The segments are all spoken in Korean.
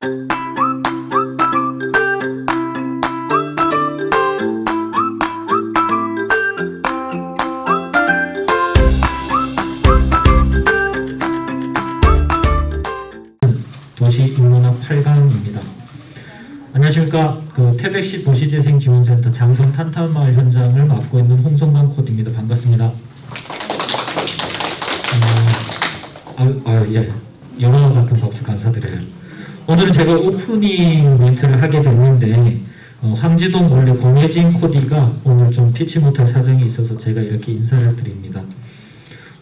도시 인문학 8강입니다. 안녕하십니까. 그 태백시 도시재생지원센터 장성 탄탄마을 현장을 맡고 있는 홍성관 코디입니다. 반갑습니다. 어, 아유, 아유, 예. 영화 같은 박수 감사드려요. 오늘은 제가 오프닝 멘트를 하게 됐는데 어, 황지동 원래 공혜진 코디가 오늘 좀 피치 못할 사정이 있어서 제가 이렇게 인사를 드립니다.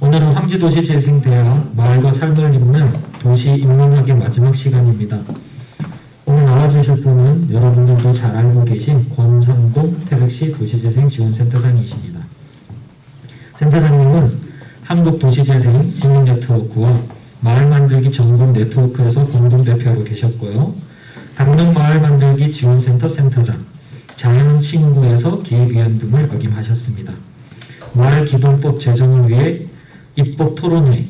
오늘은 황지도시재생대학 마을과 삶을 잇는 도시 인문학의 마지막 시간입니다. 오늘 나와주실 분은 여러분들도 잘 알고 계신 권상동 태백시 도시재생지원센터장이십니다. 센터장님은 한국도시재생 시민네트워크와 마을 만들기 전국 네트워크에서 공동대표로 계셨고요. 강릉 마을 만들기 지원센터 센터장, 자연 친구에서 기획위원 등을 역임하셨습니다. 마을 기본법 제정을 위해 입법 토론회,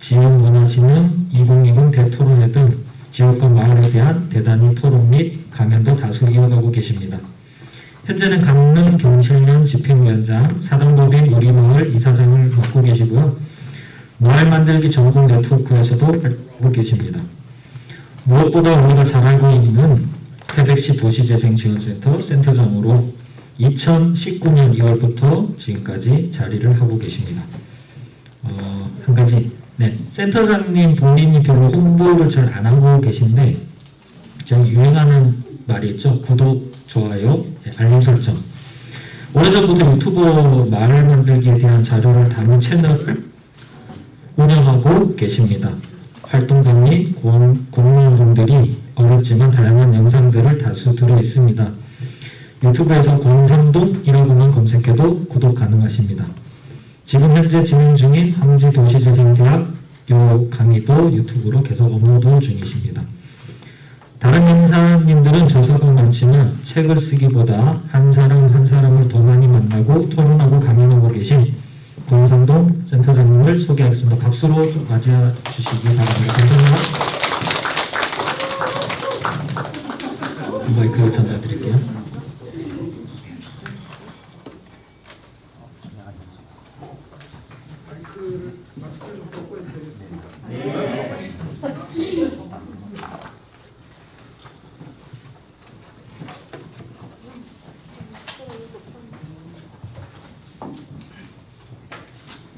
지역문화진흥 2020 대토론회 등 지역과 마을에 대한 대단히 토론 및 강연도 다수 이어가고 계십니다. 현재는 강릉 경실련 집행위원장, 사당법인 우리마을 이사장을 맡고 계시고요. 마을 만들기 전국 네트워크에서도 활동하고 계십니다. 무엇보다 우리가 잘 알고 있는 태백시 도시재생지원센터 센터장으로 2019년 2월부터 지금까지 자리를 하고 계십니다. 어, 한 가지 네 센터장님 본인이 별로 홍보를 잘 안 하고 계신데 저 유행하는 말이 있죠 구독 좋아요 네, 알림 설정 오래전부터 유튜버 말 만들기에 대한 자료를 담은 채널을 운영하고 계십니다. 공- 공무원분들이 어렵지만 다양한 영상들을 다수 들어 있습니다. 유튜브에서 권상동이라고만 검색해도 구독 가능하십니다. 지금 현재 진행 중인 황지도시재생대학 요 강의도 유튜브로 계속 업로드 중이십니다. 다른 인사님들은 저서가 많지만 책을 쓰기보다 한 사람 한 사람을 더 많이 만나고 토론하고 강연하고 계신 권상동 센터장님을 소개하겠습니다. 박수로 좀 맞이해 주시기 바랍니다. 감사합니다. 마이크 전달드릴게요.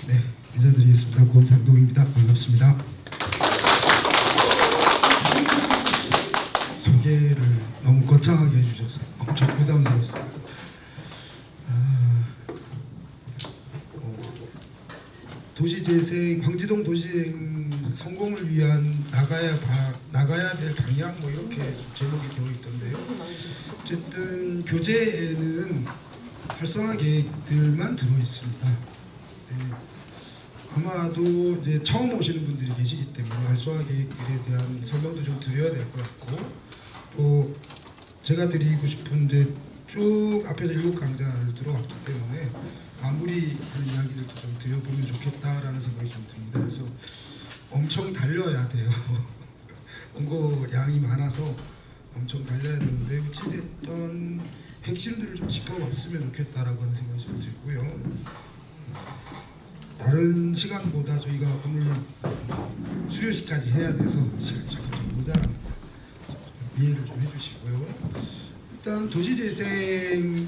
네, 인사드리겠습니다. 권상동입니다. 반갑습니다. 소개를 너무 거창하게 해주셔서 엄청 부담스러웠습니다. 아, 어, 도시재생, 광지동 도시재생 성공을 위한 나가야 바, 나가야 될 방향 뭐 이렇게 제목이 되어 있던데요. 어쨌든 교재에는 활성화 계획 들어 있습니다. 네. 아마도 이제 처음 오시는 분들이 계시기 때문에 활성화 계획들에 대한 설명도 좀 드려야 될 것 같고 또 제가 드리고 싶은 이제 쭉 앞에서 일곱 강좌를 들어왔기 때문에 마무리하는 이야기를 좀 드려보면 좋겠다라는 생각이 좀 듭니다. 그래서 엄청 달려야 돼요. 원고량이 많아서 엄청 달려야 되는데 어찌됐든 핵심들을 좀 짚어봤으면 좋겠다라고 하는 생각이 좀 들고요. 다른 시간보다 저희가 오늘 수료식까지 해야 돼서 시간이 조금 좀 모자란 이해를 좀 해주시고요. 일단 도시재생을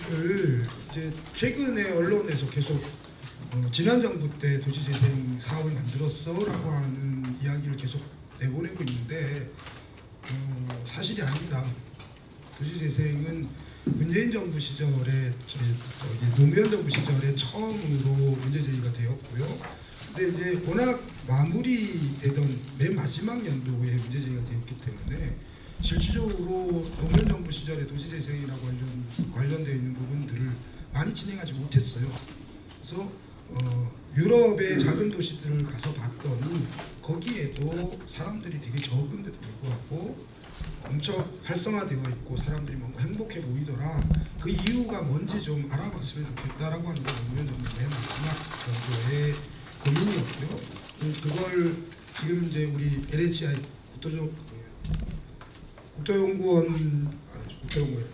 이제 최근에 언론에서 계속 어, 지난 정부 때 도시재생 사업을 만들었어라고 하는 이야기를 계속 내보내고 있는데 어, 사실이 아닙니다. 도시재생은 문재인 정부 시절에 노무현 정부 시절에 처음으로 문제 제기가 되었고요. 근데 이제 워낙 마무리되던 맨 마지막 연도에 문제 제기가 되었기 때문에 실질적으로 노무현 정부 시절에 도시재생이라고 관련 관련되어 있는 부분들을 많이 진행하지 못했어요. 그래서 어, 유럽의 작은 도시들을 가서 봤더니 거기에도 사람들이 되게 적은데도 불구하고 엄청 활성화되어 있고 사람들이 뭔가 행복해 보이더라. 그 이유가 뭔지 좀 알아봤으면 좋겠다라고 하는 게 정부 맨 마지막 정도의 고민이었고요. 그- 그걸 지금 이제 우리 LHI 국토적 국토연구원 아니, 국토연구원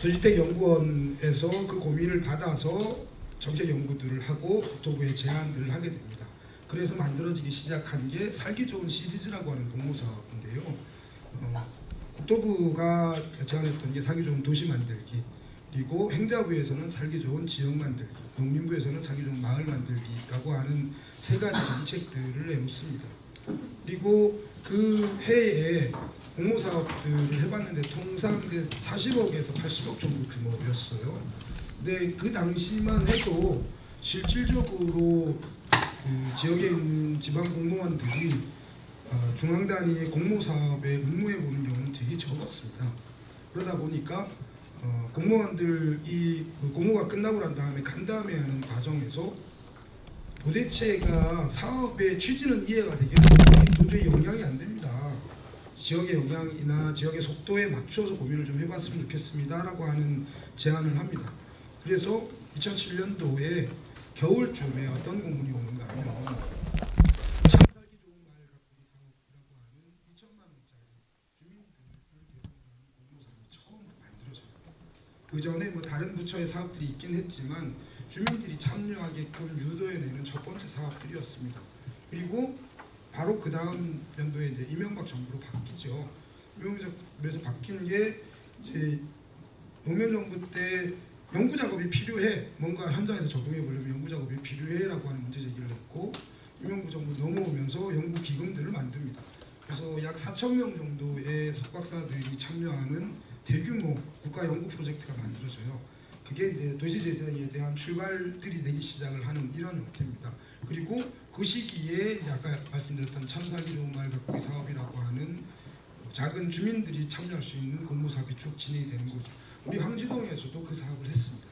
도시택연구원에서 그 고민을 받아서 정책 연구들을 하고 국토부에 제안을 하게 됩니다. 그래서 만들어지기 시작한 게 살기 좋은 시리즈라고 하는 공모 사업인데요. 어, 국토부가 제안했던 게 살기 좋은 도시 만들기, 그리고 행자부에서는 살기 좋은 지역 만들기, 농림부에서는 살기 좋은 마을 만들기라고 하는 세 가지 정책들을 내놓습니다. 그리고 그 해에 공모 사업들을 해봤는데 통상 이제 40억에서 80억 정도 규모였어요. 근데 그 당시만 해도 실질적으로 그 지역에 있는 지방 공무원들이 어, 중앙 단위의 공모 사업에 응모해 보는 경우는 되게 적었습니다. 그러다 보니까 어, 공무원들이 그 공모가 끝나고 난 다음에 간담회 하는 과정에서 도대체가 사업의 취지는 이해가 되겠는데 도저히 영향이 안 됩니다. 지역의 영향이나 지역의 속도에 맞춰서 고민을 좀 해봤으면 좋겠습니다 라고 하는 제안을 합니다. 그래서 2007년도에 겨울쯤에 어떤 공문이 오는가 하면 참 살기 좋은 마을 가꾸기 사업이라고 하는 2천만 원짜리 주민들을 대상으로 하는 공모사업이 처음 만들어져요. 그 전에 뭐 다른 부처의 사업들이 있긴 했지만 주민들이 참여하게끔 유도해내는 첫 번째 사업들이었습니다. 그리고 바로 그 다음 연도에 이제 이명박 정부로 바뀌죠. 이명박 정부에서 바뀐 게 이제 노무현 정부 때 연구 작업이 필요해 뭔가 현장에서 적용해 보려면 연구 작업이 필요해라고 하는 문제 제기를 했고 이명박 정부 넘어오면서 연구 기금들을 만듭니다. 그래서 약 4천 명 정도의 석박사들이 참여하는 대규모 국가 연구 프로젝트가 만들어져요. 그게 이제 도시재생에 대한 출발들이 되기 시작을 하는 이런 형태입니다. 그리고 그 시기에 아까 말씀드렸던 마을 가꾸기 사업이라고 하는 작은 주민들이 참여할 수 있는 공모 사업이 쭉 진행이 되는 거죠. 우리 황지동에서도 그 사업을 했습니다.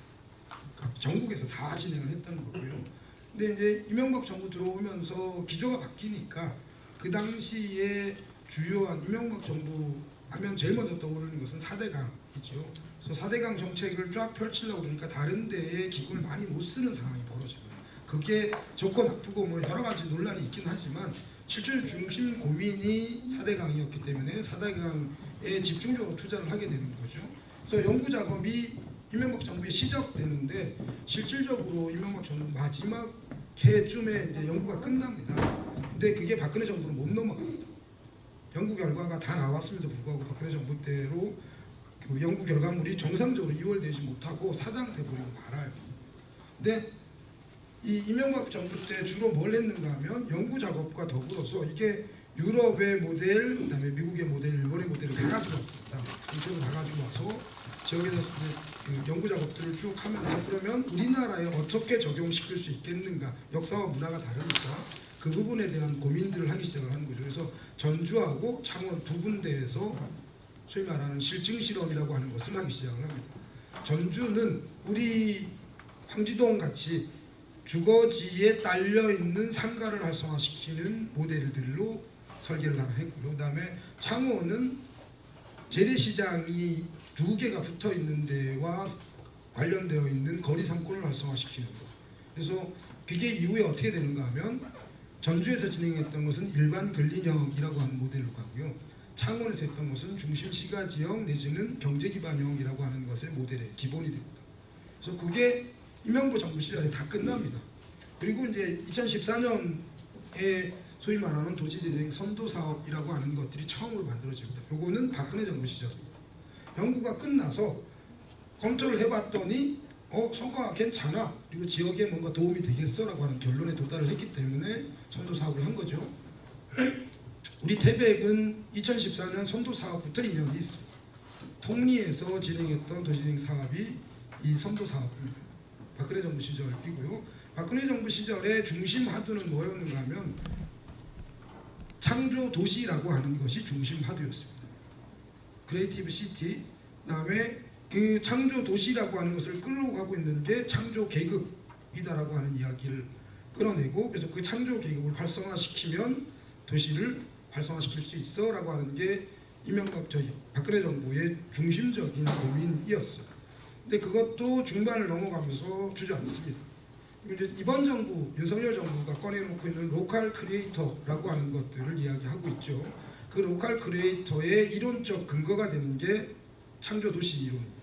각 전국에서 다 진행을 했다는 거고요. 근데 이제 이명박 정부 들어오면서 기조가 바뀌니까 그 당시에 주요한 이명박 정부 하면 제일 먼저 떠오르는 것은 4대강이죠. 그래서 4대강 정책을 쫙 펼치려고 그러니까 다른 데에 기금을 많이 못 쓰는 상황이 벌어집니다. 그게 좋고 나쁘고 뭐 여러 가지 논란이 있긴 하지만 실질 중심 고민이 4대강이었기 때문에 4대강에 집중적으로 투자를 하게 되는 거죠. 그래서 연구 작업이 이명박 정부에 시작되는데 실질적으로 이명박 정부 마지막 해쯤에 이제 연구가 끝납니다. 근데 그게 박근혜 정부로 못 넘어갑니다. 연구 결과가 다 나왔음에도 불구하고 박근혜 정부 때로 그 연구 결과물이 정상적으로 이월되지 못하고 사장돼 버리고 말아요. 근데 이 이명박 정부 때 주로 뭘 했는가 하면 연구 작업과 더불어서 이게 유럽의 모델, 그 다음에 미국의 모델, 일본의 모델을 다 가지고 왔습니다. 전체로 다 가지고 와서 지역에서 그 연구 작업들을 쭉 하면서 그러면 우리나라에 어떻게 적용시킬 수 있겠는가? 역사와 문화가 다르니까 그 부분에 대한 고민들을 하기 하는 거죠. 그래서 전주하고 창원 두 군데에서 소위 말하는 실증 실험이라고 하는 것을 하기 시작을 합니다. 전주는 우리 황지동 같이 주거지에 딸려 있는 상가를 활성화시키는 모델들로 설계를 했고요. 그 다음에 창원은 재래시장이 두 개가 붙어 있는 데와 관련되어 있는 거리 상권을 활성화시키는 것. 그래서 그게 이후에 어떻게 되는가 하면 전주에서 진행했던 것은 일반 근린형이라고 하는 모델로 가고요. 창원에서 했던 것은 중심 시가 지형 내지는 경제 기반형이라고 하는 것의 모델의 기본이 됩니다. 그래서 그게 이명박 정부 시절에 다 끝납니다. 그리고 이제 2014년에 소위 말하는 도시재생 선도 사업이라고 하는 것들이 처음으로 만들어집니다. 요거는 박근혜 정부 시절입니다. 연구가 끝나서 검토를 해봤더니 어 성과가 괜찮아 그리고 지역에 뭔가 도움이 되겠어 라고 하는 결론에 도달을 했기 때문에 선도 사업을 한 거죠. 우리 태백은 2014년 선도 사업부터 인연이 있습니다. 통리에서 진행했던 도시재생 사업이 이 선도 사업입니다. 박근혜 정부 시절이고요. 박근혜 정부 시절에 중심 화두는 뭐였는가 하면 창조 도시라고 하는 것이 중심 화두였습니다. creative city 그다음에 그 창조 도시라고 하는 것을 끌고 가고 있는 게 창조 계급이다라고 하는 이야기를 끌어내고 그래서 그 창조 계급을 활성화시키면 도시를 활성화시킬 수 있어 라고 하는 게 이명박 저희 박근혜 정부의 중심적인 고민이었어요. 근데 그것도 중반을 넘어가면서 주저앉습니다. 이번 정부 윤석열 정부가 꺼내놓고 있는 local creator라고 하는 것들을 이야기하고 있죠. 그 local creator의 이론적 근거가 되는 게 창조 도시 이론입니다.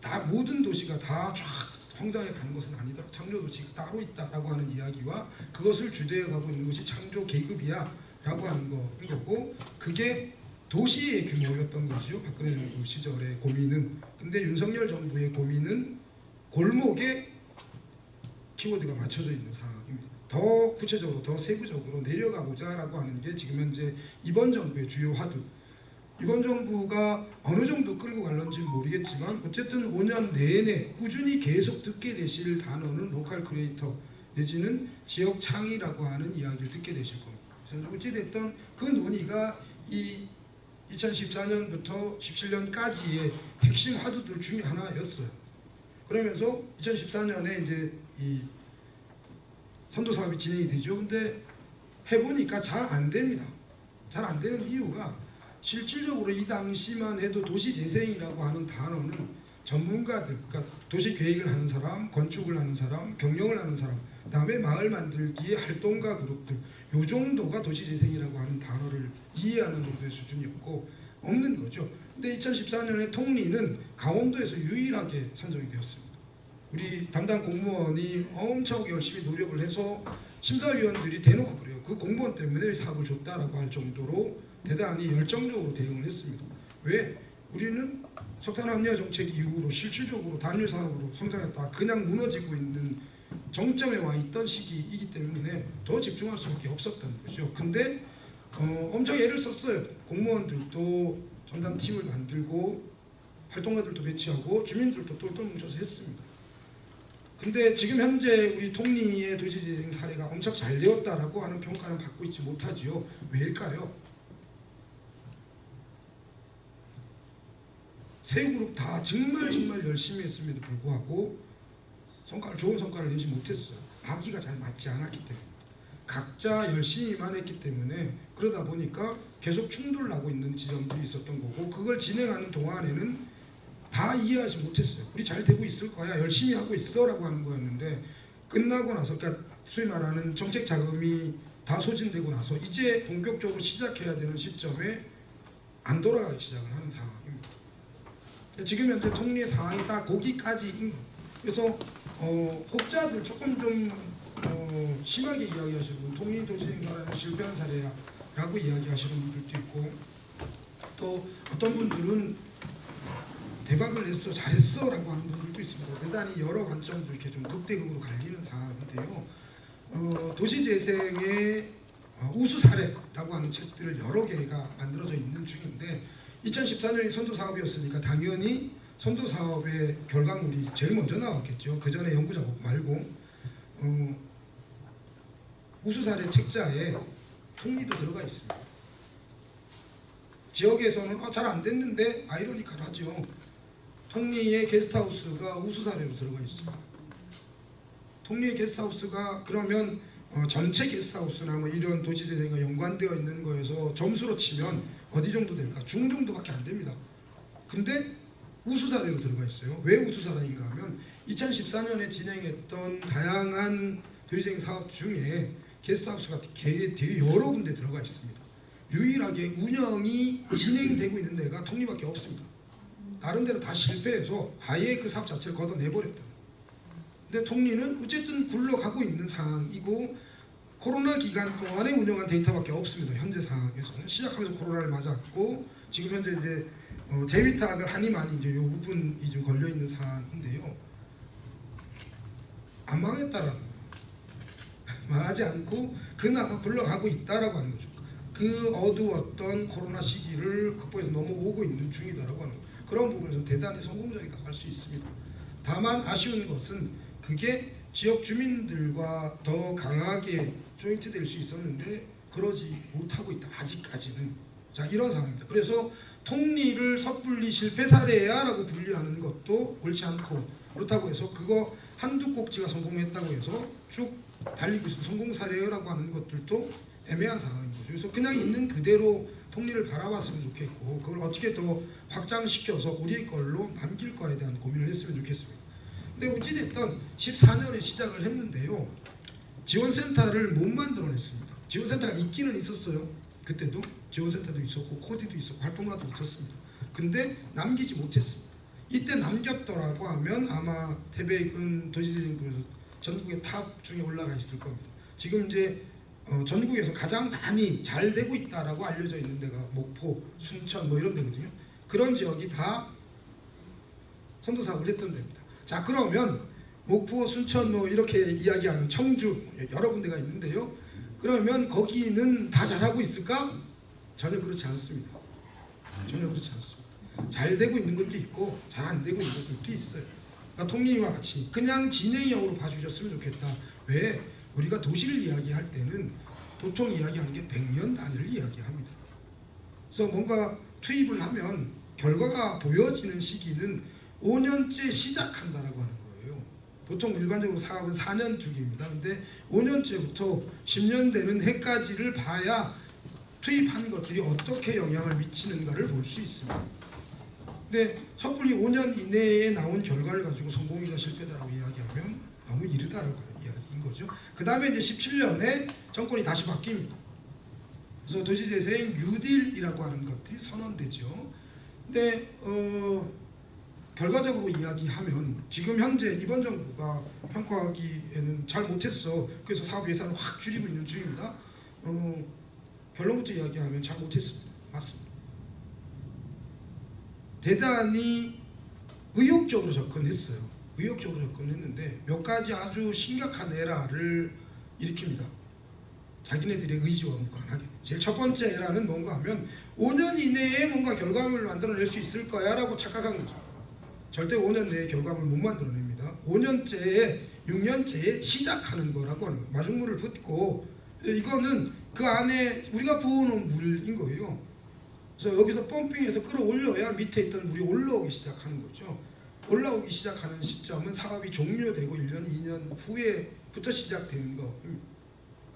다 모든 도시가 다 쫙 성장해 가는 것은 아니다. 창조 도시가 따로 있다라고 하는 이야기와 그것을 주되어 가고 있는 것이 창조 계급이야 라고 하는 거인 거고 그게 도시의 규모였던 것이죠. 박근혜 정부 시절의 고민은. 근데 윤석열 정부의 고민은 골목에 키워드가 맞춰져 있는 상황입니다. 더 구체적으로 더 세부적으로 내려가보자 라고 하는 게 지금 현재 이번 정부의 주요 화두. 이번 정부가 어느 정도 끌고 갈런지는 모르겠지만 어쨌든 5년 내내 꾸준히 계속 듣게 되실 단어는 local creator 내지는 지역 창의라고 하는 이야기를 듣게 되실 겁니다. 어찌됐든 그 논의가 이 2014년부터 17년까지의 핵심 화두들 중에 하나였어요. 그러면서 2014년에 이제 이 선도 사업이 진행이 되죠. 근데 해보니까 잘 안 됩니다. 잘 안 되는 이유가 실질적으로 이 당시만 해도 도시재생이라고 하는 단어는 전문가들, 그러니까 도시 계획을 하는 사람, 건축을 하는 사람, 경영을 하는 사람, 그다음에 마을 만들기의 활동가 그룹들, 요 정도가 도시재생이라고 하는 단어를 이해하는 정도의 수준이었고 없는 거죠. 근데 2014년에 통리는 강원도에서 유일하게 선정이 되었습니다. 우리 담당 공무원이 엄청 열심히 노력을 해서 심사위원들이 대놓고 그래요. 그 공무원 때문에 사업을 줬다라고 할 정도로 대단히 열정적으로 대응을 했습니다. 왜? 우리는 석탄 합리화 정책 이후로 실질적으로 단일 산업으로 성장했다. 그냥 무너지고 있는 정점에 와 있던 시기이기 때문에 더 집중할 수밖에 없었던 거죠. 근데 어, 엄청 애를 썼어요. 공무원들도 전담팀을 만들고 활동가들도 배치하고 주민들도 똘똘 뭉쳐서 했습니다. 근데 지금 현재 우리 통리의 도시재생 사례가 엄청 잘 되었다라고 하는 평가는 받고 있지 못하지요. 왜일까요? 세 그룹 다 정말 정말 열심히 했음에도 불구하고 성과를 좋은 성과를 내지 못했어요. 아기가 잘 맞지 않았기 때문에 각자 열심히만 했기 때문에 그러다 보니까 계속 충돌 나고 있는 지점들이 있었던 거고 그걸 진행하는 동안에는 다 이해하지 못했어요. 우리 잘 되고 있을 거야. 열심히 하고 있어 라고 하는 거였는데 끝나고 나서 그러니까 소위 말하는 정책 자금이 다 소진되고 나서 이제 본격적으로 시작해야 되는 시점에 안 돌아가기 시작을 하는 상황입니다. 지금 현재 통리의 상황이 딱 거기까지인 거예요. 그래서 어, 혹자들 조금 좀 어, 심하게 이야기하시는 통리 도시행사라는 실패한 사례라고 이야기하시는 분들도 있고 또 어떤 분들은 대박을 냈어 잘했어 라고 하는 분들도 있습니다. 대단히 여러 관점들 이렇게 좀 극대극으로 갈리는 상황인데요. 어, 도시재생의 어, 우수 사례라고 하는 책들을 여러 개가 만들어져 있는 중인데 2014년이 선도 사업이었으니까 당연히 선도 사업의 결과물이 제일 먼저 나왔겠죠. 그 전에 연구 작업 말고 어, 우수 사례 책자에 통리도 들어가 있습니다. 지역에서는 어, 잘 안 됐는데 아이러니컬하죠. 통리의 게스트하우스가 우수 사례로 들어가 있습니다. 통리의 게스트하우스가 그러면 어, 전체 게스트하우스나 뭐 이런 도시재생과 연관되어 있는 거에서 점수로 치면 어디 정도 될까? 중 정도밖에 안 됩니다. 근데 우수 사례로 들어가 있어요. 왜 우수 사례인가 하면 2014년에 진행했던 다양한 도시재생 사업 중에 게스트하우스가 여러 군데 들어가 있습니다. 유일하게 운영이 진행되고 있는 데가 통리밖에 없습니다. 다른 데는 다 실패해서 아예 그 사업 자체를 걷어내버렸다. 근데 통리는 어쨌든 굴러가고 있는 상황이고 코로나 기간 동안에 운영한 데이터밖에 없습니다. 현재 상황에서는 시작하면서 코로나를 맞았고 지금 현재 이제 어, 재위탁을 하니 많이 이제 요 부분이 좀 걸려 있는 상황인데요. 안 망했다라는 거예요. 망하지 않고 그나마 굴러가고 있다라고 하는 거죠. 그 어두웠던 코로나 시기를 극복해서 넘어오고 있는 중이다라고 하는 거예요. 그런 부분에서 대단히 성공적이다 할 수 있습니다. 다만 아쉬운 것은 그게 지역 주민들과 더 강하게 조인트 될 수 있었는데 그러지 못하고 있다 아직까지는 자 이런 상황입니다. 그래서 통리를 섣불리 실패 사례야라고 분류하는 것도 옳지 않고 그렇다고 해서 그거 한두 꼭지가 성공했다고 해서 쭉 달리고 있는 성공 사례라고 하는 것들도 애매한 상황인 거죠. 그래서 그냥 있는 그대로 통리를 바라봤으면 좋겠고 그걸 어떻게 더 확장시켜서 우리 걸로 남길 거에 대한 고민을 했으면 좋겠습니다. 근데 어찌됐든 14년에 시작을 했는데요. 지원센터를 못 만들어냈습니다. 지원센터가 있기는 있었어요. 그때도 지원센터도 있었고 코디도 있었고 활동가도 있었습니다. 근데 남기지 못했습니다. 이때 남겼더라고 하면 아마 태백은 도시재생부에서 전국의 top 중에 올라가 있을 겁니다. 지금 이제 어, 전국에서 가장 많이 잘 되고 있다라고 알려져 있는 데가 목포, 순천 뭐 이런 데거든요. 그런 지역이 다 선도 사업을 했던 데입니다. 자 그러면 목포, 순천 뭐 이렇게 이야기하는 청주 여러 군데가 있는데요. 그러면 거기는 다 잘하고 있을까? 전혀 그렇지 않습니다. 전혀 그렇지 않습니다. 잘 되고 있는 것도 있고 잘 안 되고 있는 것들도 있어요. 그러니까 통님과 같이 그냥 진행형으로 봐주셨으면 좋겠다. 왜? 우리가 도시를 이야기할 때는 보통 이야기하는 게 100년 단위를 이야기합니다. 그래서 뭔가 투입을 하면 결과가 보여지는 시기는 5년째 시작한다라고 하는. 보통 일반적으로 사업은 4년 주기입니다. 근데 5년째부터 10년 되는 해까지를 봐야 투입한 것들이 어떻게 영향을 미치는가를 볼 수 있습니다. 근데 섣불리 5년 이내에 나온 결과를 가지고 성공이다 실패다라고 이야기하면 너무 이르다라고 이야기인 거죠. 그 다음에 이제 17년에 정권이 다시 바뀝니다. 그래서 도시재생 뉴딜이라고 하는 것들이 선언되죠. 근데 어, 결과적으로 이야기하면 지금 현재 이번 정부가 평가하기에는 잘 못했어. 그래서 사업 예산을 확 줄이고 있는 중입니다. 어, 결론부터 이야기하면 잘 못했습니다. 맞습니다. 대단히 의욕적으로 접근했어요. 의욕적으로 접근했는데 몇 가지 아주 심각한 에러를 일으킵니다. 자기네들의 의지와 무관하게. 제일 첫 번째 에러는 뭔가 하면 5년 이내에 뭔가 결과물을 만들어낼 수 있을 거야 라고 착각한 거죠. 절대 5년 내에 결과물 못 만들어냅니다. 5년째에 6년째에 시작하는 거라고 하는 거예요. 마중물을 붓고 이거는 그 안에 우리가 부어놓은 물인 거예요. 그래서 여기서 펌핑해서 끌어올려야 밑에 있던 물이 올라오기 시작하는 거죠. 올라오기 시작하는 시점은 사업이 종료되고 1년, 2년 후에부터 시작되는 거입니다.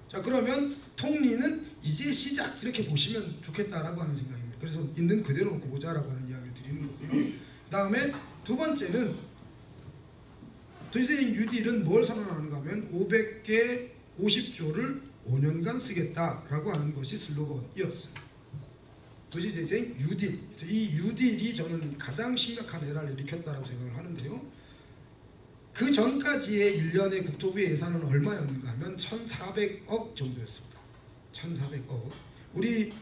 자 그러면 통리는 이제 시작 이렇게 보시면 좋겠다라고 하는 생각입니다. 그래서 있는 그대로 보자라고 하는 이야기를 드리는 거고요. 그 다음에 두 번째는 도시재생 뉴딜은 뭘 선언하는가 하면 500개 50조를 5년간 쓰겠다라고 하는 것이 슬로건이었어요. 도시재생. 그래서 이 뉴딜이 저는 가장 심각한 에러를 일으켰다라고 생각을 하는데요. 그 전까지의 1년의 국토부 예산은 얼마였는가 하면 1,400억 정도였습니다. 1,400억. 우리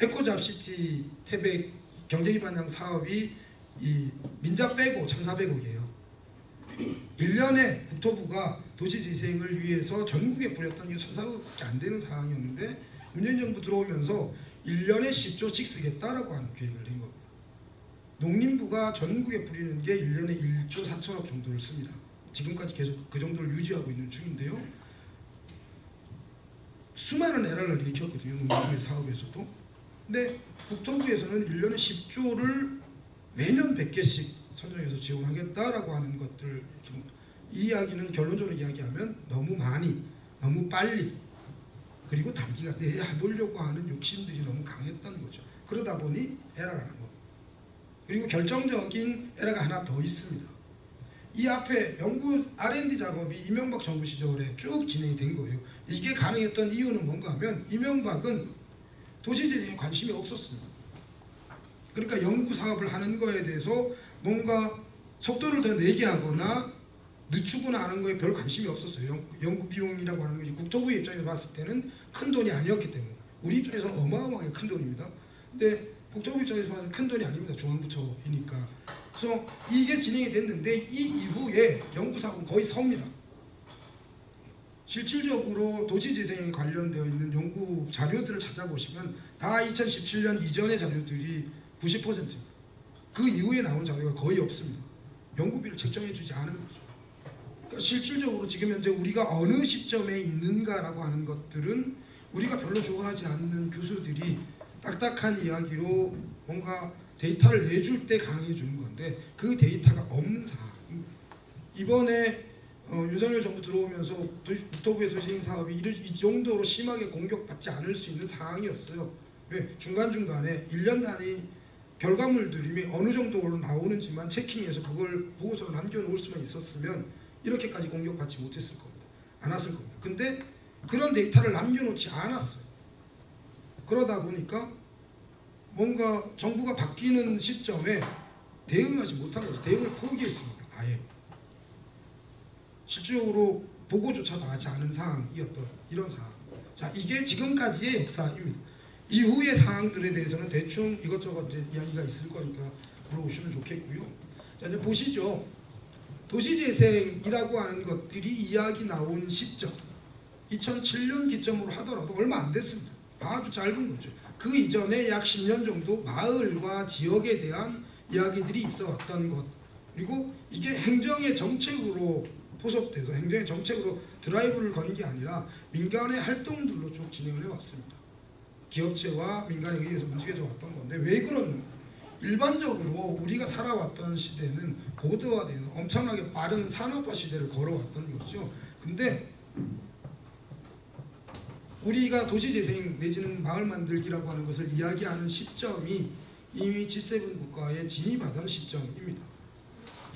에코잡시티 태백 경제기반형 사업이 이 민자 빼고 1,400억이에요. 1년에 국토부가 도시재생을 위해서 전국에 뿌렸던 게 1,400억밖에 안 되는 상황이었는데 문재인 정부 들어오면서 1년에 10조씩 쓰겠다라고 하는 계획을 낸 겁니다. 농림부가 전국에 뿌리는 게 1년에 1조 4천억 정도를 씁니다. 지금까지 계속 그 정도를 유지하고 있는 중인데요. 수많은 에러를 일으켰거든요. 농림부의 사업에서도. 근데 국토부에서는 1년에 10조를 매년 100개씩 선정해서 지원하겠다라고 하는 것들 이 이야기는 결론적으로 이야기하면 너무 많이 너무 빨리 그리고 단기간 내에 해보려고 하는 욕심들이 너무 강했던 거죠. 그러다 보니 에러가 난 겁니다. 그리고 결정적인 에러가 하나 더 있습니다. 이 앞에 연구 R&D 작업이 이명박 정부 시절에 쭉 진행이 된 거예요. 이게 가능했던 이유는 뭔가 하면 이명박은 도시재생에 관심이 없었습니다. 그러니까 연구 사업을 하는 거에 대해서 뭔가 속도를 더 내게 하거나 늦추거나 하는 거에 별 관심이 없었어요. 연- 연구 비용이라고 하는 것이 국토부 입장에서 봤을 때는 큰 돈이 아니었기 때문에 우리 입장에서는 어마어마하게 큰 돈입니다. 근데 국토부 입장에서 봐서 큰 돈이 아닙니다. 중앙부처이니까. 그래서 이게 진행이 됐는데 이 이후에 연구 사업은 거의 섭니다. 실질적으로 도시재생에 관련되어 있는 연구 자료들을 찾아보시면 다 2017년 이전의 자료들이 90%입니다. 그 이후에 나온 자료가 거의 없습니다. 연구비를 책정해주지 않은 거죠. 그러니까 실질적으로 지금 현재 우리가 어느 시점에 있는가라고 하는 것들은 우리가 별로 좋아하지 않는 교수들이 딱딱한 이야기로 뭔가 데이터를 내줄 때 강의해 주는 건데 그 데이터가 없는 상황입니다. 이번에 어, 윤석열 정부 들어오면서 도시, 국토부의 도시행 사업이 이 정도로 심하게 공격받지 않을 수 있는 상황이었어요. 왜 중간중간에 1년 단위 결과물들이 어느 정도로 나오는지만 체킹해서 그걸 보고서로 남겨놓을 수만 있었으면 이렇게까지 공격받지 못했을 겁니다. 안 왔을 겁니다. 근데 그런 데이터를 남겨놓지 않았어요. 그러다 보니까 뭔가 정부가 바뀌는 시점에 대응하지 못한 거죠. 대응을 포기했습니다. 아예. 실질적으로 보고조차도 하지 않은 상황이었던 이런 상황. 자, 이게 지금까지의 역사입니다. 이후의 상황들에 대해서는 대충 이것저것 이제 이야기가 있을 거니까 물어보시면 좋겠고요. 자, 이제 보시죠. 도시재생이라고 하는 것들이 이야기 나온 시점 2007년 기점으로 하더라도 얼마 안 됐습니다. 아주 짧은 거죠. 그 이전에 약 10년 정도 마을과 지역에 대한 이야기들이 있어 왔던 것 그리고 이게 행정의 정책으로 포섭돼서 행정의 정책으로 드라이브를 건 게 아니라 민간의 활동들로 쭉 진행을 해왔습니다. 기업체와 민간에 의해서 움직여져 왔던 건데 왜 그러는가? 일반적으로 우리가 살아왔던 시대는 고도화되는 엄청나게 빠른 산업화 시대를 걸어왔던 거죠. 근데 우리가 도시재생 내지는 마을 만들기라고 하는 것을 이야기하는 시점이 이미 G7 국가에 진입하던 시점입니다.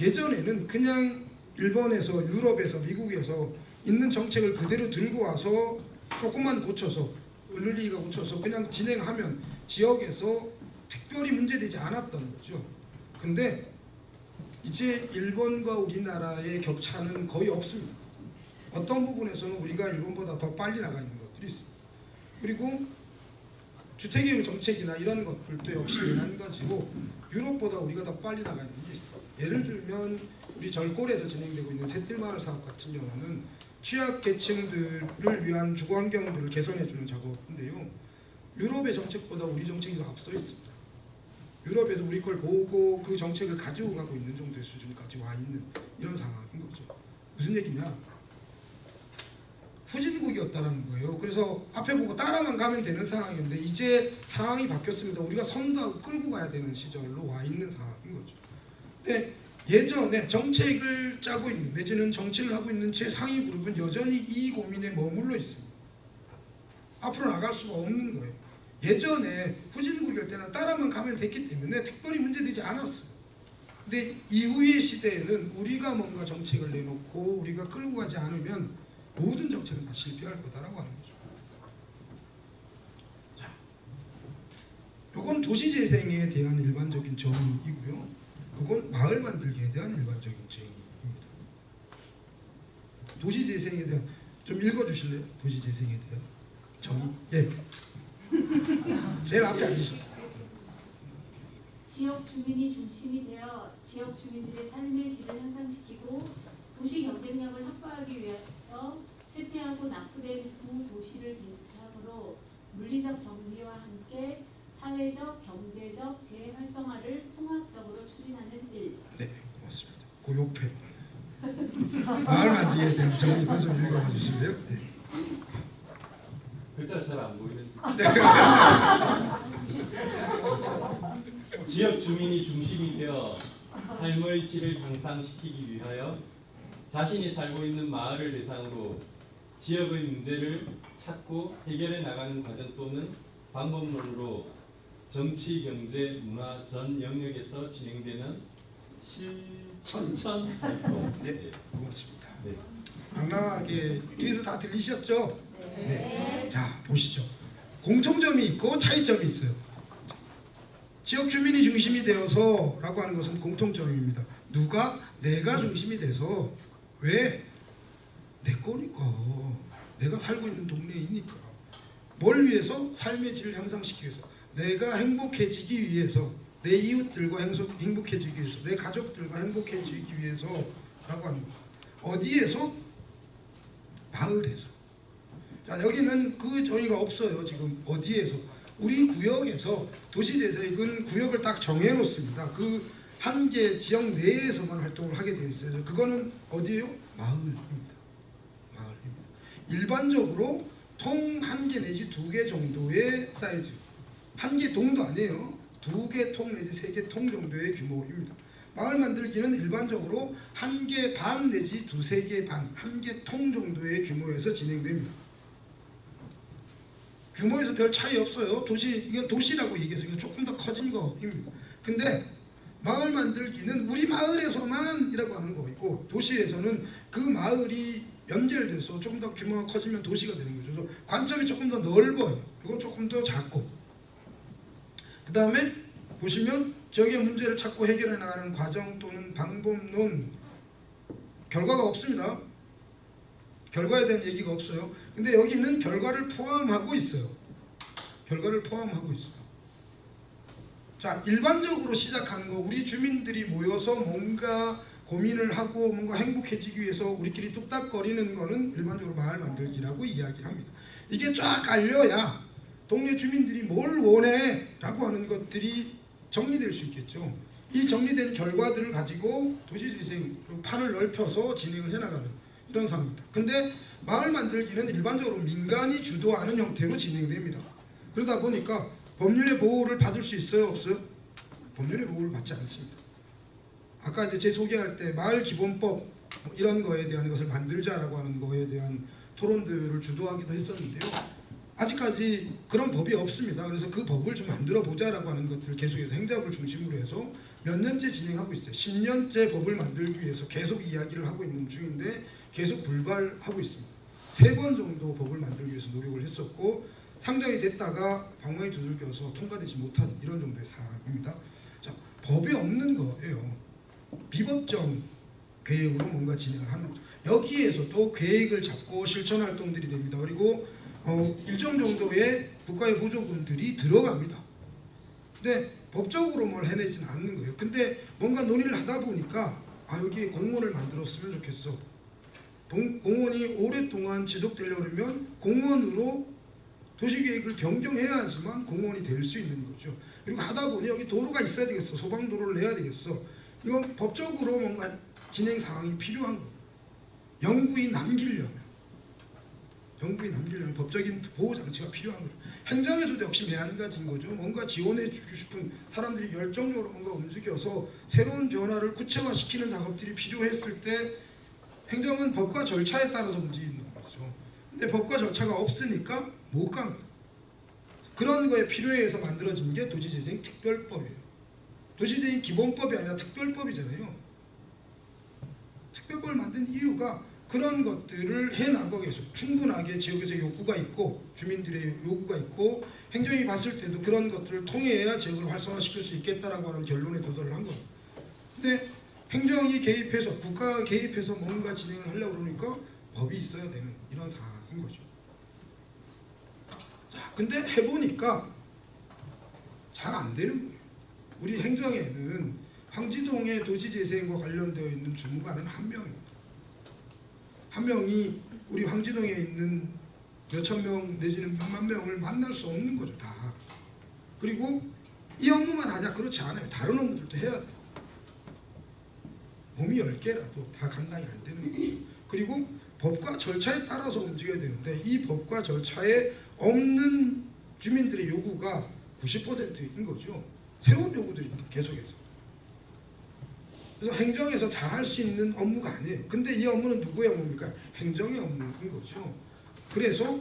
예전에는 그냥 일본에서 유럽에서 미국에서 있는 정책을 그대로 들고 와서 조금만 고쳐서 을르리가 고쳐서 그냥 진행하면 지역에서 특별히 문제되지 않았던 거죠. 근데 이제 일본과 우리나라의 격차는 거의 없습니다. 어떤 부분에서는 우리가 일본보다 더 빨리 나가 있는 것들이 있습니다. 그리고 주택의 정책이나 이런 것들도 역시 마찬가지고 유럽보다 우리가 더 빨리 나가 있는 게 있어요. 예를 들면 우리 절골에서 진행되고 있는 새뜰마을 사업 같은 경우는 취약 계층들을 위한 주거 환경들을 개선해 주는 작업인데요. 유럽의 정책보다 우리 정책이 더 앞서 있습니다. 유럽에서 우리 걸 보고 그 정책을 가지고 가고 있는 정도의 수준까지 와 있는 이런 상황인 거죠. 무슨 얘기냐? 후진국이었다는 거예요. 그래서 앞에 보고 따라만 가면 되는 상황인데 이제 상황이 바뀌었습니다. 우리가 선도하고 끌고 가야 되는 시절로 와 있는 상황인 거죠. 근데 예전에 정책을 짜고 있는 내지는 정치를 하고 있는 최상위 그룹은 여전히 이 고민에 머물러 있습니다. 앞으로 나갈 수가 없는 거예요. 예전에 후진국일 때는 따라만 가면 됐기 때문에 특별히 문제되지 않았어요. 근데 이후의 시대에는 우리가 뭔가 정책을 내놓고 우리가 끌고 가지 않으면 모든 정책은 다 실패할 거다라고 하는 거죠. 자, 요건 도시재생에 대한 일반적인 정의이고요. 요건 마을 만들기에 대한 일반적인 정의입니다. 도시재생에 대한 좀 읽어주실래요? 도시재생에 대한 정의. 예. 제일 앞에 앉으셨어요. 지역 주민이 중심이 되어 지역 주민들의 삶의 질을 향상시키고 도시 경쟁력을 확보하기 위해서 쇠퇴하고 낙후된 구도시를 비롯함으로 물리적 정비와 함께 사회적, 경제적 재활성화를 통합적으로 추진하는 일. 네, 마을 만들기에 대한 정의도 좀 읽어봐 주실래요? 네. 글자 잘 안 보이는데 네. 지역 주민이 중심이 되어 삶의 질을 향상시키기 위하여 자신이 살고 있는 마을을 대상으로 지역의 문제를 찾고 해결해 나가는 과정 또는 방법론으로 정치, 경제, 문화 전 영역에서 진행되는 실 천천 활동. 네, 고맙습니다. 네. 당당하게 뒤에서 다 들리셨죠? 네. 자, 보시죠. 공통점이 있고 차이점이 있어요. 지역 주민이 중심이 되어서 라고 하는 것은 공통점입니다. 누가 내가 중심이 돼서 왜 내 거니까 내가 살고 있는 동네이니까 뭘 위해서 삶의 질을 향상시키기 위해서 내가 행복해지기 위해서 내 이웃들과 행복, 행복 해지기 위해서 내 가족들과 행복해지기 위해서라고 거 어디에서? 마을에서. 자 여기는 그 정의가 없어요 지금. 어디에서? 우리 구역에서 도시재생은 구역을 딱 정해놓습니다. 그 한 개 지역 내에서만 활동을 하게 되어 있어요. 그거는 어디예요? 마을입니다. 마을입니다. 일반적으로 통 한 개 내지 두 개 정도의 사이즈. 한 개 동도 아니에요 두 개 통 내지 세 개 통 정도의 규모입니다 마을 만들기는 일반적으로 한 개 반 내지 두세 개 반, 한 개 통 정도의 규모에서 진행됩니다. 규모에서 별 차이 없어요. 도시 이건 도시라고 얘기해서 조금 더 커진 거입니다. 근데 마을 만들기는 우리 마을에서만 이라고 하는 거이고 도시에서는 그 마을이 연결돼서 조금 더 규모가 커지면 도시가 되는 거죠. 그래서 관점이 조금 더 넓어요. 이건 조금 더 작고. 그 다음에 보시면 지역의 문제를 찾고 해결해 나가는 과정 또는 방법론 결과가 없습니다. 결과에 대한 얘기가 없어요. 근데 여기는 결과를 포함하고 있어요. 결과를 포함하고 있어요. 자, 일반적으로 시작하는 거 우리 주민들이 모여서 뭔가 고민을 하고 뭔가 행복해지기 위해서 우리끼리 뚝딱거리는 거는 일반적으로 마을 만들기라고 이야기합니다. 이게 쫙 알려야 동네 주민들이 뭘 원해 라고 하는 것들이 정리될 수 있겠죠. 이 정리된 결과들을 가지고 도시재생 판을 넓혀서 진행을 해나가는 이런 상황입니다. 근데 마을 만들기는 일반적으로 민간이 주도하는 형태로 진행됩니다. 그러다 보니까 법률의 보호를 받을 수 있어요 없어요? 법률의 보호를 받지 않습니다. 아까 이제 제 소개할 때 마을 기본법 뭐 이런 거에 대한 것을 만들자라고 하는 거에 대한 토론들을 주도하기도 했었는데요. 아직까지 그런 법이 없습니다. 그래서 그 법을 좀 만들어 보자라고 하는 것들을 계속해서 행정을 중심으로 해서 몇 년째 진행하고 있어요. 10년째 법을 만들기 위해서 계속 이야기를 하고 있는 중인데 계속 불발하고 있습니다. 세 번 정도 법을 만들기 위해서 노력을 했었고 상정이 됐다가 방망이 두들겨서 통과되지 못한 이런 정도의 상황입니다. 자, 법이 없는 거예요. 비법정 계획으로 뭔가 진행을 하는 거죠. 여기에서도 계획을 잡고 실천 활동들이 됩니다. 그리고 어, 일정 정도의 국가의 보조금들이 들어갑니다. 근데 법적으로 뭘 해내지는 않는 거예요. 근데 뭔가 논의를 하다 보니까 아 여기에 공원을 만들었으면 좋겠어. 공- 공원이 오랫동안 지속되려면 공원으로 도시계획을 변경해야지만 공원이 될 수 있는 거죠. 그리고 하다 보니 여기 도로가 있어야 되겠어. 소방도로를 내야 되겠어. 이건 법적으로 뭔가 진행 상황이 필요한 거예요. 영구히 남기려면 영구히 남기려면 법적인 보호 장치가 필요한 거죠. 행정에서도 역시 매한가지인 거죠. 뭔가 지원해 주고 싶은 사람들이 열정적으로 뭔가 움직여서 새로운 변화를 구체화시키는 작업들이 필요했을 때 행정은 법과 절차에 따라서 움직이는 거죠. 근데 법과 절차가 없으니까 못 갑니다. 그런 거에 필요해서 만들어진 게 도시재생 특별법이에요. 도시재생 기본법이 아니라 특별법이잖아요. 특별법을 만든 이유가 그런 것들을 해나가기 위해서 충분하게 지역에서 요구가 있고 주민들의 요구가 있고 행정이 봤을 때도 그런 것들을 통해야 지역을 활성화시킬 수 있겠다라고 하는 결론에 도달을 한 거예요. 근데 행정이 개입해서 국가가 개입해서 뭔가 진행을 하려고 그러니까 법이 있어야 되는 이런 상황인 거죠. 자, 근데 해보니까 잘 안 되는 거예요. 우리 행정에는 황지동의 도시재생과 관련되어 있는 주무관은 한 명입니다. 한 명이 우리 황지동에 있는 몇천 명 내지는 몇만 명을 만날 수 없는 거죠 다. 그리고 이 업무만 하냐 그렇지 않아요. 다른 업무들도 해야 돼요. 몸이 열 개라도 다 감당이 안 되는 거죠. 그리고 법과 절차에 따라서 움직여야 되는데 이 법과 절차에 없는 주민들의 요구가 90%인 거죠. 새로운 요구들입니다. 계속해서. 그래서 행정에서 잘 할 수 있는 업무가 아니에요. 근데 이 업무는 누구의 업무입니까? 행정의 업무인 거죠. 그래서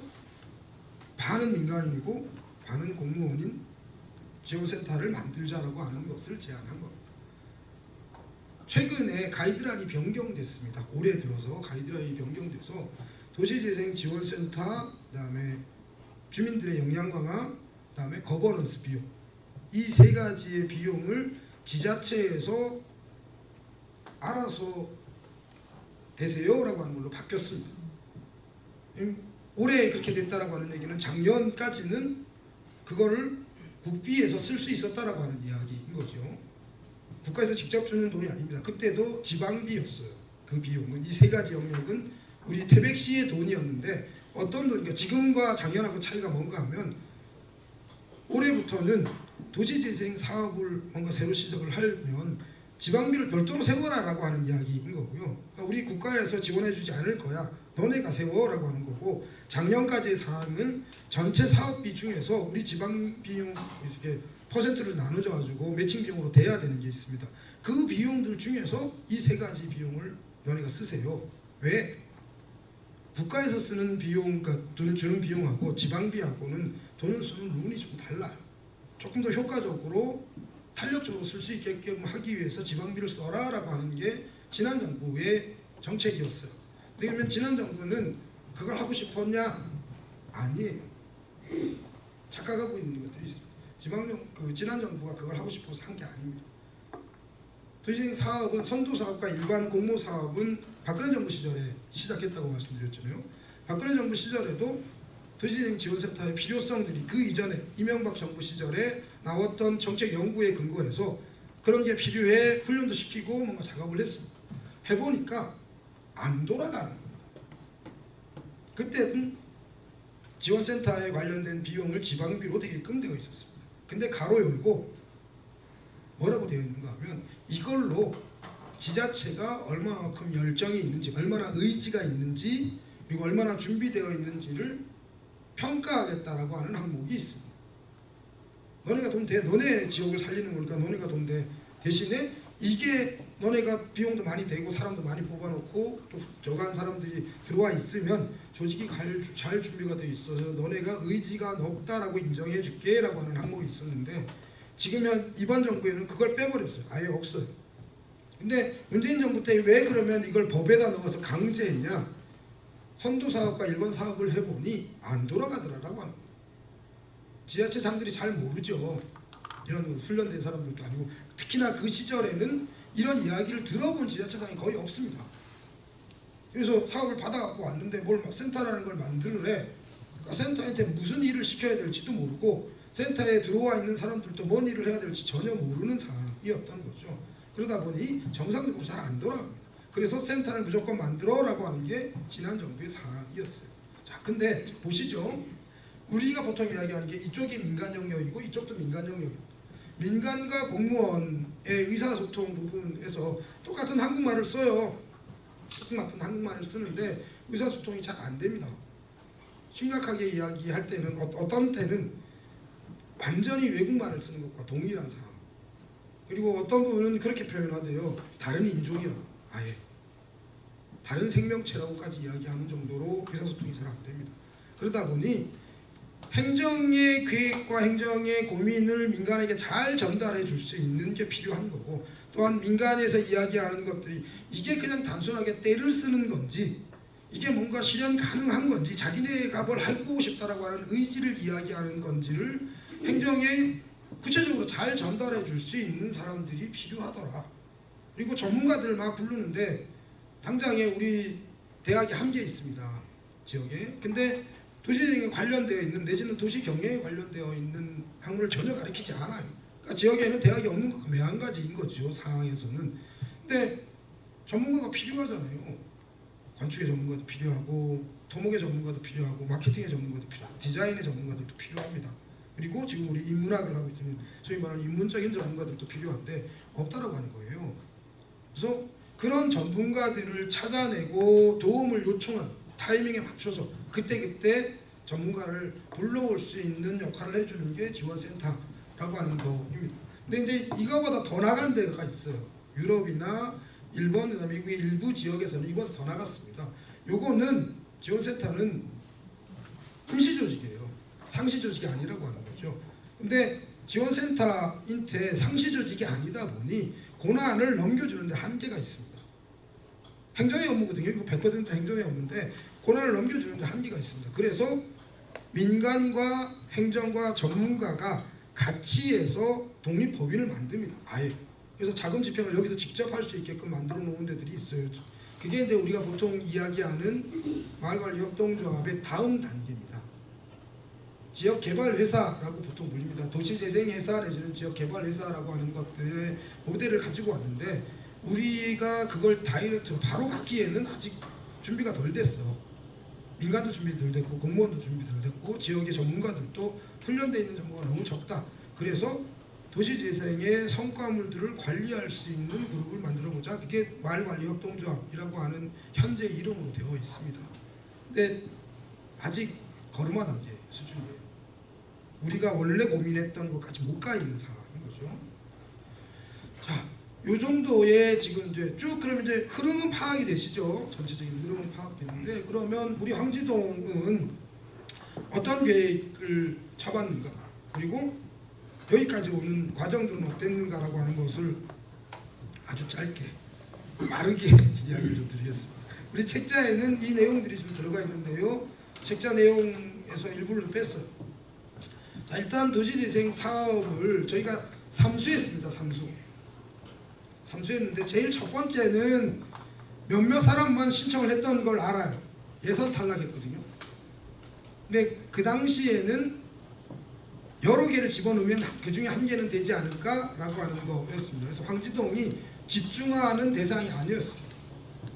반은 민간인이고 반은 공무원인 지원센터를 만들자라고 하는 것을 제안한 겁니다. 최근에 가이드라인이 변경됐습니다. 올해 들어서 가이드라인이 변경돼서 도시재생 지원센터, 그다음에 주민들의 역량 강화, 그다음에 거버넌스 비용 이 세 가지의 비용을 지자체에서 알아서 되세요라고 하는 걸로 바뀌었습니다. 음, 올해 그렇게 됐다라고 하는 얘기는 작년까지는 그거를 국비에서 쓸 수 있었다라고 하는 이야기인 거죠. 국가에서 직접 주는 돈이 아닙니다. 그때도 지방비였어요. 그 비용은 이 세 가지 영역은 우리 태백시의 돈이었는데 어떤 돈이니까 지금과 작년하고 차이가 뭔가 하면 올해부터는 도시재생 사업을 뭔가 새로 시작을 하면 지방비를 별도로 세워라라고 하는 이야기인 거고요. 그러니까 우리 국가에서 지원해주지 않을 거야. 너네가 세워라고 하는 거고 작년까지의 상황은 전체 사업비 중에서 우리 지방 비용 이렇게 퍼센트를 나눠져 가지고 매칭 비용으로 돼야 되는 게 있습니다. 그 비용들 중에서 이 세 가지 비용을 너네가 쓰세요. 왜? 국가에서 쓰는 비용, 그러니까 돈을 주는 비용하고 지방비하고는 돈을 쓰는 룰이 좀 달라요. 조금 더 효과적으로 탄력적으로 쓸 수 있게끔 하기 위해서 지방비를 써라라고 하는 게 지난 정부의 정책이었어요. 그러면 지난 정부는 그걸 하고 싶었냐? 아니에요. 착각하고 있는 것들이 있습니다. 지방정 그 지난 정부가 그걸 하고 싶어서 한 게 아닙니다. 도시재생 사업은 선도 사업과 일반 공모 사업은 박근혜 정부 시절에 시작했다고 말씀드렸잖아요. 박근혜 정부 시절에도 도시재생 지원센터의 필요성들이 그 이전에 이명박 정부 시절에 나왔던 정책 연구에 근거해서 그런 게 필요해 훈련도 시키고 뭔가 작업을 했습니다. 해보니까 안 돌아가는 거예요. 그때는 지원센터에 관련된 비용을 지방비로 되게끔 되어 있었습니다. 근데 가로 열고 뭐라고 되어 있는가 하면 이걸로 지자체가 얼마만큼 열정이 있는지 얼마나 의지가 있는지 그리고 얼마나 준비되어 있는지를 평가하겠다라고 하는 항목이 있습니다. 너네가 돈 대, 너네 지역을 살리는 거니까 너네가 돈 대. 대신에 이게 너네가 비용도 많이 되고 사람도 많이 뽑아놓고 또 저간 사람들이 들어와 있으면 조직이 잘, 잘 준비가 돼 있어서 너네가 의지가 높다라고 인정해 줄게 라고 하는 항목이 있었는데 지금 현 이번 정부에는 그걸 빼버렸어요. 아예 없어요. 근데 문재인 정부 때 왜 그러면 이걸 법에다 넣어서 강제했냐? 선도 사업과 일반 사업을 해보니 안 돌아가더라라고 하는 거예요. 지자체장들이 잘 모르죠. 이런 훈련된 사람들도 아니고 특히나 그 시절에는 이런 이야기를 들어본 지자체장이 거의 없습니다. 그래서 사업을 받아갖고 왔는데 뭘 막 센터라는 걸 만들래. 그러니까 센터한테 무슨 일을 시켜야 될지도 모르고 센터에 들어와 있는 사람들도 뭔 일을 해야 될지 전혀 모르는 상황이었던 거죠. 그러다 보니 정상적으로 잘 안 돌아갑니다. 그래서 센터를 무조건 만들어 라고 하는 게 지난 정부의 상황이었어요. 자, 근데 보시죠. 우리가 보통 이야기하는 게 이쪽이 민간 영역이고 이쪽도 민간 영역입니다. 민간과 공무원의 의사소통 부분에서 똑같은 한국말을 써요. 똑같은 한국말을 쓰는데 의사소통이 잘 안 됩니다. 심각하게 이야기할 때는 어- 어떤 때는 완전히 외국말을 쓰는 것과 동일한 상황. 그리고 어떤 부분은 그렇게 표현하대요. 다른 인종이라고 아예 다른 생명체라고까지 이야기하는 정도로 의사소통이 잘 안 됩니다. 그러다 보니 행정의 계획과 행정의 고민을 민간에게 잘 전달해 줄 수 있는 게 필요한 거고 또한 민간에서 이야기하는 것들이 이게 그냥 단순하게 때를 쓰는 건지 이게 뭔가 실현 가능한 건지 자기네가 뭘 해보고 싶다라고 하는 의지를 이야기하는 건지를 행정에 구체적으로 잘 전달해 줄 수 있는 사람들이 필요하더라. 그리고 전문가들 막 부르는데 당장에 우리 대학이 한 개 있습니다. 지역에. 근데 도시재생에 관련되어 있는 내지는 도시 경영에 관련되어 있는 학문을 전혀 가르치지 않아요. 그러니까 지역에는 대학이 없는 것과 매한가지인 거죠. 상황에서는. 근데 전문가가 필요하잖아요. 건축의 전문가도 필요하고 토목의 전문가도 필요하고 마케팅의 전문가도 필요하고 디자인의 전문가들도 필요합니다. 그리고 지금 우리 인문학을 하고 있는 소위 말하는 인문적인 전문가들도 필요한데 없다라고 하는 거예요. 그래서 그런 전문가들을 찾아내고 도움을 요청한 타이밍에 맞춰서 그때그때 전문가를 불러올 수 있는 역할을 해주는 게 지원센터라고 하는 거입니다. 근데 이제 이거보다 더 나간 데가 있어요. 유럽이나 일본, 미국의 일부 지역에서는 이보다 더 나갔습니다. 요거는 지원센터는 임시 조직이에요. 상시 조직이 아니라고 하는 거죠. 근데 지원센터인데 상시 조직이 아니다 보니 고난을 넘겨주는데 한계가 있습니다. 행정의 업무거든요. 이거 100% 행정의 업무인데 고난을 넘겨주는 데 한계가 있습니다. 그래서 민간과 행정과 전문가가 같이 해서 독립법인을 만듭니다. 아예. 그래서 자금 집행을 여기서 직접 할 수 있게끔 만들어 놓은 데들이 있어요. 그게 이제 우리가 보통 이야기하는 마을관리 협동조합의 다음 단계입니다. 지역 개발 회사라고 보통 불립니다. 도시재생 회사 내지는 지역 개발 회사라고 하는 것들의 모델을 가지고 왔는데 우리가 그걸 다이렉트로 바로 갖기에는 아직 준비가 덜 됐어. 민간도 준비 덜 됐고 공무원도 준비 덜 됐고 지역의 전문가들도 훈련되어 있는 정보가 너무 적다. 그래서 도시재생의 성과물들을 관리할 수 있는 그룹을 만들어보자. 그게 마을관리협동조합이라고 하는 현재 이름으로 되어 있습니다. 근데 아직 걸음마 단계 수준이에요. 우리가 원래 고민했던 것까지 못 가 있는 상황인 거죠. 자, 요 정도의 지금 이제 쭉 그러면 이제 흐름은 파악이 되시죠? 전체적인 흐름은 파악되는데 그러면 우리 황지동은 어떤 계획을 잡았는가? 그리고 여기까지 오는 과정들은 어땠는가라고 하는 것을 아주 짧게 빠르게 이야기를 좀 드리겠습니다. 우리 책자에는 이 내용들이 좀 들어가 있는데요. 책자 내용에서 일부를 뺐어요. 자 일단 도시재생 사업을 저희가 삼수했습니다. 삼수. 삼수했는데 제일 첫 번째는 몇몇 사람만 신청을 했던 걸 알아요. 예선 탈락했거든요. 근데 그 당시에는 여러 개를 집어넣으면 그 중에 한 개는 되지 않을까라고 하는 거였습니다. 그래서 황지동이 집중하는 대상이 아니었어요.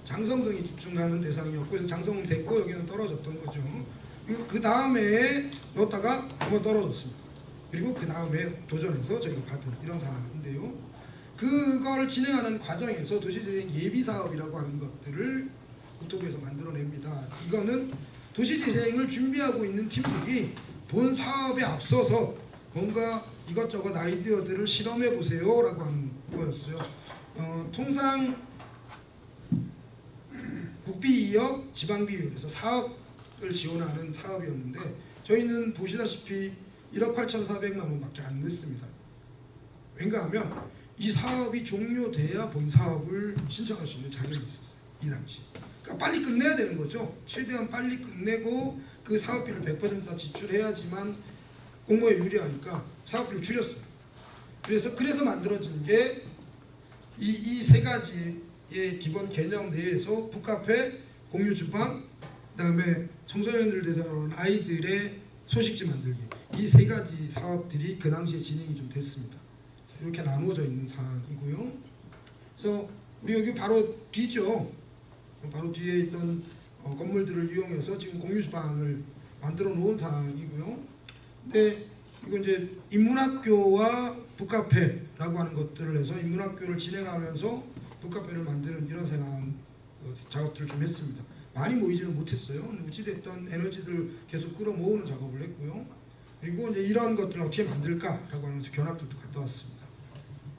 장성동이 집중하는 대상이었고 장성은 됐고 여기는 떨어졌던 거죠. 그 다음에 넣었다가 한번 떨어졌습니다. 그리고 그 다음에 도전해서 저희가 받은 이런 상황인데요. 그걸 진행하는 과정에서 도시재생 예비사업이라고 하는 것들을 국토부에서 만들어냅니다. 이거는 도시재생을 준비하고 있는 팀들이 본 사업에 앞서서 뭔가 이것저것 아이디어들을 실험해 보세요 라고 하는 거였어요. 어, 통상 국비이역, 지방비이역에서 사업을 지원하는 사업이었는데 저희는 보시다시피 1억 8,400만 원밖에 안 냈습니다. 왜냐하면 이 사업이 종료돼야 본 사업을 신청할 수 있는 자격이 있었어요. 이 당시. 그러니까 빨리 끝내야 되는 거죠. 최대한 빨리 끝내고 그 사업비를 100%다 지출해야지만 공모에 유리하니까 사업비를 줄였어요. 그래서 그래서 만들어진 게 이 이 세 가지의 기본 개념 내에서 북카페, 공유 주방, 그다음에 청소년들 대상으로 아이들의 소식지 만들기 이 세 가지 사업들이 그 당시에 진행이 좀 됐습니다. 이렇게 나누어져 있는 상황이고요. 그래서 우리 여기 바로 뒤죠. 바로 뒤에 있던 어, 건물들을 이용해서 지금 공유 주방을 만들어 놓은 상황이고요. 근데 이거 이제 인문학교와 북카페라고 하는 것들을 해서 인문학교를 진행하면서 북카페를 만드는 이런 생각 어, 작업들을 좀 했습니다. 많이 모이지는 못했어요. 어찌됐든 에너지를 계속 끌어모으는 작업을 했고요. 그리고 이제 이런 것들을 어떻게 만들까라고 하면서 견학들도 갔다 왔습니다.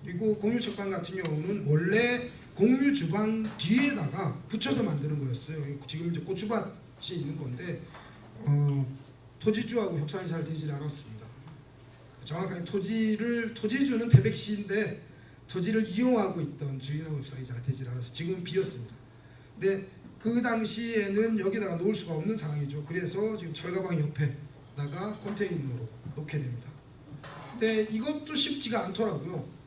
그리고 공유 책방 같은 경우는 원래 공유 주방 뒤에다가 붙여서 만드는 거였어요. 지금 이제 고추밭이 있는 건데 어, 토지주하고 협상이 잘 되질 않았습니다. 정확하게 토지를 토지주는 태백시인데 토지를 이용하고 있던 주인하고 협상이 잘 되질 않아서 지금 비었습니다. 근데 그 당시에는 여기다가 놓을 수가 없는 상황이죠. 그래서 지금 철가방 옆에다가 컨테이너로 놓게 됩니다. 근데 이것도 쉽지가 않더라고요.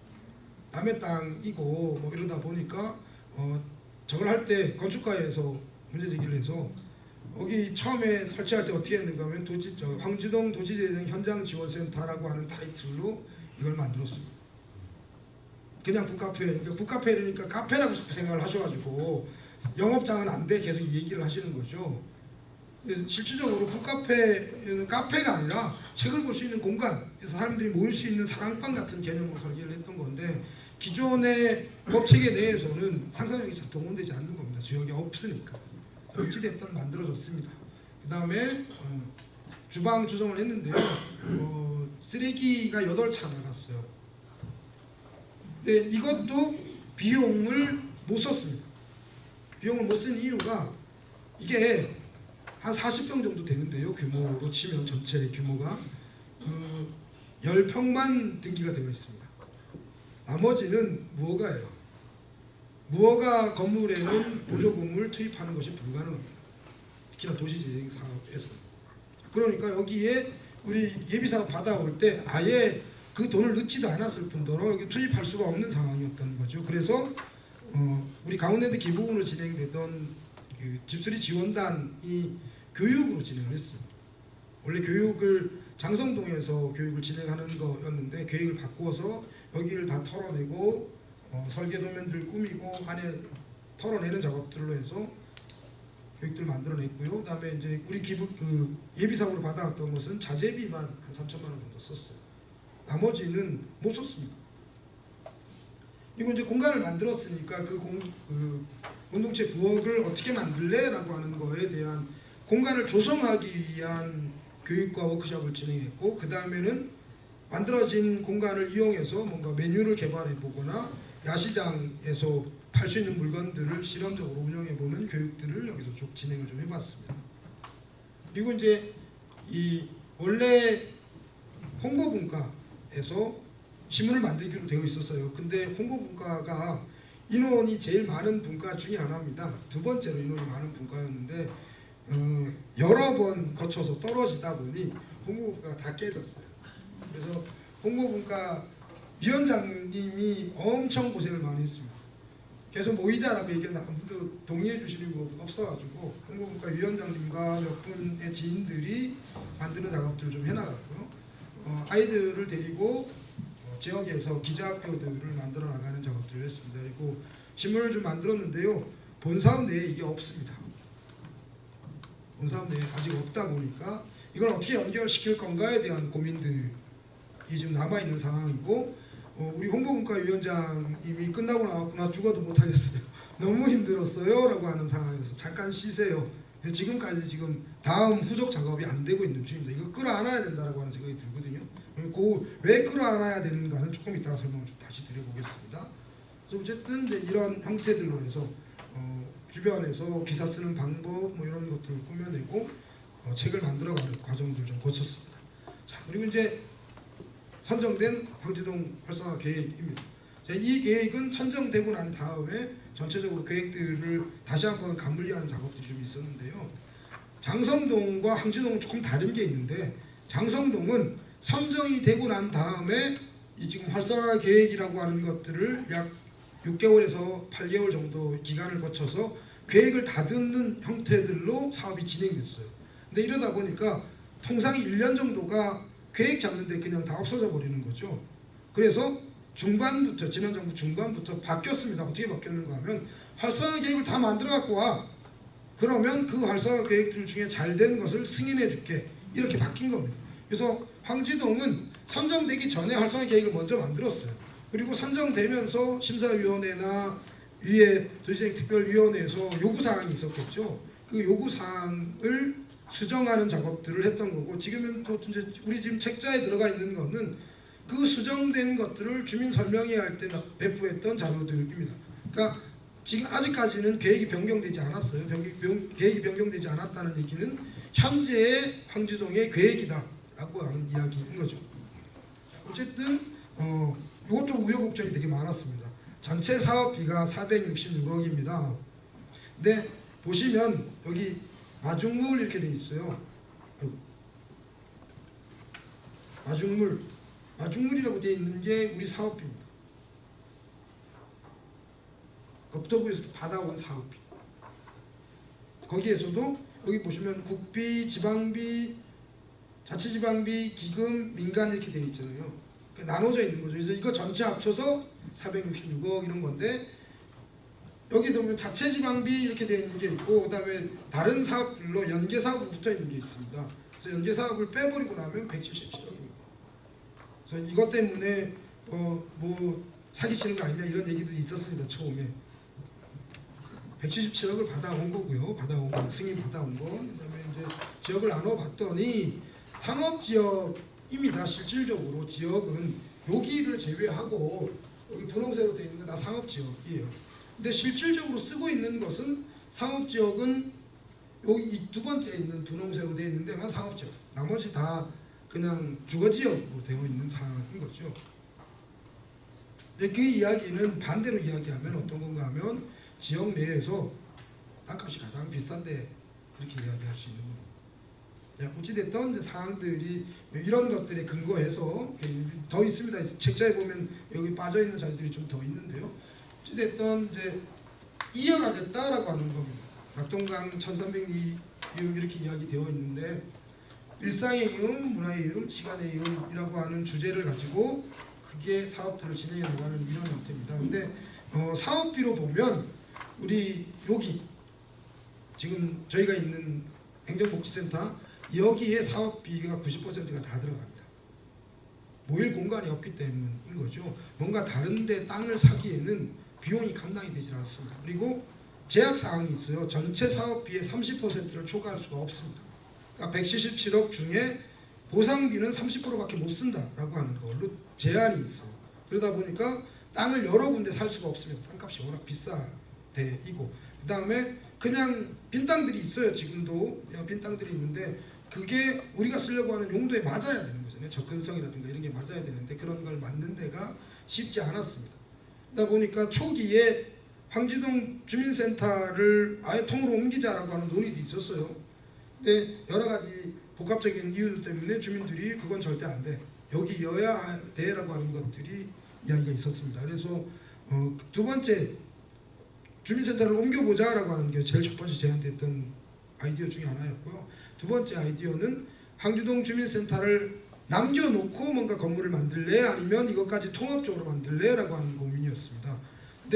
남의 땅이고 뭐 이러다 보니까 어, 저걸 할 때 건축가에서 문제 제기를 해서 여기 처음에 설치할 때 어떻게 했는가 하면 도지, 저 황지동 도시재생 현장 지원센터라고 하는 타이틀로 이걸 만들었습니다. 그냥 북카페, 그러니까 북카페니까 카페라고 자꾸 생각을 하셔가지고 영업장은 안 돼 계속 이 얘기를 하시는 거죠. 그래서 실질적으로 북카페는 카페가 아니라 책을 볼 수 있는 공간, 그래서 사람들이 모일 수 있는 사랑방 같은 개념으로 설계를 했던 건데 기존의 법체계 내에서는 상상력이 잘 동원되지 않는 겁니다. 주역이 없으니까. 어찌됐든 만들어졌습니다. 그 다음에 어, 주방 조정을 했는데요. 어, 쓰레기가 8차 나갔어요. 근데 이것도 비용을 못 썼습니다. 비용을 못 쓴 이유가 이게 한 40평 정도 되는데요. 규모로 치면 전체 규모가 어, 10평만 등기가 되어 있습니다. 나머지는 무허가예요. 무허가 건물에는 보조금을 투입하는 것이 불가능합니다. 특히나 도시재생 사업에서. 그러니까 여기에 우리 예비사업 받아올 때 아예 그 돈을 넣지도 않았을 뿐더러 여기 투입할 수가 없는 상황이었던 거죠. 그래서 어, 우리 강원랜드 기부금으로 진행되던 그 집수리 지원단이 교육으로 진행을 했습니다. 원래 교육을 장성동에서 교육을 진행하는 거였는데 계획을 바꿔서 여기를 다 털어내고 어, 설계 도면들 꾸미고 안에 털어내는 작업들로 해서 교육들 만들어냈고요. 그 다음에 이제 우리 기부 그 예비상으로 받아왔던 것은 자재비만 한 3천만 원 정도 썼어요. 나머지는 못 썼습니다. 그리고 이제 공간을 만들었으니까 그, 공, 그 공동체 부엌을 어떻게 만들래 라고 하는 거에 대한 공간을 조성하기 위한 교육과 워크숍을 진행했고 그 다음에는 만들어진 공간을 이용해서 뭔가 메뉴를 개발해 보거나 야시장에서 팔 수 있는 물건들을 실험적으로 운영해 보는 교육들을 여기서 쭉 진행을 좀 해봤습니다. 그리고 이제 이 원래 홍보분과에서 신문을 만들기로 되어 있었어요. 근데 홍보분과가 인원이 제일 많은 분과 중에 하나입니다. 두 번째로 인원이 많은 분과였는데 어, 여러 번 거쳐서 떨어지다 보니 홍보부가 다 깨졌어요. 그래서 홍보분과 위원장님이 엄청 고생을 많이 했습니다. 계속 모이자라고 얘기했는데 아무도 동의해 주시는 분 없어가지고 홍보분과 위원장님과 몇 분의 지인들이 만드는 작업들을 좀 해나갔고요. 어, 아이들을 데리고 어, 지역에서 기자학교들을 만들어 나가는 작업들을 했습니다. 그리고 신문을 좀 만들었는데요. 본사업 내에 이게 없습니다. 본사업 내에 아직 없다 보니까 이걸 어떻게 연결시킬 건가에 대한 고민들이 지금 남아 있는 상황이고 어, 우리 홍보분과 위원장님이 끝나고 나왔구나 죽어도 못하겠어요. 너무 힘들었어요 라고 하는 상황에서 잠깐 쉬세요. 지금까지 지금 다음 후속 작업이 안 되고 있는 중입니다. 이거 끌어안아야 된다라고 하는 생각이 들거든요. 그왜 끌어안아야 되는가는 조금 이따가 설명을 좀 다시 드려보겠습니다. 그래서 어쨌든 이제 이런 형태들로 해서 어, 주변에서 기사 쓰는 방법 뭐 이런 것들을 꾸며내고 어, 책을 만들어가는 과정들을 좀 거쳤습니다. 자 그리고 이제 선정된 황지동 활성화 계획입니다. 자, 이 계획은 선정되고 난 다음에 전체적으로 계획들을 다시 한번 간분리하는 작업들이 좀 있었는데요. 장성동과 황지동은 조금 다른 게 있는데 장성동은 선정이 되고 난 다음에 이 지금 활성화 계획이라고 하는 것들을 약 6개월에서 8개월 정도 기간을 거쳐서 계획을 다듬는 형태들로 사업이 진행됐어요. 근데 이러다 보니까 통상 1년 정도가 계획 잡는데 그냥 다 없어져 버리는 거죠. 그래서 중반부터 지난 정부 중반부터 바뀌었습니다. 어떻게 바뀌었는가 하면 활성화 계획을 다 만들어 갖고 와. 그러면 그 활성화 계획들 중에 잘 된 것을 승인해 줄게. 이렇게 바뀐 겁니다. 그래서 황지동은 선정되기 전에 활성화 계획을 먼저 만들었어요. 그리고 선정되면서 심사위원회나 위에 도시재생 특별위원회에서 요구사항이 있었겠죠. 그 요구사항을 수정하는 작업들을 했던 거고 지금은 또 이제 우리 지금 책자에 들어가 있는 거는 그 수정된 것들을 주민 설명회 할 때 배포했던 자료들입니다. 그러니까 지금 아직까지는 계획이 변경되지 않았어요. 변기- 변- 계획이 변경되지 않았다는 얘기는 현재의 황지동의 계획이다라고 하는 이야기인 거죠. 어쨌든 어, 이것도 우여곡절이 되게 많았습니다. 전체 사업비가 466억입니다. 근데 보시면 여기 마중물 이렇게 돼 있어요. 아이고. 마중물, 마중물이라고 돼 있는 게 우리 사업비입니다. 국토부에서 받아온 사업비. 거기에서도 여기 보시면 국비, 지방비, 자치지방비, 기금, 민간 이렇게 되어 있잖아요. 그러니까 나눠져 있는 거죠. 그래서 이거 전체 합쳐서 466억 이런 건데 여기 보면 자체 지방비 이렇게 되어 있는 게 있고 그 다음에 다른 사업들로 연계 사업으로 붙어 있는 게 있습니다. 그래서 연계 사업을 빼버리고 나면 177억입니다. 그래서 이것 때문에 어, 뭐 사기치는 거 아니냐 이런 얘기도 있었습니다 처음에. 177억을 받아온 거고요. 받아온 거, 승인 받아온 거. 그다음에 이제 지역을 나눠봤더니 상업 지역입니다. 실질적으로 지역은 여기를 제외하고 여기 분홍색으로 되어 있는 거다 상업 지역이에요. 근데 실질적으로 쓰고 있는 것은 상업 지역은 여기 이두 번째 있는 분홍색으로 되어 있는 데만 상업 지역. 나머지 다 그냥 주거 지역으로 되어 있는 상황인 거죠. 근데 그 이야기는 반대로 이야기하면 어떤 건가 하면 지역 내에서 땅값이 가장 비싼데 그렇게 이야기할 수 있는 어찌됐든 이제 사항들이 이런 것들에 근거해서 더 있습니다. 책자에 보면 여기 빠져 있는 자료들이 좀 더 있는데요. 어찌됐든 이제 이어가겠다라고 하는 겁니다. 낙동강 1300리 이음 이렇게 이야기되어 있는데 일상의 이음, 문화의 이음, 시간의 이음이라고 하는 주제를 가지고 그게 사업들을 진행해 나가는 이런 형태입니다. 근데 어, 사업비로 보면 우리 여기 지금 저희가 있는 행정복지센터 여기에 사업비가 90%가 다 들어갑니다. 모일 공간이 없기 때문인 거죠. 뭔가 다른데 땅을 사기에는 비용이 감당이 되지 않습니다. 그리고 제약 사항이 있어요. 전체 사업비의 30%를 초과할 수가 없습니다. 그러니까 177억 중에 보상비는 30%밖에 못 쓴다라고 하는 걸로 제한이 있어요. 그러다 보니까 땅을 여러 군데 살 수가 없습니다. 땅값이 워낙 비싸대이고 그 다음에 그냥 빈 땅들이 있어요. 지금도 그냥 빈 땅들이 있는데 그게 우리가 쓰려고 하는 용도에 맞아야 되는 거잖아요. 접근성이라든가 이런 게 맞아야 되는데 그런 걸 맞는 데가 쉽지 않았습니다. 그러다 보니까 초기에 황지동 주민센터를 아예 통으로 옮기자라고 하는 논의도 있었어요. 근데 여러 가지 복합적인 이유들 때문에 주민들이 그건 절대 안 돼. 여기여야 돼라고 하는 것들이 이야기가 있었습니다. 그래서 어, 두 번째 주민센터를 옮겨보자라고 하는 게 제일 첫 번째 제안됐던 아이디어 중에 하나였고요. 두 번째 아이디어는 항주동 주민센터를 남겨놓고 뭔가 건물을 만들래 아니면 이것까지 통합적으로 만들래 라고 하는 고민이었습니다.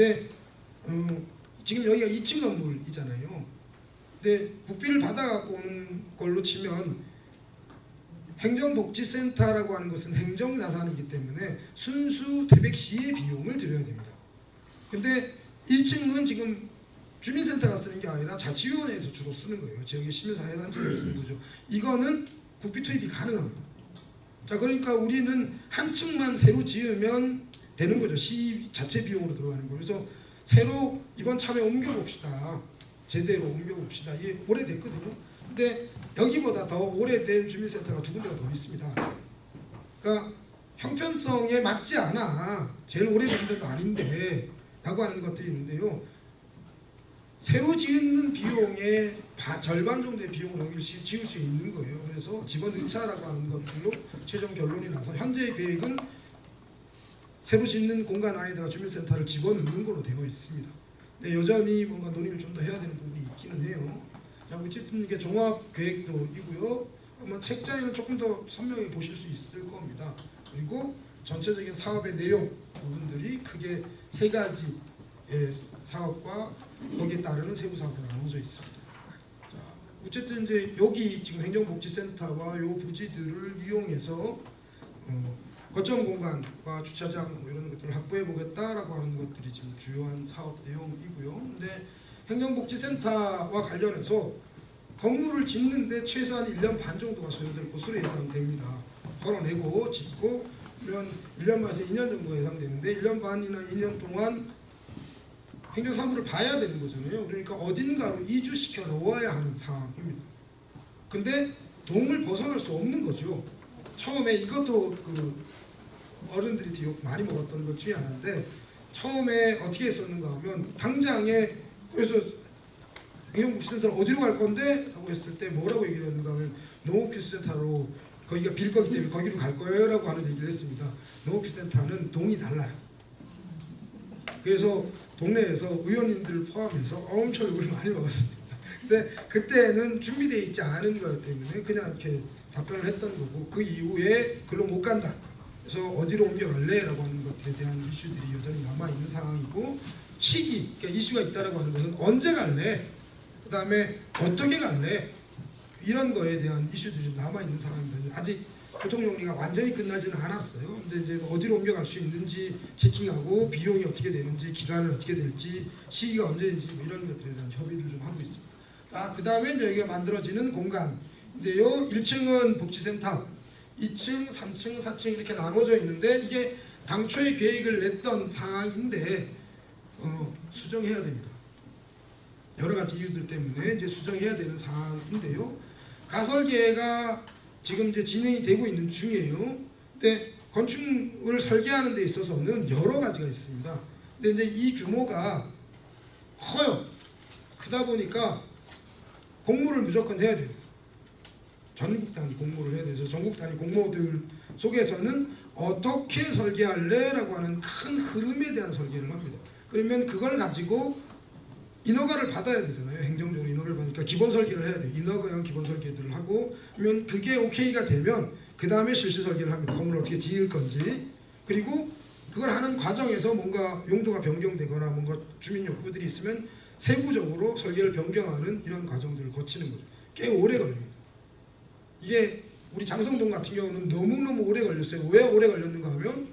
근데 어, 지금 여기가 2층 건물이잖아요. 근데 국비를 받아갖고 오는 걸로 치면 행정복지센터라고 하는 것은 행정자산이기 때문에 순수 태백시의 비용을 들여야 됩니다. 근데 1층은 지금 주민센터가 쓰는 게 아니라 자치위원회에서 주로 쓰는 거예요. 지역의 시민사회단체가 쓰는 거죠. 이거는 국비 투입이 가능합니다. 자 그러니까 우리는 한 층만 새로 지으면 되는 거죠. 시 자체 비용으로 들어가는 거예요. 그래서 새로 이번 참에 옮겨봅시다. 제대로 옮겨봅시다. 이게 오래됐거든요. 근데 여기보다 더 오래된 주민센터가 두 군데가 더 있습니다. 그러니까 형편성에 맞지 않아. 제일 오래된 데도 아닌데 라고 하는 것들이 있는데요. 새로 짓는 비용의 바- 절반 정도의 비용을 여기를 지- 지을 수 있는 거예요. 그래서 집어넣자라고 하는 것들로 최종 결론이 나서 현재 계획은 새로 짓는 공간 안에다가 주민센터를 집어넣는 걸로 되어 있습니다. 근데 여전히 뭔가 논의를 좀 더 해야 되는 부분이 있기는 해요. 자, 어쨌든 이게 종합 계획도이고요. 아마 책자에는 조금 더 선명히 보실 수 있을 겁니다. 그리고 전체적인 사업의 내용 부분들이 크게 세 가지의 사업과 거기에 따르는 세부 사업으로 나눠져 있습니다. 자, 어쨌든 이제 여기 지금 행정복지센터와 요 부지들을 이용해서 어, 거점 공간과 주차장 뭐 이런 것들을 확보해 보겠다라고 하는 것들이 지금 주요한 사업 내용이고요. 근데 행정복지센터와 관련해서 건물을 짓는데 최소한 1년 반 정도가 소요될 것으로 예상됩니다. 걸어내고 짓고 그러면 1년 반에서 2년 정도 예상되는데 1년 반이나 2년 동안 행정사무를 봐야 되는 거잖아요. 그러니까 어딘가로 이주시켜 놓아야 하는 상황입니다. 근데 동을 벗어날 수 없는 거죠. 처음에 이것도 그 어른들이 되게 많이 먹었던 것 중에 하나인데 처음에 어떻게 했었는가 하면 당장에 그래서 행정복지센터를 어디로 갈 건데? 하고 했을 때 뭐라고 얘기를 했는가 하면 농업기술센터로 거기가 빌 거기 때문에 거기로 갈 거예요 라고 하는 얘기를 했습니다. 농업기술센터는 동이 달라요. 그래서 동네에서 의원님들 포함해서 엄청 욕을 많이 먹었습니다. 근데 그때는 준비되어 있지 않은 거였기 때문에 그냥 이렇게 답변을 했던 거고 그 이후에 글로 못 간다. 그래서 어디로 옮겨갈래? 라고 하는 것들에 대한 이슈들이 여전히 남아있는 상황이고 시기, 그러니까 이슈가 있다라고 하는 것은 언제 갈래? 그 다음에 어떻게 갈래? 이런 거에 대한 이슈들이 좀 남아있는 상황입니다. 아직 교통 정리가 완전히 끝나지는 않았어요. 근데 이제 어디로 옮겨갈 수 있는지 체킹하고 비용이 어떻게 되는지 기간은 어떻게 될지 시기가 언제인지 뭐 이런 것들에 대한 협의를 좀 하고 있습니다. 자, 그 다음에 여기가 만들어지는 공간인데요. 1층은 복지센터, 2층, 3층, 4층 이렇게 나눠져 있는데 이게 당초에 계획을 냈던 상황인데 어, 수정해야 됩니다. 여러 가지 이유들 때문에 이제 수정해야 되는 상황인데요. 가설계가 지금 이제 진행이 되고 있는 중이에요. 근데 건축을 설계하는 데 있어서는 여러 가지가 있습니다. 근데 이제 이 규모가 커요. 크다 보니까 공모를 무조건 해야 돼요. 전국 단위 공모를 해야 돼서 전국 단위 공모들 속에서는 어떻게 설계할래 라고 하는 큰 흐름에 대한 설계를 합니다. 그러면 그걸 가지고 인허가를 받아야 되잖아요. 행정적으로 인허가를 받으니까 기본 설계를 해야 돼요. 인허가형 기본 설계들을 하고 그러면 그게 오케이가 되면 그 다음에 실시 설계를 합니다. 건물을 어떻게 지을 건지 그리고 그걸 하는 과정에서 뭔가 용도가 변경되거나 뭔가 주민 욕구들이 있으면 세부적으로 설계를 변경하는 이런 과정들을 거치는 거죠. 꽤 오래 걸립니다. 이게 우리 장성동 같은 경우는 너무너무 오래 걸렸어요. 왜 오래 걸렸는가 하면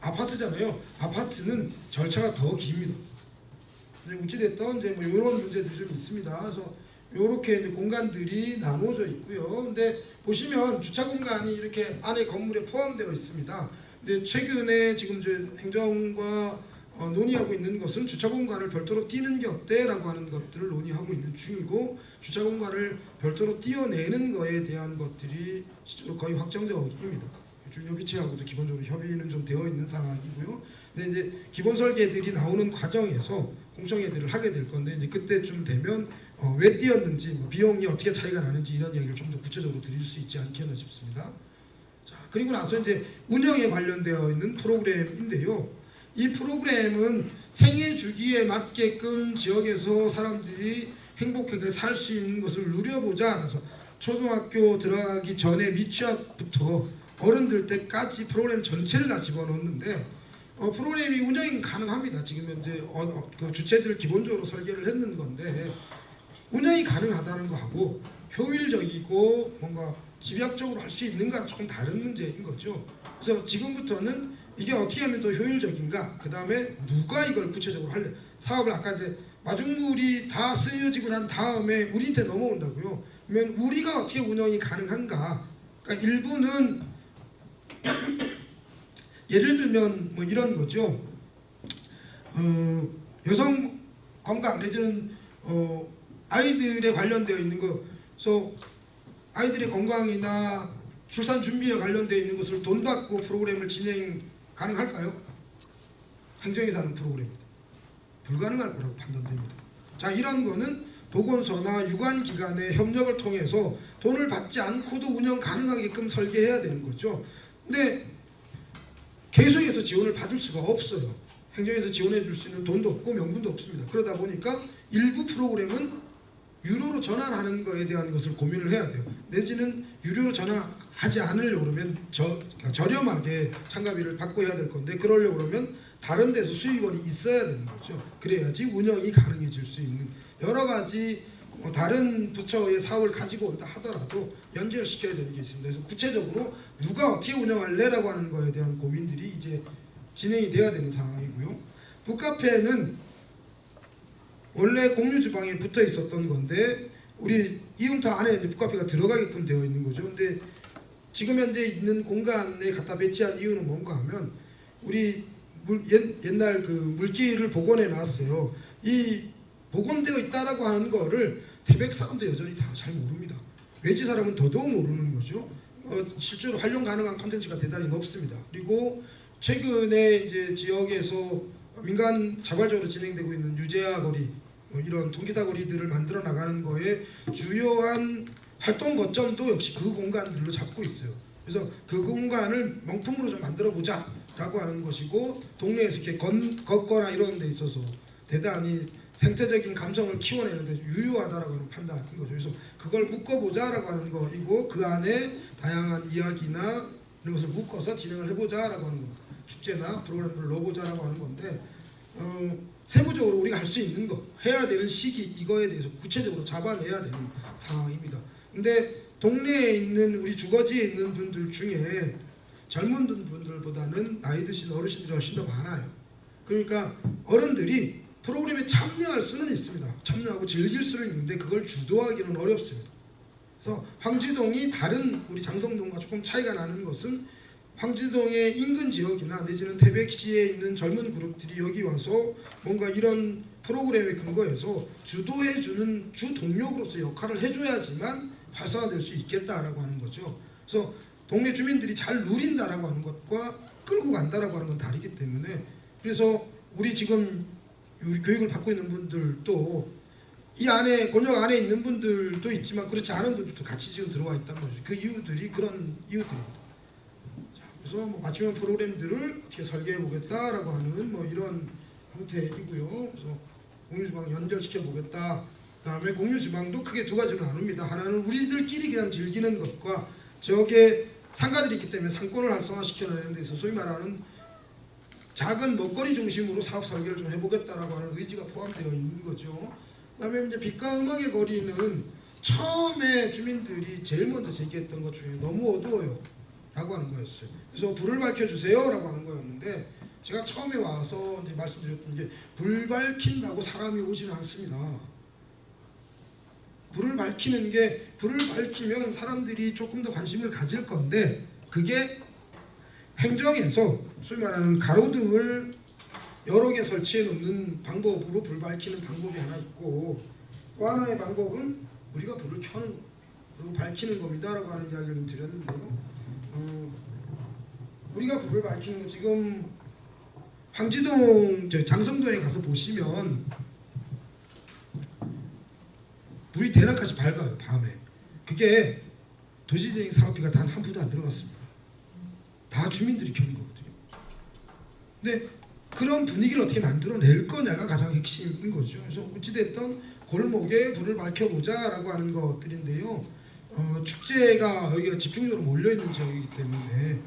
아파트잖아요. 아파트는 절차가 더 깁니다. 어찌됐든 이제 뭐 이런 문제들이 좀 있습니다. 그래서 이렇게 공간들이 나눠져 있고요. 근데 보시면 주차 공간이 이렇게 안에 건물에 포함되어 있습니다. 근데 최근에 지금 이제 행정과 어, 논의하고 있는 것은 주차 공간을 별도로 띄는 게 어때라고 하는 것들을 논의하고 있는 중이고 주차 공간을 별도로 띄어내는 거에 대한 것들이 실제로 거의 확정적입니다. 협의체하고도 기본적으로 협의는 좀 되어 있는 상황이고요. 근데 이제 기본 설계들이 나오는 과정에서 공청회들을 하게 될 건데 이제 그때쯤 되면 어, 왜 뛰었는지 뭐 비용이 어떻게 차이가 나는지 이런 이야기를 좀 더 구체적으로 드릴 수 있지 않겠나 싶습니다. 자 그리고 나서 이제 운영에 관련되어 있는 프로그램인데요. 이 프로그램은 생애 주기에 맞게끔 지역에서 사람들이 행복하게 살 수 있는 것을 누려보자. 그래서 초등학교 들어가기 전에 미취학부터 어른들 때까지 프로그램 전체를 다 집어넣었는데 어, 프로그램이 운영이 가능합니다. 지금 현재 어, 어, 그 주체들 기본적으로 설계를 했는 건데 운영이 가능하다는 거하고 효율적이고 뭔가 집약적으로 할 수 있는가 조금 다른 문제인 거죠. 그래서 지금부터는 이게 어떻게 하면 더 효율적인가? 그 다음에 누가 이걸 구체적으로 할래? 사업을 아까 이제 마중물이 다 쓰여지고 난 다음에 우리한테 넘어온다고요. 그러면 우리가 어떻게 운영이 가능한가? 그러니까 일부는 예를 들면 뭐 이런 거죠. 어, 여성 건강 내지는 어, 아이들에 관련되어 있는 거, 그래서 아이들의 건강이나 출산 준비에 관련되어 있는 것을 돈 받고 프로그램을 진행 가능할까요? 행정에서 하는 프로그램 불가능할 거라고 판단됩니다. 자 이런 거는 보건소나 유관기관의 협력을 통해서 돈을 받지 않고도 운영 가능하게끔 설계해야 되는 거죠. 근데 계속해서 지원을 받을 수가 없어요. 행정에서 지원해 줄 수 있는 돈도 없고 명분도 없습니다. 그러다 보니까 일부 프로그램은 유료로 전환하는 거에 대한 것을 고민을 해야 돼요. 내지는 유료로 전환하지 않으려고 그러면 저, 저렴하게 참가비를 받고 해야 될 건데 그러려고 그러면 다른 데서 수익원이 있어야 되는 거죠. 그래야지 운영이 가능해질 수 있는 여러 가지 뭐 다른 부처의 사업을 가지고 온다 하더라도 연결시켜야 되는 게 있습니다. 그래서 구체적으로 누가 어떻게 운영할래라고 하는 거에 대한 고민들이 이제 진행이 돼야 되는 상황이고요. 북카페는 원래 공유 주방에 붙어 있었던 건데 우리 이움터 안에 북카페가 들어가게끔 되어 있는 거죠. 근데 지금 현재 있는 공간에 갖다 배치한 이유는 뭔가 하면 우리 물, 옛, 옛날 그 물기를 복원해 놨어요. 이 복원되어 있다라고 하는 거를 태백 사람도 여전히 다 잘 모릅니다. 외지 사람은 더더욱 모르는 거죠. 어, 실제로 활용 가능한 컨텐츠가 대단히 높습니다. 그리고 최근에 이제 지역에서 민간 자발적으로 진행되고 있는 유재하 거리 뭐 이런 통기타 거리들을 만들어 나가는 거에 주요한 활동 거점도 역시 그 공간들로 잡고 있어요. 그래서 그 공간을 명품으로 좀 만들어 보자 라고 하는 것이고 동네에서 이렇게 건, 걷거나 이런 데 있어서 대단히 생태적인 감성을 키워내는데 유효하다라고 하는 판단인 거죠. 그래서 그걸 묶어보자라고 하는 거이고 그 안에 다양한 이야기나 이런 것을 묶어서 진행을 해보자라고 하는 겁니다. 축제나 프로그램을 넣어보자라고 하는 건데 어, 세부적으로 우리가 할 수 있는 거 해야 되는 시기 이거에 대해서 구체적으로 잡아내야 되는 상황입니다. 근데 동네에 있는 우리 주거지에 있는 분들 중에 젊은 분들보다는 나이 드신 어르신들이 훨씬 더 많아요. 그러니까 어른들이 프로그램에 참여할 수는 있습니다. 참여하고 즐길 수는 있는데 그걸 주도하기는 어렵습니다. 그래서 황지동이 다른 우리 장성동과 조금 차이가 나는 것은 황지동의 인근 지역이나 내지는 태백시에 있는 젊은 그룹들이 여기 와서 뭔가 이런 프로그램에 근거해서 주도해주는 주 동력으로서 역할을 해줘야지만 활성화될 수 있겠다라고 하는 거죠. 그래서 동네 주민들이 잘 누린다라고 하는 것과 끌고 간다라고 하는 건 다르기 때문에 그래서 우리 지금 교육을 받고 있는 분들도 이 안에 권역 안에 있는 분들도 있지만 그렇지 않은 분들도 같이 지금 들어와 있단 말이죠. 그 이유들이 그런 이유들입니다. 자, 그래서 뭐 맞춤형 프로그램들을 어떻게 설계해 보겠다라고 하는 뭐 이런 형태이고요. 그래서 공유주방 연결시켜 보겠다. 그다음에 공유주방도 크게 두 가지로 나눕니다. 하나는 우리들끼리 그냥 즐기는 것과 지역에 상가들이 있기 때문에 상권을 활성화시켜내는 데 있어서 소위 말하는 작은 먹거리 중심으로 사업 설계를 좀 해보겠다라고 하는 의지가 포함되어 있는 거죠. 그 다음에 이제 빛과 음악의 거리는 처음에 주민들이 제일 먼저 제기했던 것 중에 너무 어두워요. 라고 하는 거였어요. 그래서 불을 밝혀주세요. 라고 하는 거였는데 제가 처음에 와서 이제 말씀드렸던 게 불 밝힌다고 사람이 오지는 않습니다. 불을 밝히는 게 불을 밝히면 사람들이 조금 더 관심을 가질 건데 그게 행정에서 소위 말하는 가로등을 여러 개 설치해 놓는 방법으로 불 밝히는 방법이 하나 있고 또 하나의 방법은 우리가 불을 켜는 거 그리고 밝히는 겁니다 라고 하는 이야기를 드렸는데요. 어, 우리가 불을 밝히는 거 지금 황지동 저 장성동에 가서 보시면 물이 대낮까지 밝아요 밤에. 그게 도시재생 사업비가 단 한 푼도 안 들어갔습니다. 다 주민들이 켜는 거거든요. 근데 그런 분위기를 어떻게 만들어낼 거냐가 가장 핵심인 거죠. 그래서 어찌됐든 골목에 불을 밝혀보자 라고 하는 것들인데요. 어, 축제가 여기가 집중적으로 몰려있는 지역이기 때문에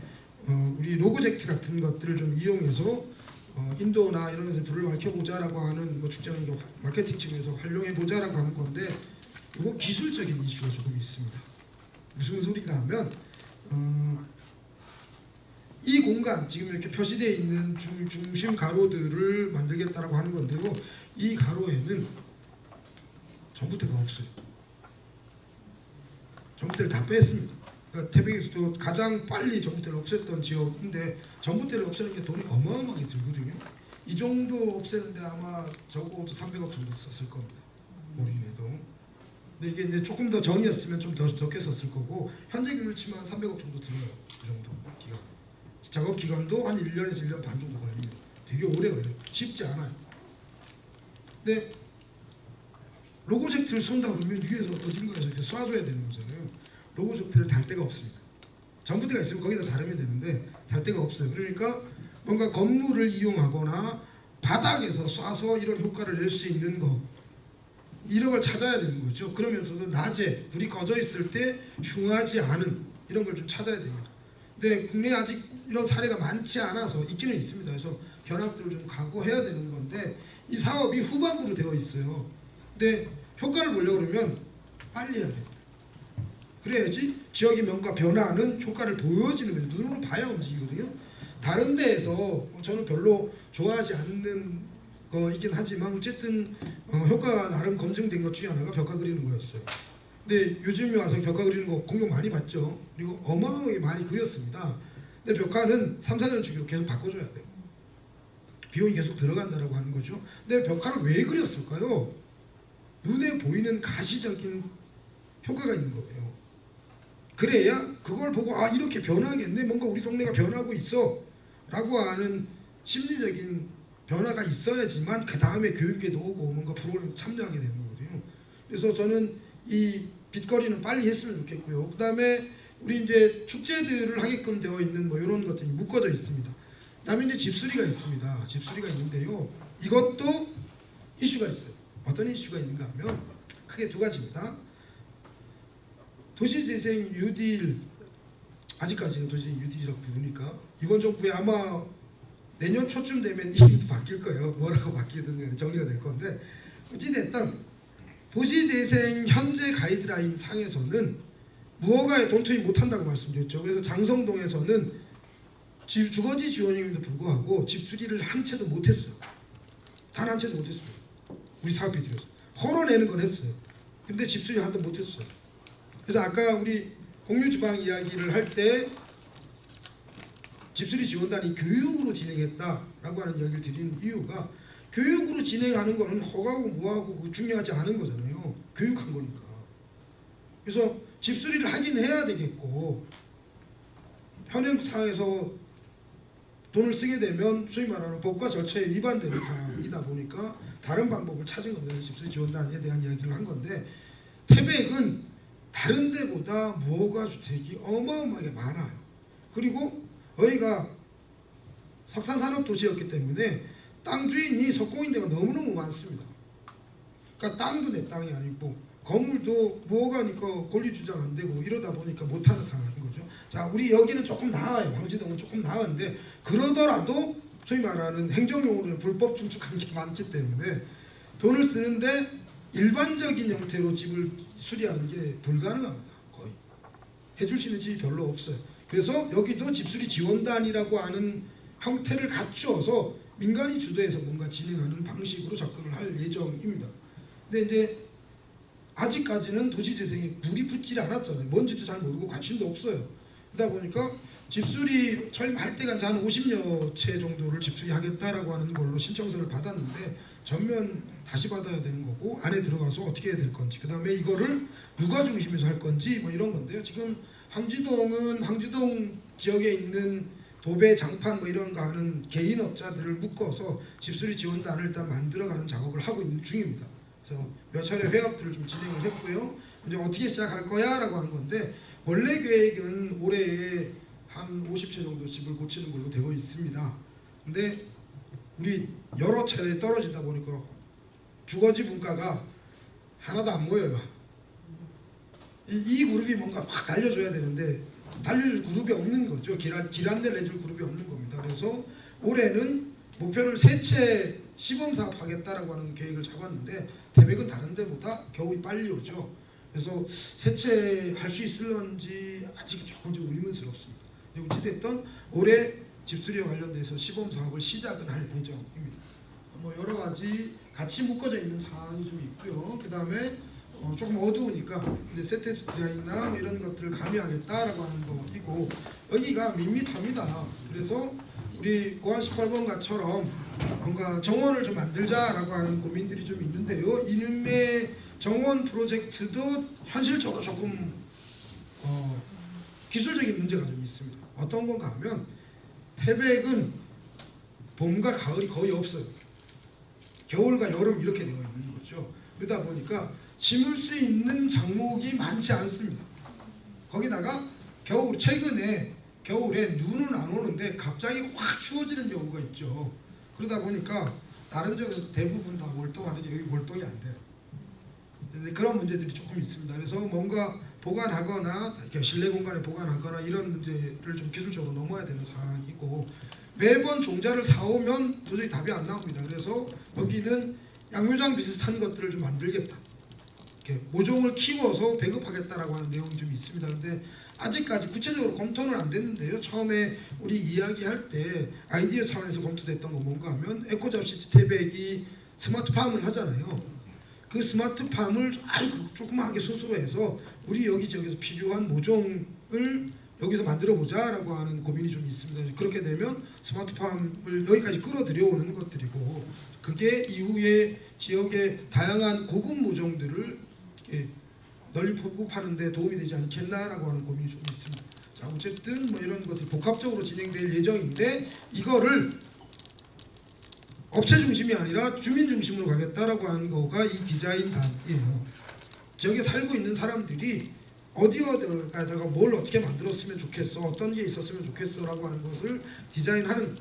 어, 우리 로고젝트 같은 것들을 좀 이용해서 어, 인도나 이런 데서 불을 밝혀보자 라고 하는 뭐 이제 마케팅 측에서 활용해보자 라고 하는 건데 이거 기술적인 이슈가 조금 있습니다. 무슨 소리가 하면 어, 이 공간 지금 이렇게 표시되어 있는 중, 중심 가로들을 만들겠다라고 하는 건데요. 이 가로에는 전봇대가 없어요. 전봇대를 다 뺐습니다. 그러니까 태백에서도 가장 빨리 전봇대를 없앴던 지역인데 전봇대를 없애는 게 돈이 어마어마하게 들거든요. 이 정도 없애는데 아마 적어도 300억 정도 썼을 겁니다. 우리긴 해도. 근데 이게 이제 조금 더 전이었으면 좀 더 적게 썼을 거고 현재 기준으로 치면 300억 정도 들어요. 그 정도 기간. 작업 기간도 한 1년에서 1년 반 정도 걸립니다. 되게 오래 걸려요. 쉽지 않아요. 근데 로고 젝트를 쏜다 그러면 위에서 어딘가에서 이렇게 쏴줘야 되는 거잖아요. 로고 젝트를 달 데가 없습니다. 전부대가 있으면 거기다 다르면 되는데 달 데가 없어요. 그러니까 뭔가 건물을 이용하거나 바닥에서 쏴서 이런 효과를 낼 수 있는 거 걸 찾아야 되는 거죠. 그러면서도 낮에 불이 꺼져 있을 때 흉하지 않은 이런 걸 좀 찾아야 됩니다. 근데 국내에 아직 이런 사례가 많지 않아서 있기는 있습니다. 그래서 견학들을 좀 각오해야 되는 건데 이 사업이 후반부로 되어 있어요. 근데 효과를 보려고 그러면 빨리 해야 됩니다. 그래야지 지역의 뭔가 변화는 효과를 보여지는 거죠. 눈으로 봐야 움직이거든요. 다른 데에서 저는 별로 좋아하지 않는 거이긴 하지만 어쨌든 어, 효과가 나름 검증된 것 중에 하나가 벽화 그리는 거였어요. 근데 요즘에 와서 벽화 그리는 거 공격 많이 받죠. 그리고 어마어마하게 많이 그렸습니다. 근데 벽화는 3, 4년 주기로 계속 바꿔줘야 돼요. 비용이 계속 들어간다라고 하는 거죠. 근데 벽화를 왜 그렸을까요? 눈에 보이는 가시적인 효과가 있는 거예요. 그래야 그걸 보고 아 이렇게 변하겠네 뭔가 우리 동네가 변하고 있어 라고 하는 심리적인 변화가 있어야지만 그 다음에 교육에도 오고 뭔가 프로그램 참여하게 되는 거거든요. 그래서 저는 이 빗거리는 빨리 했으면 좋겠고요. 그 다음에 우리 이제 축제들을 하게끔 되어 있는 뭐 이런 것들이 묶어져 있습니다. 그 다음에 이제 집수리가 있습니다. 집수리가 있는데요. 이것도 이슈가 있어요. 어떤 이슈가 있는가 하면 크게 두 가지입니다. 도시재생 뉴딜 아직까지는 도시재생 뉴딜이라고 부르니까 이번 정부에 아마 내년 초쯤 되면 이름도 바뀔 거예요. 뭐라고 바뀌든 정리가 될 건데 어찌됐든 도시재생 현재 가이드라인 상에서는 무허가에 돈 투입 못한다고 말씀드렸죠. 그래서 장성동에서는 집 주거지 지원임에도 불구하고 집 수리를 한 채도 못했어요. 단 한 채도 못했어요. 우리 사업비 들여서 헐어내는 건 했어요. 근데 집 수리 한도 못했어요. 그래서 아까 우리 공유주방 이야기를 할 때 집수리 지원단이 교육으로 진행했다라고 하는 이야기를 드리는 이유가 교육으로 진행하는 거는 허가고 뭐하고 그거 중요하지 않은 거잖아요. 교육한 거니까. 그래서 집수리를 하긴 해야 되겠고 현행상에서 돈을 쓰게 되면 소위 말하는 법과 절차에 위반되는 상황이다 보니까 다른 방법을 찾은 겁니다. 집수리 지원단에 대한 이야기를 한 건데 태백은 다른 데보다 무허가 주택이 어마어마하게 많아요. 그리고 여기가 석탄산업 도시였기 때문에 땅 주인이 석공인데가 너무너무 많습니다. 그러니까 땅도 내 땅이 아니고 건물도 무허가니까 권리 주장 안 되고 이러다 보니까 못하는 상황인 거죠. 자, 우리 여기는 조금 나아요. 황지동은 조금 나은데 그러더라도 소위 말하는 행정용으로는 불법 증축한 게 많기 때문에 돈을 쓰는데 일반적인 형태로 집을 수리하는 게 불가능합니다. 거의 해줄 수 있는 집이 별로 없어요. 그래서 여기도 집수리 지원단이라고 하는 형태를 갖추어서 민간이 주도해서 뭔가 진행하는 방식으로 접근을 할 예정입니다. 근데 이제 아직까지는 도시재생에 불이 붙질 않았잖아요. 뭔지도 잘 모르고 관심도 없어요. 그러다 보니까 집수리 처음할 때가 이제 한 50여 채 정도를 집수리 하겠다라고 하는 걸로 신청서를 받았는데 전면 다시 받아야 되는 거고 안에 들어가서 어떻게 해야 될 건지 그 다음에 이거를 누가 중심에서 할 건지 뭐 이런 건데요. 지금 황지동은 황지동 지역에 있는 도배, 장판 뭐 이런 거 하는 개인 업자들을 묶어서 집수리 지원단을 일단 만들어가는 작업을 하고 있는 중입니다. 그래서 몇 차례 회합들을 좀 진행을 했고요. 이제 어떻게 시작할 거야 라고 하는 건데 원래 계획은 올해에 한 50채 정도 집을 고치는 걸로 되어 있습니다. 근데 우리 여러 차례 떨어지다 보니까 주거지 분가가 하나도 안 모여요. 이, 이 그룹이 뭔가 확 달려줘야 되는데 달릴 그룹이 없는 거죠. 길안 길안내 내줄 그룹이 없는 겁니다. 그래서 올해는 목표를 세 채 시범 사업 하겠다라고 하는 계획을 잡았는데 대백은 다른 데보다 겨울이 빨리 오죠. 그래서 세채 할 수 있을런지 아직 조금 좀 의문스럽습니다. 어찌됐든 올해 집수리와 관련돼서 시범 사업을 시작은 할 예정입니다. 뭐 여러 가지 같이 묶어져 있는 사항이 좀 있고요. 그 다음에 어, 조금 어두우니까 근데 세트 디자인이나 뭐 이런 것들을 가미하겠다라고 하는 거이고 여기가 밋밋합니다. 그래서 우리 고안 18번가처럼 뭔가 정원을 좀 만들자라고 하는 고민들이 좀 있는데요. 이름의 정원 프로젝트도 현실적으로 조금 어, 기술적인 문제가 좀 있습니다. 어떤 건가 하면 태백은 봄과 가을이 거의 없어요. 겨울과 여름 이렇게 되어 있는 거죠. 그러다 보니까 심을 수 있는 작목이 많지 않습니다. 거기다가 겨울 최근에 겨울에 눈은 안 오는데 갑자기 확 추워지는 경우가 있죠. 그러다 보니까 다른 지역에서 대부분 다 월동하는데 여기 월동이 안 돼요. 그런 문제들이 조금 있습니다. 그래서 뭔가 보관하거나 실내 공간에 보관하거나 이런 문제를 좀 기술적으로 넘어야 되는 상황이고 매번 종자를 사오면 도저히 답이 안 나옵니다. 그래서 여기는 양묘장 비슷한 것들을 좀 만들겠다. 모종을 키워서 배급하겠다라고 하는 내용이 좀 있습니다. 근데 아직까지 구체적으로 검토는 안 됐는데요. 처음에 우리 이야기할 때 아이디어 차원에서 검토됐던 건 뭔가 하면 에코잡시티 태백이 스마트팜을 하잖아요. 그 스마트팜을 아주 조그마하게 스스로 해서 우리 여기저기서 필요한 모종을 여기서 만들어 보자라고 하는 고민이 좀 있습니다. 그렇게 되면 스마트팜을 여기까지 끌어들여오는 것들이고 그게 이후에 지역의 다양한 고급 모종들을 널리 보급하는데 도움이 되지 않겠나라고 하는 고민이 좀 있습니다. 자 어쨌든 뭐 이런 것들이 복합적으로 진행될 예정인데 이거를 업체 중심이 아니라 주민 중심으로 가겠다라고 하는 거가 이 디자인단이에요. 지역에 살고 있는 사람들이 어디 어디가다가 뭘 어떻게 만들었으면 좋겠어, 어떤 게 있었으면 좋겠어 라고 하는 것을 디자인하는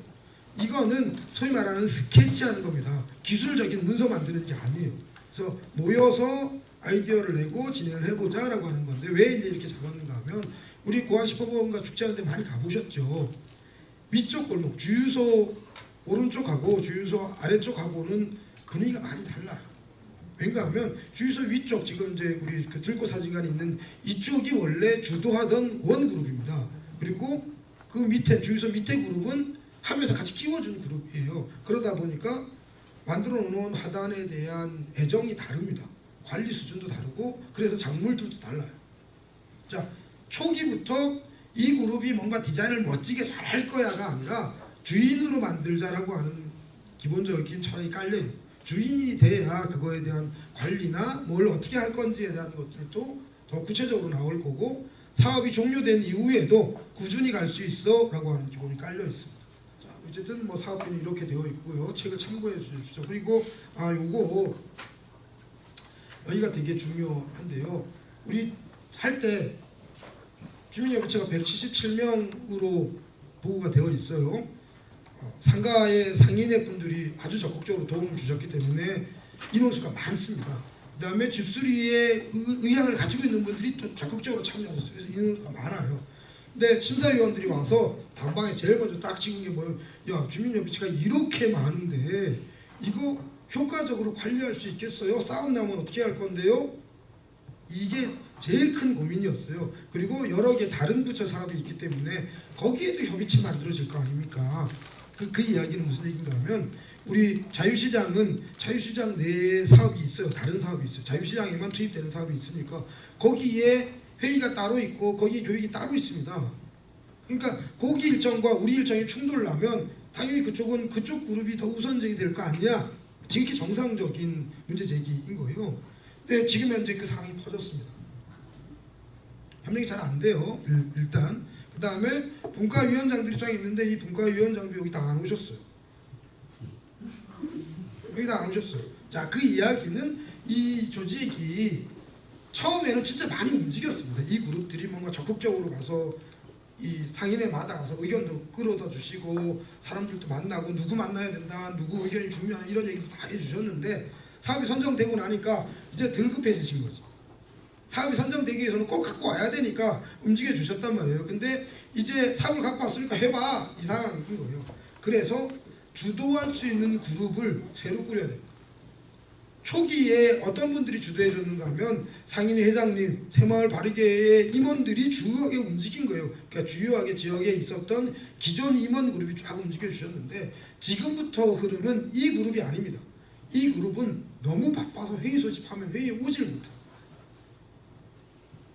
이거는 소위 말하는 스케치하는 겁니다. 기술적인 문서 만드는 게 아니에요. 그래서 모여서 아이디어를 내고 진행을 해보자 라고 하는 건데 왜 이제 이렇게 잡았는가 하면 우리 슈퍼본가 축제하는데 많이 가보셨죠. 위쪽 골목 주유소 오른쪽하고 주유소 아래쪽하고는 분위기가 많이 달라요. 왜가 하면 주유소 위쪽 지금 이제 우리 그 들고 사진관이 있는 이쪽이 원래 주도하던 원 그룹입니다. 그리고 그 밑에 주유소 밑에 그룹은 하면서 같이 끼워준 그룹이에요. 그러다 보니까 만들어 놓은 화단에 대한 애정이 다릅니다. 관리 수준도 다르고 그래서 작물들도 달라요. 자 초기부터 이 그룹이 뭔가 디자인을 멋지게 잘 할 거야가 아니라 주인으로 만들자라고 하는 기본적인 철학이 깔려있는 주인이 돼야 그거에 대한 관리나 뭘 어떻게 할 건지에 대한 것들도 더 구체적으로 나올 거고 사업이 종료된 이후에도 꾸준히 갈 수 있어 라고 하는 기본이 깔려 있습니다. 자, 어쨌든 뭐 사업비는 이렇게 되어 있고요. 책을 참고해 주십시오. 그리고 아 요거 여기가 되게 중요한데요. 우리 할 때 주민협의체가 177명으로 보고가 되어 있어요. 어, 상가의 상인의 분들이 아주 적극적으로 도움을 주셨기 때문에 인원수가 많습니다. 그 다음에 집수리의 의- 의향을 가지고 있는 분들이 또 적극적으로 참여하셨어요. 그래서 인원수가 많아요. 근데 심사위원들이 와서 당방에 제일 먼저 딱 찍은 게 뭐예요? 야 주민협의체가 이렇게 많은데 이거 효과적으로 관리할 수 있겠어요? 싸움 나면 어떻게 할 건데요? 이게 제일 큰 고민이었어요. 그리고 여러 개 다른 부처 사업이 있기 때문에 거기에도 협의체 만들어질 거 아닙니까? 그, 그 이야기는 무슨 얘기인가 하면 우리 자유시장은 자유시장 내에 사업이 있어요. 다른 사업이 있어요. 자유시장에만 투입되는 사업이 있으니까 거기에 회의가 따로 있고 거기에 교육이 따로 있습니다. 그러니까 거기 일정과 우리 일정이 충돌나면 당연히 그쪽은 그쪽 그룹이 더 우선적이 될 거 아니냐. 지극히 정상적인 문제 제기인 거예요. 근데 지금 현재 그 상황이 퍼졌습니다. 협력이 잘 안 돼요. 일, 일단 그 다음에 분과위원장들이 쫙 있는데 이 분과위원장도 여기 다 안 오셨어요. 여기 다 안 오셨어요. 자, 그 이야기는 이 조직이 처음에는 진짜 많이 움직였습니다. 이 그룹들이 뭔가 적극적으로 가서 이 상인의 마다 가서 의견도 끌어다 주시고 사람들도 만나고 누구 만나야 된다, 누구 의견이 중요한 이런 얘기도 다 해주셨는데 사업이 선정되고 나니까 이제 덜 급해지신 거죠. 사업이 선정되기 위해서는 꼭 갖고 와야 되니까 움직여 주셨단 말이에요. 근데 이제 사업을 갖고 왔으니까 해봐 이 상황인 거예요. 그래서 주도할 수 있는 그룹을 새로 꾸려야 돼요. 초기에 어떤 분들이 주도해 줬는가 하면 상인회 회장님, 새마을 바르게의 임원들이 주요하게 움직인 거예요. 그러니까 주요하게 지역에 있었던 기존 임원 그룹이 쫙 움직여 주셨는데 지금부터 흐름은 이 그룹이 아닙니다. 이 그룹은 너무 바빠서 회의 소집하면 회의에 오질 못해요.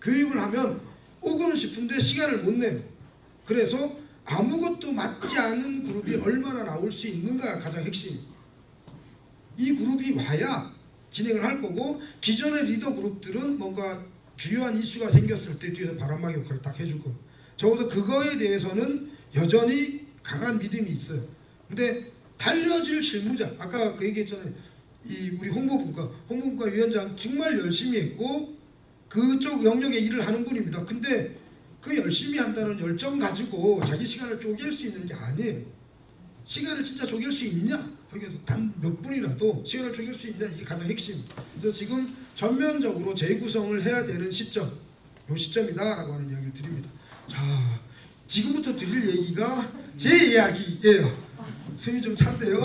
교육을 하면 오고는 싶은데 시간을 못 내요. 그래서 아무것도 맞지 않은 그룹이 얼마나 나올 수 있는가가 가장 핵심입니다. 이 그룹이 와야 진행을 할 거고 기존의 리더 그룹들은 뭔가 주요한 이슈가 생겼을 때 뒤에서 바람막이 역할을 딱 해줄 거예요. 적어도 그거에 대해서는 여전히 강한 믿음이 있어요. 근데 달려질 실무자 아까 그 얘기했잖아요. 이 우리 홍보부가 홍보부가 위원장 정말 열심히 했고 그쪽 영역의 일을 하는 분입니다. 근데 그 열심히 한다는 열정 가지고 자기 시간을 쪼갤 수 있는 게 아니에요. 시간을 진짜 쪼갤 수 있냐? 여기서 단 몇 분이라도 시간을 쪼갤 수 있냐? 이게 가장 핵심. 그래서 지금 전면적으로 재구성을 해야 되는 시점, 요 시점이다 라고 하는 이야기를 드립니다. 자, 지금부터 드릴 얘기가 제 이야기예요. 숨이 좀 찬데요.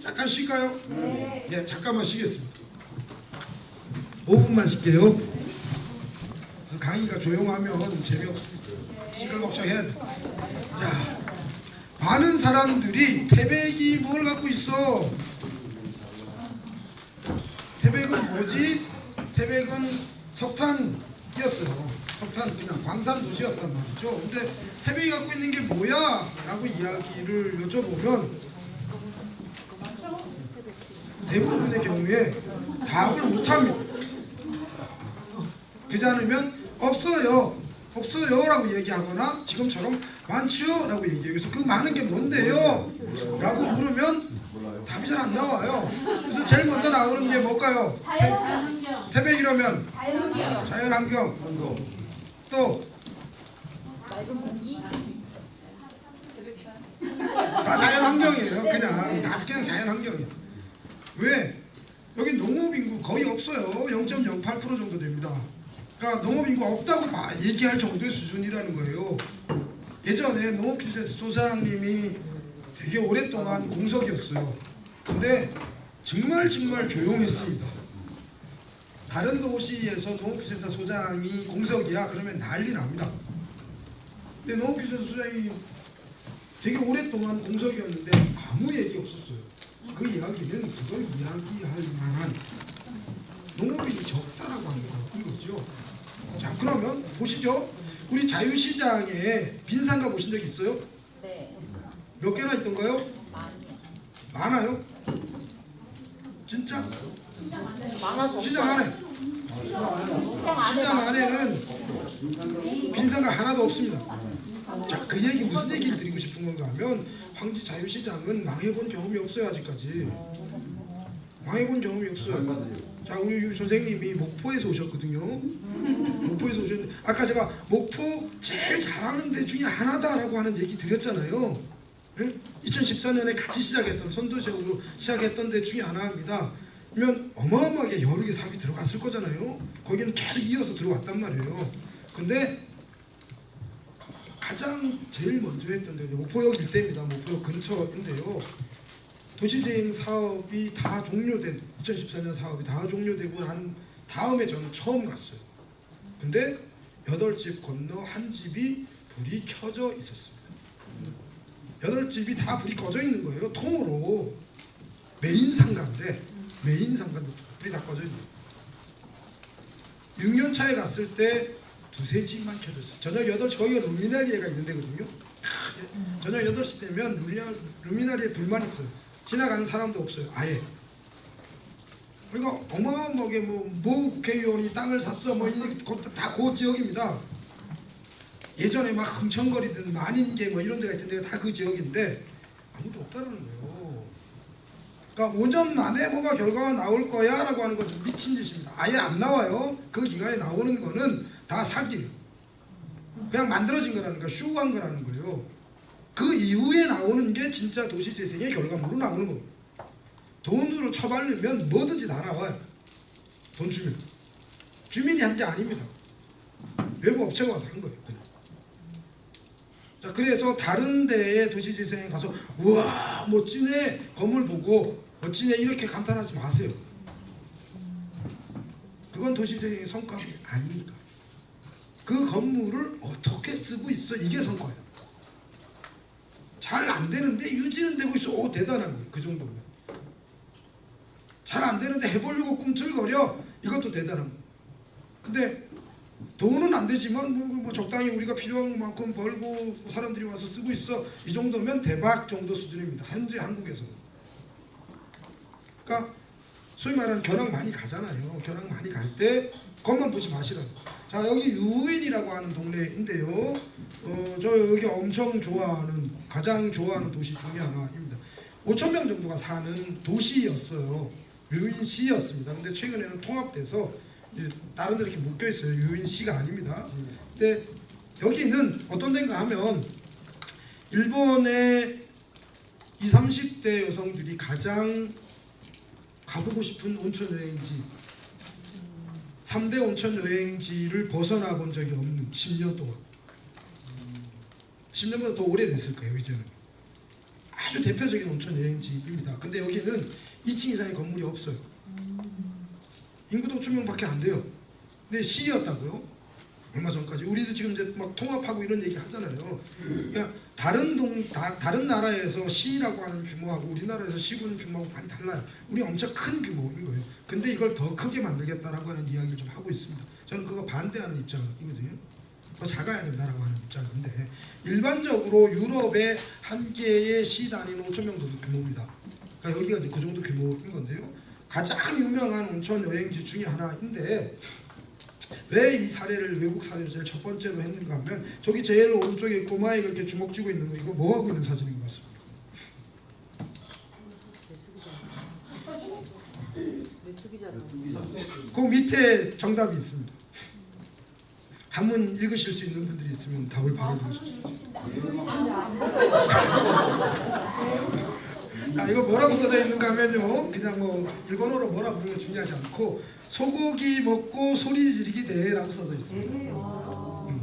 잠깐 쉴까요? 네. 잠깐만 쉬겠습니다. 5분만 쉴게요. 강의가 조용하면 재미없습니다. 시끌벅적 해야 돼. 자, 많은 사람들이 태백이 뭘 갖고 있어? 태백은 뭐지? 태백은 석탄이었어요. 석탄 그냥 광산 도시였단 말이죠. 근데 태백이 갖고 있는 게 뭐야? 라고 이야기를 여쭤보면 대부분의 경우에 답을 못합니다. 그지 않으면 없어요. 없어요 라고 얘기하거나 지금처럼 많지요 라고 얘기해요. 그래서 그 많은 게 뭔데요? 라고 물으면 답이 잘 안 나와요. 그래서 제일 먼저 나오는 게 뭘까요? 자연환경, 태, 백이라면 자연환경, 자연환경 또다 자연환경이에요. 그냥 다 그냥 자연환경이에요. 왜? 여기 농업인구 거의 없어요. 0.08% 정도 됩니다. 그러니까 농업인구 없다고 막 얘기할 정도의 수준이라는 거예요. 예전에 농업기술에서 소장님이 되게 오랫동안 공석이었어요. 근데 정말 정말 조용했습니다. 다른 도시에서 농업기술센터 소장이 공석이야 그러면 난리 납니다. 근데 농업기술센터 소장이 되게 오랫동안 공석이었는데 아무 얘기 없었어요. 그 이야기는 그걸 이야기할 만한 농업인이 적다라고 하는 거 이거죠. 자 그러면 보시죠. 우리 자유시장에 빈 상가 보신 적 있어요? 네. 몇 개나 있던가요? 많이요. 많아요? 진짜? 많아서 시장 안에 시장 안에 시장 안에는 빈 상가 하나도 없습니다. 자, 그 얘기 무슨 얘기를 드리고 싶은 건가 하면 황지 자유시장은 망해본 경험이 없어요 아직까지. 망해본 경험이 없어요. 유 선생님이 목포에서 오셨거든요. 목포에서 오셨는데 아까 제가 목포 제일 잘하는 데 중에 하나다라고 하는 얘기 드렸잖아요. 예? 2014년에 같이 시작했던 선도시장으로 시작했던 데 중에 하나입니다. 그러면 어마어마하게 여러 개 사업이 들어갔을 거잖아요. 거기는 계속 이어서 들어왔단 말이에요. 근데 가장 제일 먼저 했던 데가 목포역 일대입니다. 목포역 근처인데요. 도시재생 사업이 다 종료된 2014년 사업이 다 종료되고 난 다음에 저는 처음 갔어요. 근데 여덟 집 건너 한 집이 불이 켜져 있었습니다. 여덟 집이 다 불이 꺼져 있는 거예요. 통으로 메인 상가인데 메인 상가도 불이 다 꺼져 있는 거예요. 6년 차에 갔을 때 두세 집만 켜졌어요. 저녁 8시 거기가 루미나리에가 있는 데거든요. 크, 저녁 8시 되면 루미나, 루미나리에 불만 있어요. 지나가는 사람도 없어요. 아예. 그러니까 어마어마하게 뭐, 뭐 국회의원이 땅을 샀어 뭐 이것도 다그 지역입니다. 예전에 막 흥청거리던 만인계 뭐 이런 데가 있던 데가 다 그 지역인데 아무도 없다는 거예요. 그러니까 5년 만에 뭐가 결과가 나올 거야 라고 하는 것은 미친 짓입니다. 아예 안 나와요. 그 기간에 나오는 거는 다 사기예요. 그냥 만들어진 거라는 거, 쇼한 거라는 거예요. 그 이후에 나오는 게 진짜 도시재생의 결과물로 나오는 겁니다. 돈으로 처발르면 뭐든지 다 나와요. 돈 주면. 주민이 한 게 아닙니다. 외부 업체가 한 거예요. 그냥. 자, 그래서 다른 데에 도시재생에 가서 우와 멋지네 건물 보고 멋지네 이렇게 감탄하지 마세요. 그건 도시재생의 성과가 아니니까. 그 건물을 어떻게 쓰고 있어 이게 성과예요. 잘 안 되는데 유지는 되고 있어. 오 대단한 거예요. 그 정도면. 잘 안 되는데 해보려고 꿈틀거려. 이것도 대단한 거예요. 근데 돈은 안 되지만 뭐, 뭐 적당히 우리가 필요한 만큼 벌고 사람들이 와서 쓰고 있어. 이 정도면 대박 정도 수준입니다. 현재 한국에서는. 그러니까 소위 말하는 견학 많이 가잖아요. 견학 많이 갈때 그것만 보지 마시라고. 자 여기 유인이라고 하는 동네인데요. 어, 저 여기 엄청 좋아하는 가장 좋아하는 도시 중에 하나입니다. 5천 명 정도가 사는 도시였어요. 유인시였습니다. 근데 최근에는 통합돼서 다른 데 이렇게 묶여 있어요. 유인시가 아닙니다. 근데 여기는 어떤 데인가 하면 일본의 20, 30대 여성들이 가장 가보고 싶은 온천 여행지 3대 온천 여행지를 벗어나 본 적이 없는 10년 동안 10년보다 더 오래됐을 거예요 이제는 아주 대표적인 온천 여행지입니다 근데 여기는 2층 이상의 건물이 없어요 인구도 5천 명밖에 안 돼요 근데 시였다고요? 얼마 전까지 우리도 지금 이제 막 통합하고 이런 얘기 하잖아요 그러니까 다른 동 다, 다른 나라에서 시라고 하는 규모하고 우리나라에서 시군 규모하고 많이 달라요. 우리 엄청 큰 규모인 거예요. 근데 이걸 더 크게 만들겠다라고 하는 이야기를 좀 하고 있습니다. 저는 그거 반대하는 입장이거든요. 더 작아야 된다라고 하는 입장인데 일반적으로 유럽의 한 개의 시 단위는 5천 명 정도 규모입니다. 그러니까 여기가 이제 그 정도 규모인 건데요. 가장 유명한 온천 여행지 중에 하나인데 왜 이 사례를 외국 사례를 제일 첫 번째로 했는가 하면 저기 제일 오른쪽에 꼬마애가 이렇게 주먹 쥐고 있는 거 이거 뭐 하고 있는 사진인 것 같습니다. 그 밑에 정답이 있습니다. 한문 읽으실 수 있는 분들이 있으면 답을 바로 보여주십시오. 아 이거 뭐라고 써져 있는가 하면요. 그냥 뭐 일본어로 뭐라고 게 중요하지 않고 소고기 먹고 소리 지르기 대회라고 써져 있습니다. 음.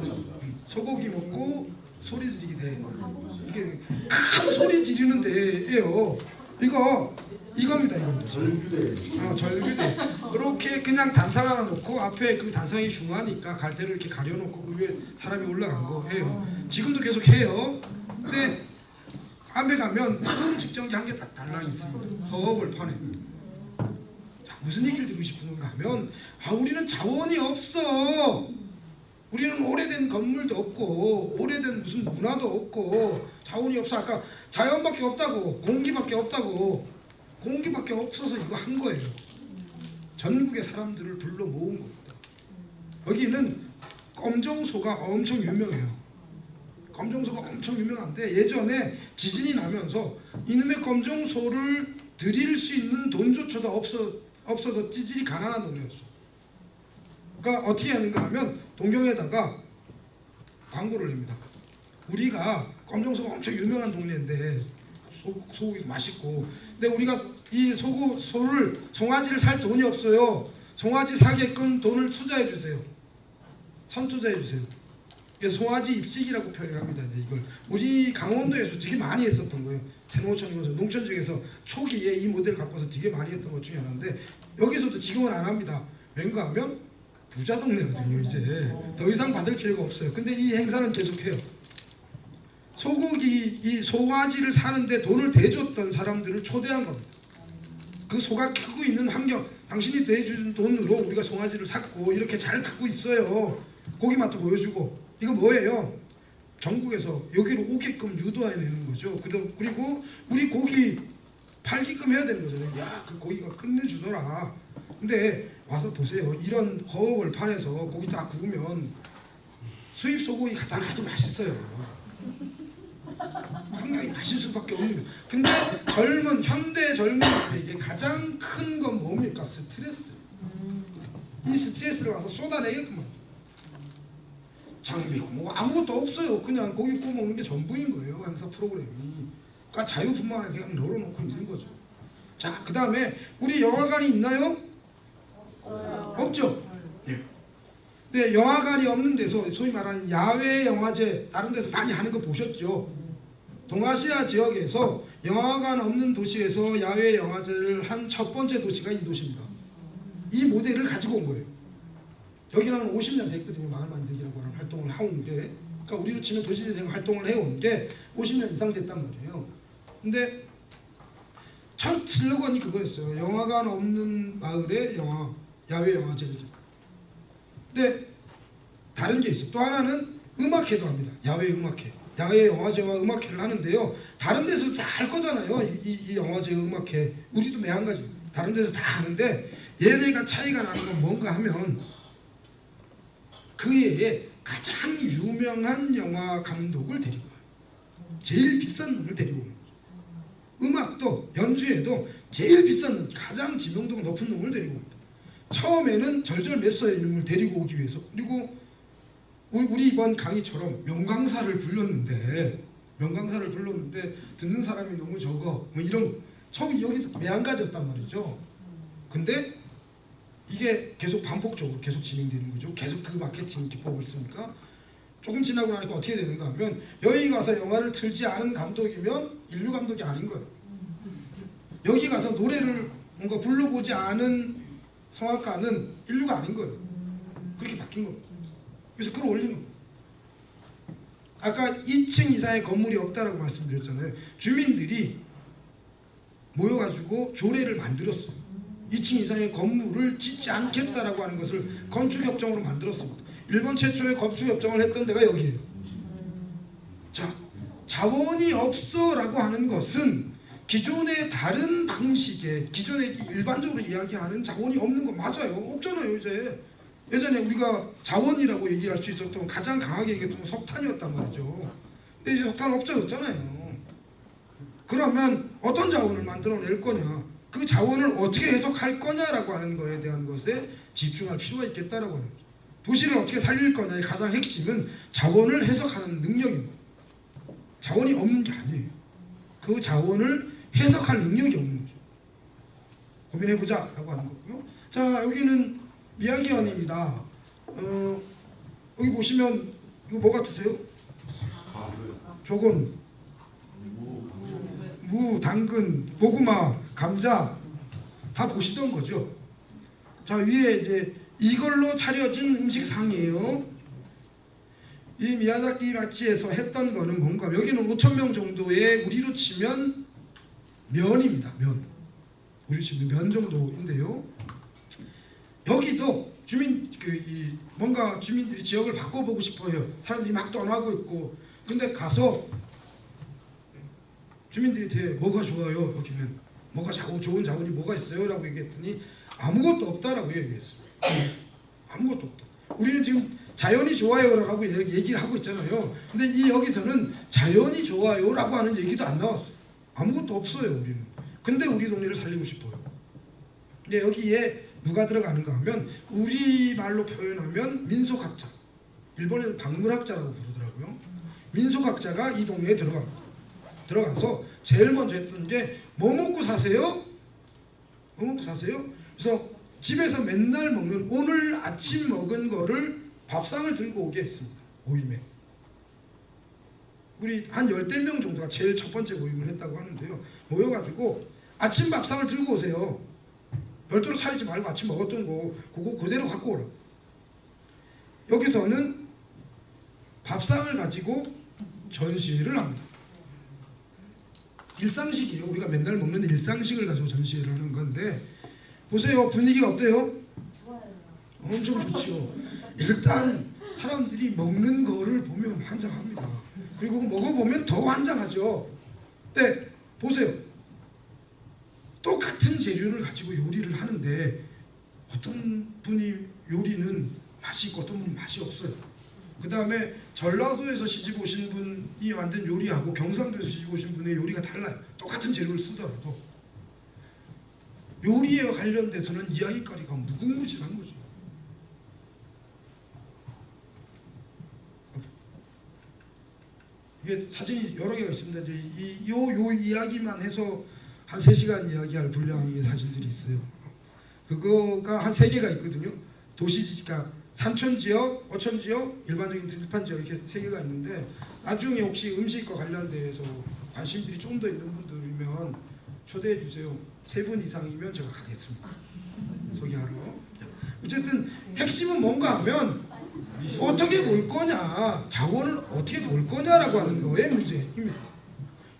음, 소고기 먹고 소리 지르기 대회 이게 큰 소리 지르는 대회예요. 이거 이겁니다 이겁니다 절규대 아 절규대 그렇게 그냥 단상 하나 놓고 앞에 그 단상이 중하니까 갈대를 이렇게 가려놓고 그 위에 사람이 올라간 거예요 지금도 계속 해요 근데 밤에 가면 큰 측정기 한 개 딱 달랑 있습니다. 허벌판에. 자, 무슨 얘기를 드리고 싶은가 하면 아 우리는 자원이 없어. 우리는 오래된 건물도 없고 오래된 무슨 문화도 없고 자원이 없어. 아까 자연밖에 없다고 공기밖에 없다고 공기밖에 없어서 이거 한 거예요. 전국의 사람들을 불러 모은 겁니다. 여기는 검정소가 엄청 유명해요. 검정소가 엄청 유명한데 예전에 지진이 나면서 이놈의 검정소를 드릴 수 있는 돈조차도 없어, 없어서 찌질이 가난한 동네였어. 그러니까 어떻게 하는가 하면 동경에다가 광고를 냅니다. 우리가 검정소가 엄청 유명한 동네인데 소, 소고기 맛있고 근데 우리가 이 소고, 소를 송아지를 살 돈이 없어요. 송아지 사게끔 돈을 투자해 주세요. 선투자해 주세요. 그래서 송아지 입식이라고 표현합니다. 이걸 우리 강원도에서 되게 많이 했었던 거예요. 생호천이면서 농촌 중에서 초기에 이 모델 갖고 와서 되게 많이 했던 것 중에 하나인데 여기서도 지금은 안 합니다. 왠가 하면 부자 동네거든요. 이제 더 이상 받을 필요가 없어요. 근데 이 행사는 계속해요. 소고기 이 송아지를 사는데 돈을 대줬던 사람들을 초대한 겁니다. 그 소가 크고 있는 환경 당신이 대준 돈으로 우리가 송아지를 샀고 이렇게 잘 크고 있어요. 고기 맛도 보여주고 이거 뭐예요? 전국에서 여기로 오게끔 유도해내는 거죠. 그리고 그리고 우리 고기 팔기끔 해야 되는 거잖아요. 야, 그 고기가 끝내주더라. 근데 와서 보세요. 이런 허업을 판에서 고기 다 구우면 수입 소고기 갖다 놔도 맛있어요. 굉장히 맛있을 수밖에 없는 거예요. 근데 젊은 현대 젊은이에게 가장 큰 건 뭡니까? 스트레스. 이 스트레스를 와서 쏟아내겠구만. 장비고 뭐 아무것도 없어요. 그냥 고기 구워 먹는 게 전부인 거예요. 행사 프로그램이. 그러니까 자유분방하게 그냥 널어놓고 있는 거죠. 자, 그 다음에 우리 영화관이 있나요? 없죠. 예. 근데 영화관이 없는 데서 소위 말하는 야외 영화제 다른 데서 많이 하는 거 보셨죠? 동아시아 지역에서 영화관 없는 도시에서 야외 영화제를 한 첫 번째 도시가 이 도시입니다. 이 모델을 가지고 온 거예요. 여기는 50년 됐거든요. 마을 만들기라고 하는 활동을 게. 그러니까 우리로 치면 도시재생 활동을 해온 게 50년 이상 됐단 말이에요. 근데 첫 슬로건이 그거였어요. 영화관 없는 마을의 영화, 야외 영화제를. 근데 다른 게 있어. 또 하나는 음악회도 합니다. 야외 음악회. 야외 영화제와 음악회를 하는데요. 다른 데서 다 할 거잖아요. 이, 이, 이 영화제 음악회. 우리도 매한가지. 다른 데서 다 하는데 얘네가 차이가 나는 건 뭔가 하면 그 해에 가장 유명한 영화 감독을 데리고. 제일 비싼 놈을 데리고. 음악도 연주에도 제일 비싼 놈, 가장 지명도가 높은 놈을 데리고. 처음에는 절절매서의 놈을 데리고 오기 위해서 그리고 우리, 이번 강의처럼 명강사를 불렀는데 명강사를 불렀는데 듣는 사람이 너무 적어 뭐 이런 처음 여기서 매한가지였단 말이죠. 근데 이게 계속 반복적으로 계속 진행되는 거죠. 계속 그 마케팅 기법을 쓰니까 조금 지나고 나니까 어떻게 되는가 하면 여기 가서 영화를 틀지 않은 감독이면 인류 감독이 아닌 거예요. 여기 가서 노래를 뭔가 불러보지 않은 성악가는 인류가 아닌 거예요. 그렇게 바뀐 겁니다. 그래서 그걸 올린 겁니다. 아까 2층 이상의 건물이 없다라고 말씀드렸잖아요. 주민들이 모여가지고 조례를 만들었어요. 2층 이상의 건물을 짓지 않겠다라고 하는 것을 건축협정으로 만들었습니다. 일본 최초의 건축협정을 했던 데가 여기예요. 자, 자원이 없어라고 하는 것은 기존의 다른 방식의 기존에 일반적으로 이야기하는 자원이 없는 거 맞아요. 없잖아요, 이제. 예전에 우리가 자원이라고 얘기할 수 있었던 가장 강하게 얘기했던 건 석탄이었단 말이죠. 근데 이제 석탄 없어졌잖아요. 그러면 어떤 자원을 만들어낼 거냐? 그 자원을 어떻게 해석할 거냐라고 하는 거에 대한 것에 집중할 필요가 있겠다라고 거죠. 도시를 어떻게 살릴 거냐의 가장 핵심은 자원을 해석하는 능력입니다. 자원이 없는 게 아니에요. 그 자원을 해석할 능력이 없는 거죠. 고민해보자 라고 하는 거고요. 자 여기는 미야기현입니다. 어, 여기 보시면 이거 뭐 같으세요? 조건, 무, 당근, 고구마, 감자 다 보시던 거죠. 자 위에 이제 이걸로 차려진 음식상이에요. 이 미야자키 마치에서 했던 거는 뭔가 여기는 5천 명 정도의 우리로 치면 면입니다. 면. 우리 치면 면 정도인데요. 여기도 주민 그 이 뭔가 주민들이 지역을 바꿔보고 싶어요. 사람들이 막 떠나고 있고 근데 가서 주민들이 대 뭐가 좋아요 여기는 뭐가 자고 좋은 자원이 뭐가 있어요 라고 얘기했더니 아무것도 없다라고 얘기했어요. 아무것도 없다. 우리는 지금 자연이 좋아요라고 얘기- 얘기를 하고 있잖아요. 근데 이 여기서는 자연이 좋아요라고 하는 얘기도 안 나왔어요. 아무것도 없어요 우리는. 근데 우리 동네를 살리고 싶어요. 근데 여기에 누가 들어가는가 하면 우리 말로 표현하면 민속학자. 일본에는 박물학자라고 부르더라고요. 민속학자가 이 동네에 들어갑니다. 들어가서 제일 먼저 했던 게 뭐 먹고 사세요? 뭐 먹고 사세요? 그래서 집에서 맨날 먹는 오늘 아침 먹은 거를 밥상을 들고 오게 했습니다. 모임에. 우리 한 열댓 명 정도가 제일 첫 번째 모임을 했다고 하는데요. 모여가지고 아침 밥상을 들고 오세요. 별도로 차리지 말고 아침 먹었던 거 그거 그대로 갖고 오라. 여기서는 밥상을 가지고 전시회를 합니다. 일상식이에요. 우리가 맨날 먹는 일상식을 가지고 전시회를 하는 건데 보세요. 분위기가 어때요? 엄청 좋지요. 일단 사람들이 먹는 거를 보면 환장합니다. 그리고 먹어보면 더 환장하죠. 근데 보세요. 똑같은 재료를 가지고 요리를 하는데 어떤 분이 요리는 맛이 있고 어떤 분은 맛이 없어요. 그 다음에 전라도에서 시집 오신 분이 만든 요리하고 경상도에서 시집 오신 분의 요리가 달라요. 똑같은 재료를 쓰더라도 요리에 관련돼서는 이야기거리가 무궁무진한 거죠. 이게 사진이 여러 개가 있습니다. 이, 요, 요 이야기만 해서 한 3시간 이야기할 분량의 사진들이 있어요. 그거가 한 3개가 있거든요. 도시, 그러니까 산촌 지역, 어촌 지역, 일반적인 들판 지역 이렇게 세 개가 있는데 나중에 혹시 음식과 관련돼서 관심들이 좀 더 있는 분들이면 초대해 주세요. 세 분 이상이면 제가 가겠습니다. 소개하러. 어쨌든 핵심은 뭔가 하면 어떻게 놀 거냐, 자원을 어떻게 놀 거냐라고 하는 거에 문제입니다.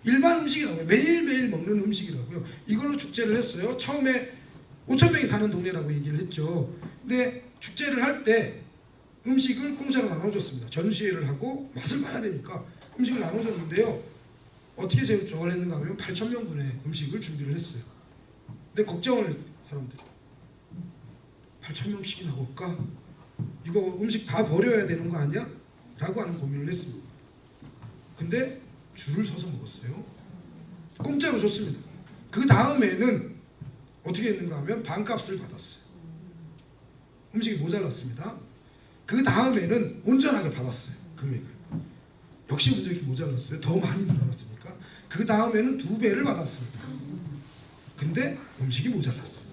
일반 음식이라고요. 매일매일 먹는 음식이라고요. 이걸로 축제를 했어요. 처음에 5천 명이 사는 동네라고 얘기를 했죠. 근데 축제를 할 때 음식을 공짜로 나눠줬습니다. 전시회를 하고 맛을 봐야 되니까 음식을 나눠줬는데요. 어떻게 저걸 했는가 하면 8천 명분의 음식을 준비를 했어요. 근데 걱정을 사람들이 8천 명씩이나 올까? 이거 음식 다 버려야 되는 거 아니야? 라고 하는 고민을 했습니다. 근데 줄을 서서 먹었어요. 공짜로 줬습니다. 그 다음에는 어떻게 했는가 하면 반값을 받았어요. 음식이 모자랐습니다. 그 다음에는 온전하게 받았어요. 금액을. 역시 음식이 모자랐어요. 더 많이 늘어났으니까. 그 다음에는 두 배를 받았습니다. 근데 음식이 모자랐어요.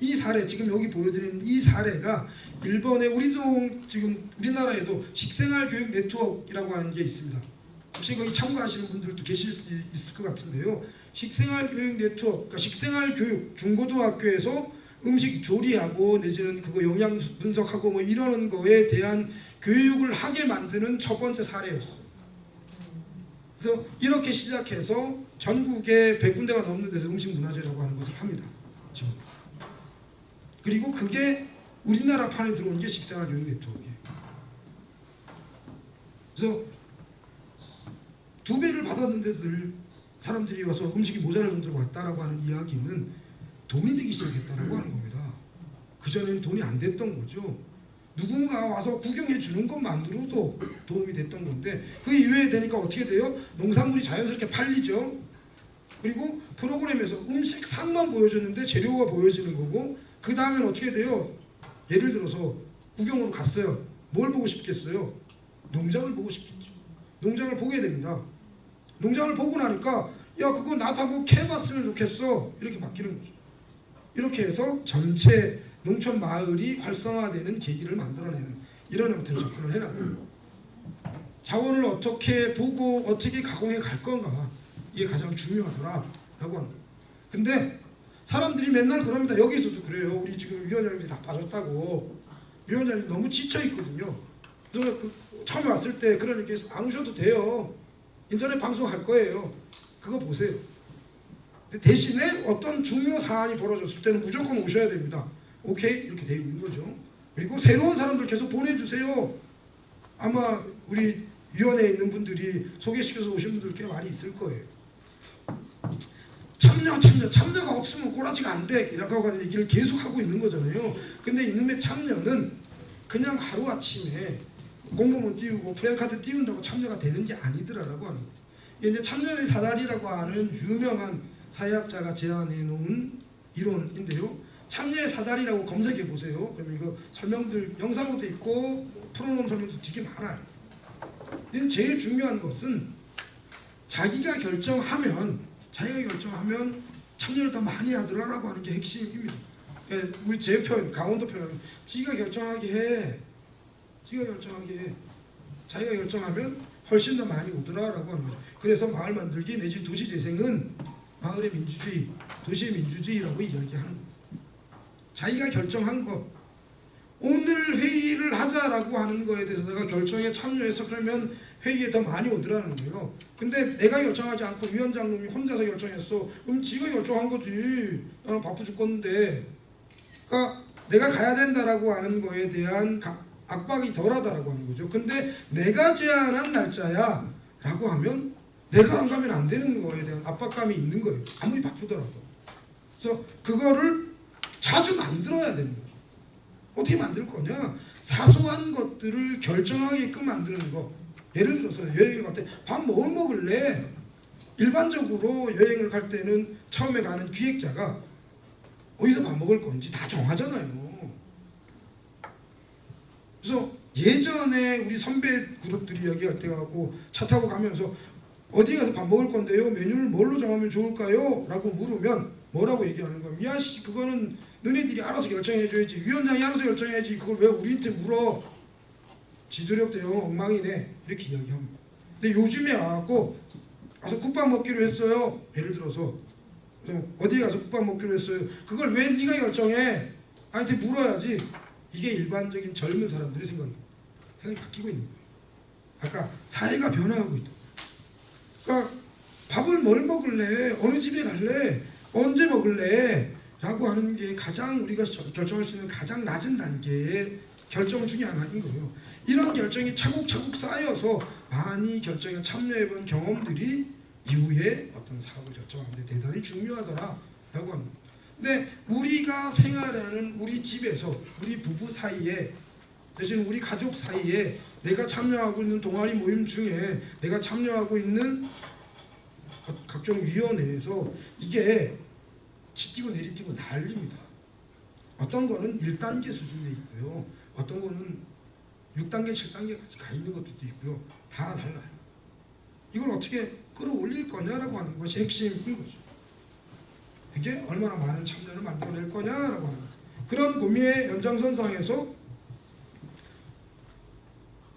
이 사례 지금 여기 보여드리는 이 사례가 일본의 우리도 지금 우리나라에도 식생활 교육 네트워크라고 하는 게 있습니다. 혹시 거기 참가하시는 분들도 계실 수 있을 것 같은데요. 식생활 교육 네트워크, 그러니까 식생활 교육 중고등학교에서 음식 조리하고 내지는 그거 영양 분석하고 뭐 이러는 거에 대한 교육을 하게 만드는 첫 번째 사례였어요. 그래서 이렇게 시작해서 전국에 100군데가 넘는 데서 음식 문화재라고 하는 것을 합니다. 그리고 그게 우리나라 판에 들어온 게 식생활 교육 네트워크예요. 그래서 두 배를 받았는데 늘 사람들이 와서 음식이 모자랄 정도로 왔다라고 하는 이야기는 돈이 되기 시작했다라고 하는 겁니다. 그전에는 돈이 안 됐던 거죠. 누군가 와서 구경해 주는 것만으로도 도움이 됐던 건데 그 이외에 되니까 어떻게 돼요? 농산물이 자연스럽게 팔리죠. 그리고 프로그램에서 음식 상만 보여줬는데 재료가 보여지는 거고 그 다음엔 어떻게 돼요? 예를 들어서 구경으로 갔어요. 뭘 보고 싶겠어요? 농장을 보고 싶겠죠. 농장을 보게 됩니다. 농장을 보고 나니까 야 그거 나도 한번 캐봤으면 좋겠어 이렇게 바뀌는 거죠. 이렇게 해서 전체 농촌 마을이 활성화되는 계기를 만들어내는 이런 형태로 접근을 해나가요. 자원을 어떻게 보고 어떻게 가공해 갈 건가 이게 가장 중요하더라 라고 하는 거예요. 근데 사람들이 맨날 그럽니다. 여기서도 그래요. 우리 지금 위원장님이 다 빠졌다고 위원장님 너무 지쳐 있거든요. 그 처음에 왔을 때 그러니까 안 오셔도 돼요. 인터넷 방송할 거예요. 그거 보세요. 대신에 어떤 중요 사안이 벌어졌을 때는 무조건 오셔야 됩니다. 오케이 이렇게 되어 있는 거죠. 그리고 새로운 사람들 계속 보내주세요. 아마 우리 위원회에 있는 분들이 소개시켜서 오신 분들 꽤 많이 있을 거예요. 참여 참여 참여가 없으면 꼬라지가 안 돼. 이라고 하는 얘기를 계속 하고 있는 거잖아요. 근데 이놈의 참여는 그냥 하루아침에 공무원 띄우고 프랜카드 띄운다고 참여가 되는 게 아니더라라고. 이게 이제 참여의 사다리라고 하는 유명한 사회학자가 제안해 놓은 이론인데요. 참여의 사다리라고 검색해 보세요. 그러면 이거 설명들 영상으로도 있고 풀어놓은 설명도 되게 많아요. 근데 제일 중요한 것은 자기가 결정하면 자기가 결정하면 참여를 더 많이 하더라라고 하는 게 핵심입니다. 그러니까 우리 제 표현, 강원도 표현, 지가 결정하게 해. 지가 결정하게 해. 자기가 결정하면 훨씬 더 많이 오더라라고 거죠. 그래서 마을 만들기 내지 도시 재생은 마을의 민주주의, 도시의 민주주의라고 이야기하는 거예요. 자기가 결정한 것. 오늘 회의를 하자라고 하는 거에 대해서 내가 결정에 참여해서 그러면 회의에 더 많이 오더라는 거예요. 근데 내가 결정하지 않고 위원장님이 혼자서 결정했어. 그럼 지가 결정한 거지. 나는 바쁘 죽겠는데. 그러니까 내가 가야 된다라고 하는 거에 대한 가- 압박이 덜하다라고 하는 거죠. 근데 내가 제안한 날짜야 라고 하면 내가 안 가면 안 되는 거에 대한 압박감이 있는 거예요. 아무리 바쁘더라도. 그래서 그거를 자주 만들어야 되는 거죠. 어떻게 만들 거냐? 사소한 것들을 결정하게끔 만드는 거. 예를 들어서 여행을 갈 때 밥 뭐 먹을래? 일반적으로 여행을 갈 때는 처음에 가는 기획자가 어디서 밥 먹을 건지 다 정하잖아요. 그래서 예전에 우리 선배 그룹들이 이야기할 때 하고 차 타고 가면서 어디 가서 밥 먹을 건데요? 메뉴를 뭘로 정하면 좋을까요? 라고 물으면 뭐라고 얘기하는 거야? 미아 씨 그거는 너네들이 알아서 결정해줘야지 위원장이 알아서 결정해야지 그걸 왜 우리한테 물어? 지도력 대응 엉망이네 이렇게 이야기합니다. 근데 요즘에 와갖고 가서 국밥 먹기로 했어요. 예를 들어서 어디 가서 국밥 먹기로 했어요. 그걸 왜 네가 결정해? 나한테 물어야지. 이게 일반적인 젊은 사람들의 생각입니다. 생각이 바뀌고 있는 거예요. 아까 사회가 변화하고 있다. 그러니까 밥을 뭘 먹을래? 어느 집에 갈래? 언제 먹을래? 라고 하는 게 가장 우리가 저- 결정할 수 있는 가장 낮은 단계의 결정 중에 하나인 거예요. 이런 결정이 차곡차곡 쌓여서 많이 결정에 참여해본 경험들이 이후에 어떤 사업을 결정하는데 대단히 중요하더라 라고 합니다. 근데 우리가 생활하는 우리 집에서 우리 부부 사이에 대신 우리 가족 사이에 내가 참여하고 있는 동아리 모임 중에 내가 참여하고 있는 각종 위원회에서 이게 치뛰고 내리뛰고 난립니다. 어떤 거는 1단계 수준에 있고요. 어떤 거는 6단계, 7단계까지 가 있는 것들도 있고요. 다 달라요. 이걸 어떻게 끌어올릴 거냐라고 하는 것이 핵심인 거죠. 그게 얼마나 많은 참여를 만들어낼 거냐라고 하는. 그런 고민의 연장선상에서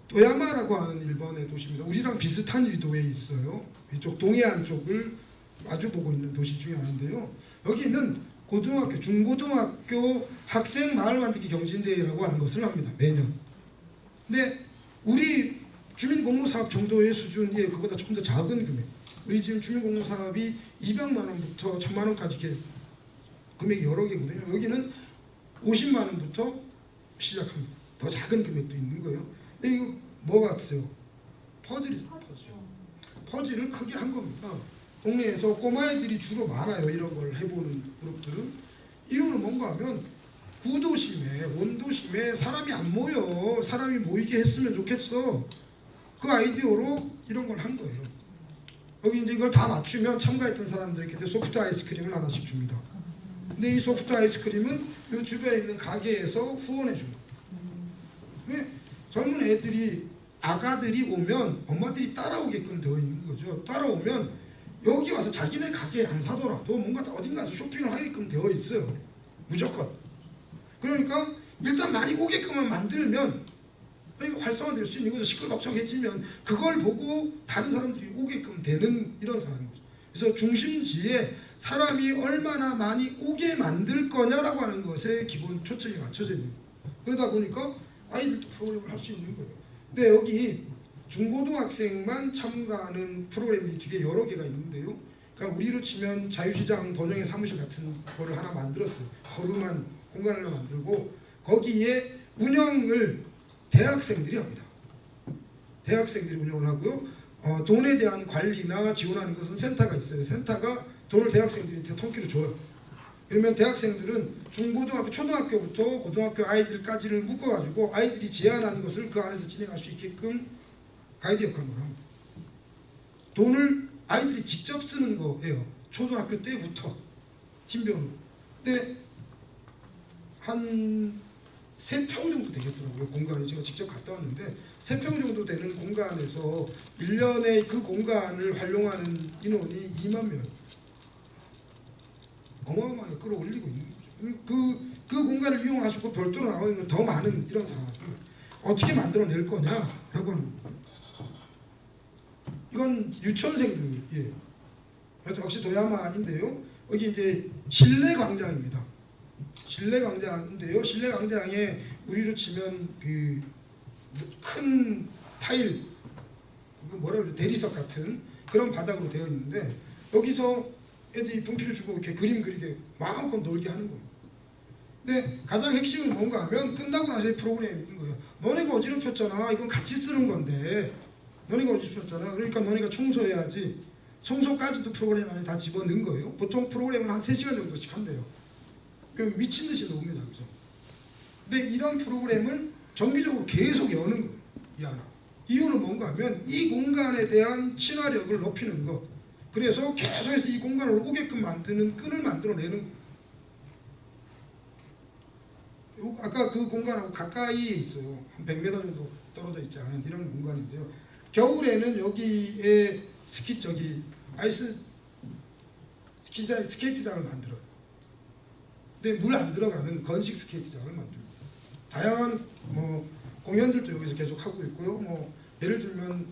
도야마라고 하는 일본의 도시입니다. 우리랑 비슷한 일도에 있어요. 이쪽 동해안 쪽을 마주보고 있는 도시 중에 하나인데요. 여기는 고등학교, 중고등학교 학생 마을 만들기 경진대회라고 하는 것을 합니다. 매년. 근데 우리 주민공무사업 정도의 수준이 그보다 조금 더 작은 금액. 우리 지금 주민공무사업이 200만 원부터 1000만 원까지 이렇게 금액이 여러 개거든요. 여기는 50만 원부터 시작합니다. 더 작은 금액도 있는 거예요. 근데 이거 뭐 같으세요? 퍼즐이죠. 퍼즐. 퍼즐을 크게 한 겁니다. 동네에서 꼬마애들이 주로 많아요. 이런 걸 해보는 그룹들은. 이유는 뭔가 하면 구도심에 원도심에 사람이 안 모여. 사람이 모이게 했으면 좋겠어. 그 아이디어로 이런 걸 한 거예요. 여기 이제 이걸 다 맞추면 참가했던 사람들에게 소프트 아이스크림을 하나씩 줍니다. 근데 이 소프트 아이스크림은 이 주변에 있는 가게에서 후원해 줍니다. 왜? 젊은 애들이 아가들이 오면 엄마들이 따라오게끔 되어 있는 거죠. 따라오면 여기 와서 자기네 가게에 안 사더라도 뭔가 어딘가서 쇼핑을 하게끔 되어 있어요. 무조건. 그러니까 일단 많이 오게끔만 만들면 이거 활성화될 수 있는 거죠. 시끌벅적해지면 그걸 보고 다른 사람들이 오게끔 되는 이런 상황인 거죠. 그래서 중심지에 사람이 얼마나 많이 오게 만들 거냐라고 하는 것에 기본 초점이 맞춰져 있는 거예요. 그러다 보니까 아이들도 프로그램을 할 수 있는 거예요. 근데 여기 중고등학생만 참가하는 프로그램이 되게 여러 개가 있는데요. 그러니까 우리로 치면 자유시장 번영의 사무실 같은 거를 하나 만들었어요. 거름한 공간을 만들고 거기에 운영을 대학생들이 합니다. 대학생들이 운영을 하고요. 어, 돈에 대한 관리나 지원하는 것은 센터가 있어요. 센터가 돈을 대학생들한테 통키로 줘요. 그러면 대학생들은 중고등학교, 초등학교부터 고등학교 아이들까지를 묶어가지고 아이들이 제안하는 것을 그 안에서 진행할 수 있게끔 가이드 역할을 합니다. 돈을 아이들이 직접 쓰는 거예요. 초등학교 때부터 팀별로. 근데 한 세평 정도 되겠더라고요. 공간이 제가 직접 갔다 왔는데 세평 정도 되는 공간에서 1년에 그 공간을 활용하는 인원이 2만 명. 어마어마하게 끌어올리고 있는 거죠. 그, 그 공간을 이용하시고 별도로 나와 있는 더 많은 이런 상황을 어떻게 만들어낼 거냐라고 하는 겁니다. 이건 유치원생들이에요. 그래서 역시 도야마인데요. 여기 이제 실내 광장입니다. 실내 광장인데요. 실내 광장에 우리로 치면 그 큰 타일, 그 뭐라 그래 대리석 같은 그런 바닥으로 되어 있는데 여기서 애들이 분필 주고 이렇게 그림 그리게 마음껏 놀게 하는 거예요. 근데 가장 핵심은 뭔가 하면 끝나고 나서의 프로그램인 거예요. 너네가 어지럽혔잖아. 이건 같이 쓰는 건데 너네가 어지럽혔잖아. 그러니까 너네가 청소해야지. 청소까지도 프로그램 안에 다 집어넣은 거예요. 보통 프로그램은 한 3시간 정도씩 한대요. 그럼 미친 듯이 나옵니다. 그죠? 근데 이런 프로그램을 정기적으로 계속 여는 거예요. 이 안에. 이유는 뭔가 하면 이 공간에 대한 친화력을 높이는 것. 그래서 계속해서 이 공간을 오게끔 만드는 끈을 만들어내는 거예요. 요- 아까 그 공간하고 가까이에 있어요. 한 100m 정도 떨어져 있지 않은 이런 공간인데요. 겨울에는 여기에 스키 저기 아이스 스키장 스케이트장을 만들어요. 근데 물 안 들어가는 건식 스케이트장을 만들고 다양한 뭐 공연들도 여기서 계속 하고 있고요. 뭐 예를 들면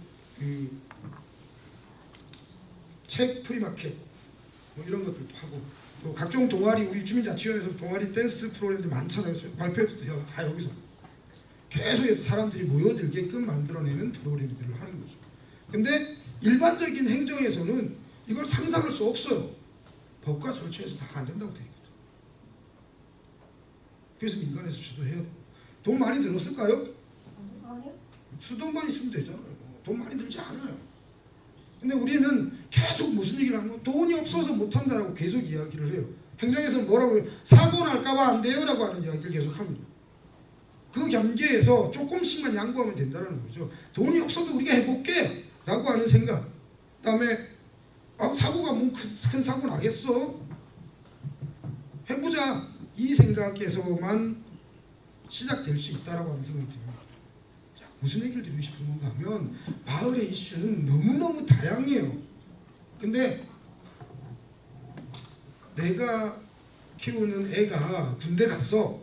그 책 free market 뭐 이런 것들도 하고 또 각종 동아리 우리 주민자치위원회에서 동아리 댄스 프로그램들 많잖아요. 발표도. 다 여기서 계속해서 사람들이 모여들게끔 만들어내는 프로그램들을 하는 거죠. 근데 일반적인 행정에서는 이걸 상상할 수 없어요. 법과 절차에서 다 안 된다고 돼 있거든. 그래서 민간에서 주도해야 돼. 돈 많이 들었을까요? 수돈만 있으면 되잖아요. 돈 많이 들지 않아요. 근데 우리는 계속 무슨 얘기를 하면 돈이 없어서 못한다라고 계속 이야기를 해요. 행정에서는 뭐라고 해요? 사고 날까봐 안 돼요 라고 하는 이야기를 계속 합니다. 그 경계에서 조금씩만 양보하면 된다는 거죠. 돈이 없어도 우리가 해볼게 라고 하는 생각. 그 다음에 아, 사고가 뭐큰 사고 나겠어? 해보자. 이 생각에서만 시작될 수 있다라고 하는 생각이 듭니다. 자, 무슨 얘기를 드리고 싶은 건가 하면 마을의 이슈는 너무너무 다양해요. 근데 내가 키우는 애가 군대 갔어.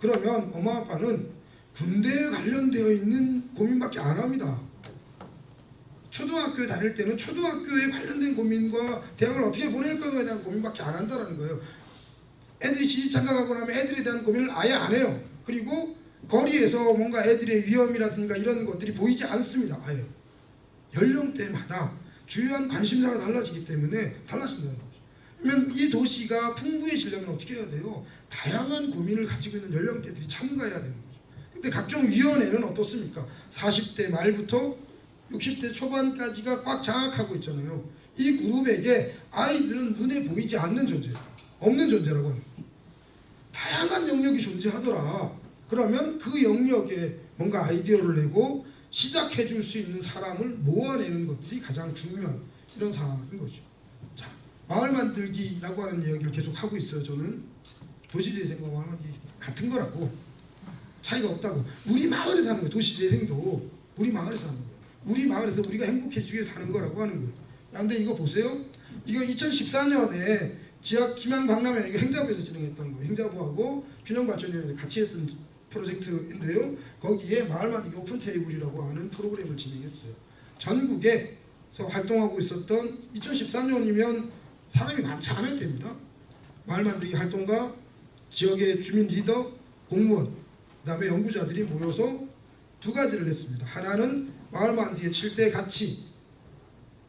그러면 엄마 아빠는 군대에 관련되어 있는 고민밖에 안 합니다. 초등학교에 다닐 때는 초등학교에 관련된 고민과 대학을 어떻게 보낼 거에 대한 고민밖에 안 한다는 거예요. 애들이 시집 장가가고 나면 애들에 대한 고민을 아예 안 해요. 그리고 거리에서 뭔가 애들의 위험이라든가 이런 것들이 보이지 않습니다. 아예. 연령대마다 주요한 관심사가 달라지기 때문에 달라진다는 거죠. 그러면 이 도시가 풍부해지려면 어떻게 해야 돼요? 다양한 고민을 가지고 있는 연령대들이 참가해야 되는 거죠. 근데 각종 위원회는 어떻습니까? 40대 말부터 60대 초반까지가 꽉 장악하고 있잖아요. 이 그룹에게 아이들은 눈에 보이지 않는 존재예요. 없는 존재라고 합니다. 다양한 영역이 존재하더라. 그러면 그 영역에 뭔가 아이디어를 내고 시작해 줄 수 있는 사람을 모아내는 것들이 가장 중요한 이런 상황인 거죠. 자, 마을 만들기라고 하는 이야기를 계속 하고 있어요. 저는 도시재생과 마을 만들기 같은 거라고 차이가 없다고. 우리 마을에 사는 거예요. 도시재생도 우리 마을에 사는 거예요. 우리 마을에서 우리가 행복해지기 위해 사는 거라고 하는 거예요. 야, 근데 이거 보세요. 이거 2014년에 지역 희망 박람회 이거 행자부에서 진행했던 거예요. 행자부하고 균형발전위원회 같이 했던 프로젝트인데요. 거기에 마을 만들기 오픈 테이블이라고 하는 프로그램을 진행했어요. 전국에서 활동하고 있었던 2014년이면 사람이 많지 않을 때입니다. 마을 만들기 활동가, 지역의 주민 리더, 공무원, 그 다음에 연구자들이 모여서 두 가지를 했습니다. 하나는 마을 만들기의 7대 가치,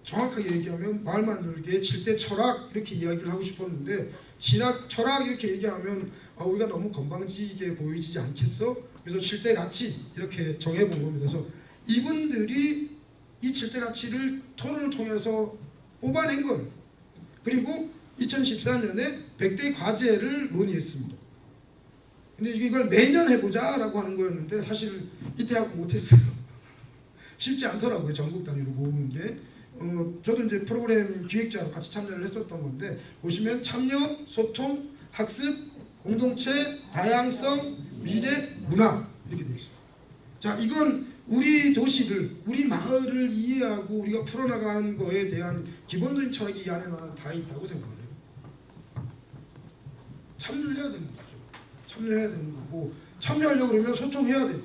정확하게 얘기하면 마을 만들기의 7대 철학 이렇게 이야기를 하고 싶었는데 진학 철학 이렇게 얘기하면 아, 우리가 너무 건방지게 보이지 않겠어? 그래서 7대 가치 이렇게 정해본 겁니다. 그래서 이분들이 이 7대 가치를 토론을 통해서 뽑아낸 거예요. 그리고 2014년에 100대 과제를 논의했습니다. 근데 이걸 매년 해보자 라고 하는 거였는데 사실 이때 하고 못했어요. 쉽지 않더라고요. 전국 단위로 모으는 게. 어, 저도 이제 프로그램 기획자로 같이 참여를 했었던 건데 보시면 참여, 소통, 학습, 공동체, 다양성, 미래, 문화 이렇게 되어 있어요. 자, 이건 우리 도시를, 우리 마을을 이해하고 우리가 풀어나가는 거에 대한 기본적인 철학이 이 안에 다 있다고 생각을 해요. 참여해야 되는 거죠. 참여해야 되는 거고 참여하려고 그러면 소통해야 돼요.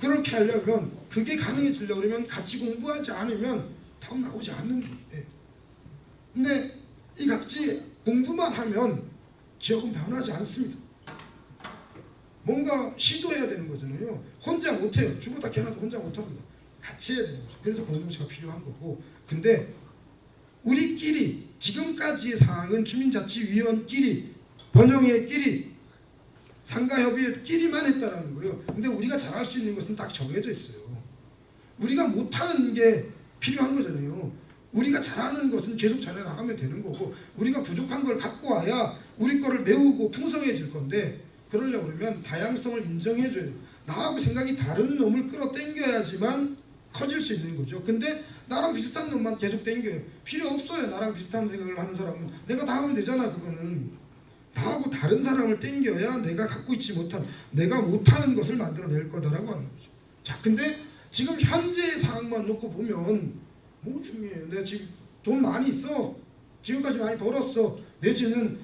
그렇게 하려면 그게 가능해지려고 그러면 같이 공부하지 않으면 답 나오지 않는 거예요. 근데 이 각지 공부만 하면 지역은 변하지 않습니다. 뭔가 시도해야 되는 거잖아요. 혼자 못해요. 죽었다 깨어나도 혼자 못합니다. 같이 해야 되는 거죠. 그래서 공동체가 필요한 거고. 근데 우리끼리 지금까지의 상황은 주민자치위원끼리 번영회끼리 상가협의회끼리만 했다라는 거예요. 근데 우리가 잘할 수 있는 것은 딱 정해져 있어요. 우리가 못하는 게 필요한 거잖아요. 우리가 잘하는 것은 계속 잘해 나가면 되는 거고 우리가 부족한 걸 갖고 와야 우리 거를 메우고 풍성해질 건데 그러려고 그러면 다양성을 인정해줘야 돼요. 나하고 생각이 다른 놈을 끌어당겨야지만 커질 수 있는 거죠. 근데 나랑 비슷한 놈만 계속 당겨요. 필요 없어요. 나랑 비슷한 생각을 하는 사람은 내가 다 하면 되잖아. 그거는 나하고 다른 사람을 당겨야 내가 갖고 있지 못한 내가 못하는 것을 만들어낼 거다라고 하는 거죠. 자, 근데 지금 현재의 상황만 놓고 보면 뭐 중요해요. 내가 지금 돈 많이 있어. 지금까지 많이 벌었어. 내지는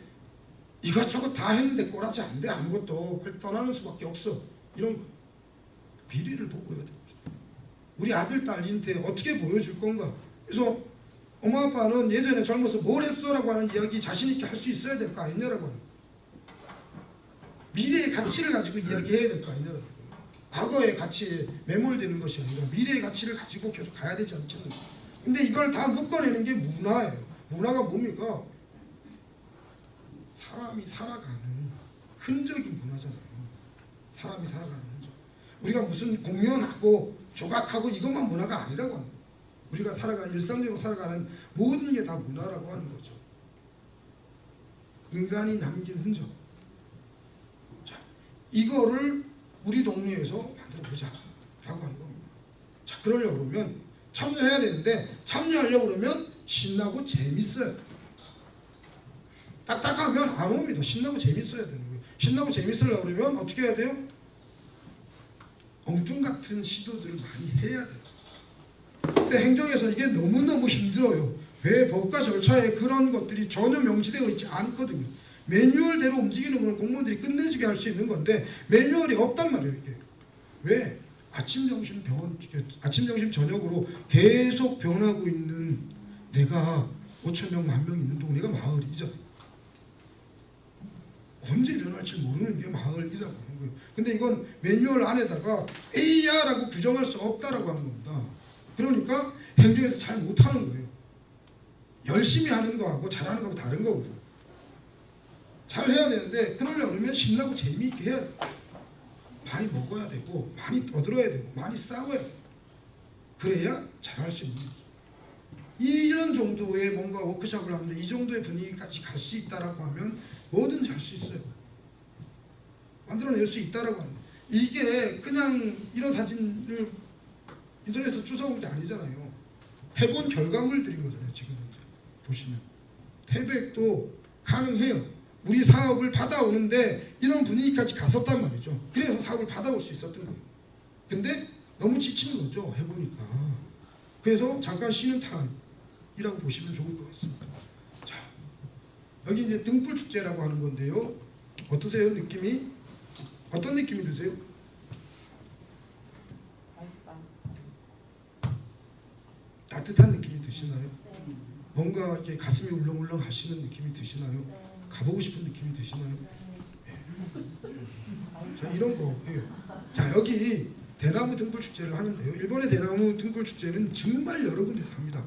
이것저것 다 했는데 꼬라지 안 돼. 아무것도 떠나는 수밖에 없어. 이런 거. 비리를 보고야 돼. 우리 아들 딸한테 어떻게 보여줄 건가? 그래서 엄마 아빠는 예전에 젊어서 뭘 했어 라고 하는 이야기 자신 있게 할 수 있어야 될 거 아니냐라고 하는. 미래의 가치를 가지고 이야기해야 될 거 아니냐라고. 과거의 가치에 매몰되는 것이 아니라 미래의 가치를 가지고 계속 가야 되지 않겠는가? 근데 이걸 다 묶어내는 게 문화예요. 문화가 뭡니까? 사람이 살아가는 흔적이 문화잖아요. 사람이 살아가는 흔적. 우리가 무슨 공연하고 조각하고 이것만 문화가 아니라고 거예요. 우리가 살아가는 일상적으로 살아가는 모든 게 다 문화라고 하는 거죠. 인간이 남긴 흔적. 자, 이거를 우리 동네에서 만들어 보자 라고 하는 겁니다. 자, 그러려고 그러면 참여해야 되는데 참여하려고 그러면 신나고 재밌어요. 딱딱하면 안 옵니다. 신나고 재밌어야 되는 거예요. 신나고 재밌으려고 그러면 어떻게 해야 돼요? 엉뚱 같은 시도들을 많이 해야 돼요. 근데 행정에서 이게 너무너무 힘들어요. 왜 법과 절차에 그런 것들이 전혀 명시되어 있지 않거든요. 매뉴얼대로 움직이는 걸 공무원들이 끝내주게 할 수 있는 건데 매뉴얼이 없단 말이에요. 이게 왜 아침 점심 병원 아침 점심 저녁으로 계속 변하고 있는 내가 5천 명, 만 명 있는 동네가 마을이죠. 언제 변할지 모르는 게 마을이라고 하는 거예요. 근데 이건 매뉴얼 안에다가 A야라고 규정할 수 없다라고 하는 겁니다. 그러니까 행정에서 잘 못하는 거예요. 열심히 하는 거하고 잘하는 거하고 다른 거거든요. 잘 해야 되는데 그러려고 그러면 신나고 재미있게 해야 돼. 많이 먹어야 되고 많이 떠들어야 되고 많이 싸워야 돼. 그래야 잘할 수 있는 거죠. 이런 정도의 뭔가 워크숍을 하는데 이 정도의 분위기까지 갈 수 있다라고 하면 뭐든지 할 수 있어요. 만들어낼 수 있다라고 하는. 이게 그냥 이런 사진을 인터넷에서 주워온 게 아니잖아요. 해본 결과물들인 거잖아요. 지금 보시면 태백도 가능해요. 우리 사업을 받아오는데 이런 분위기까지 갔었단 말이죠. 그래서 사업을 받아올 수 있었던 거예요. 근데 너무 지치는 거죠. 해보니까. 그래서 잠깐 쉬는 타임이라고 보시면 좋을 것 같습니다. 자, 여기 이제 등불 축제라고 하는 건데요. 어떠세요? 느낌이? 어떤 느낌이 드세요? 따뜻한 느낌이 드시나요? 뭔가 이렇게 가슴이 울렁울렁 하시는 느낌이 드시나요? 가보고 싶은 느낌이 드시나요? 자 이런 거예요. 자 여기 대나무 등불 축제를 하는데요. 일본의 대나무 등불 축제는 정말 여러 군데서 합니다.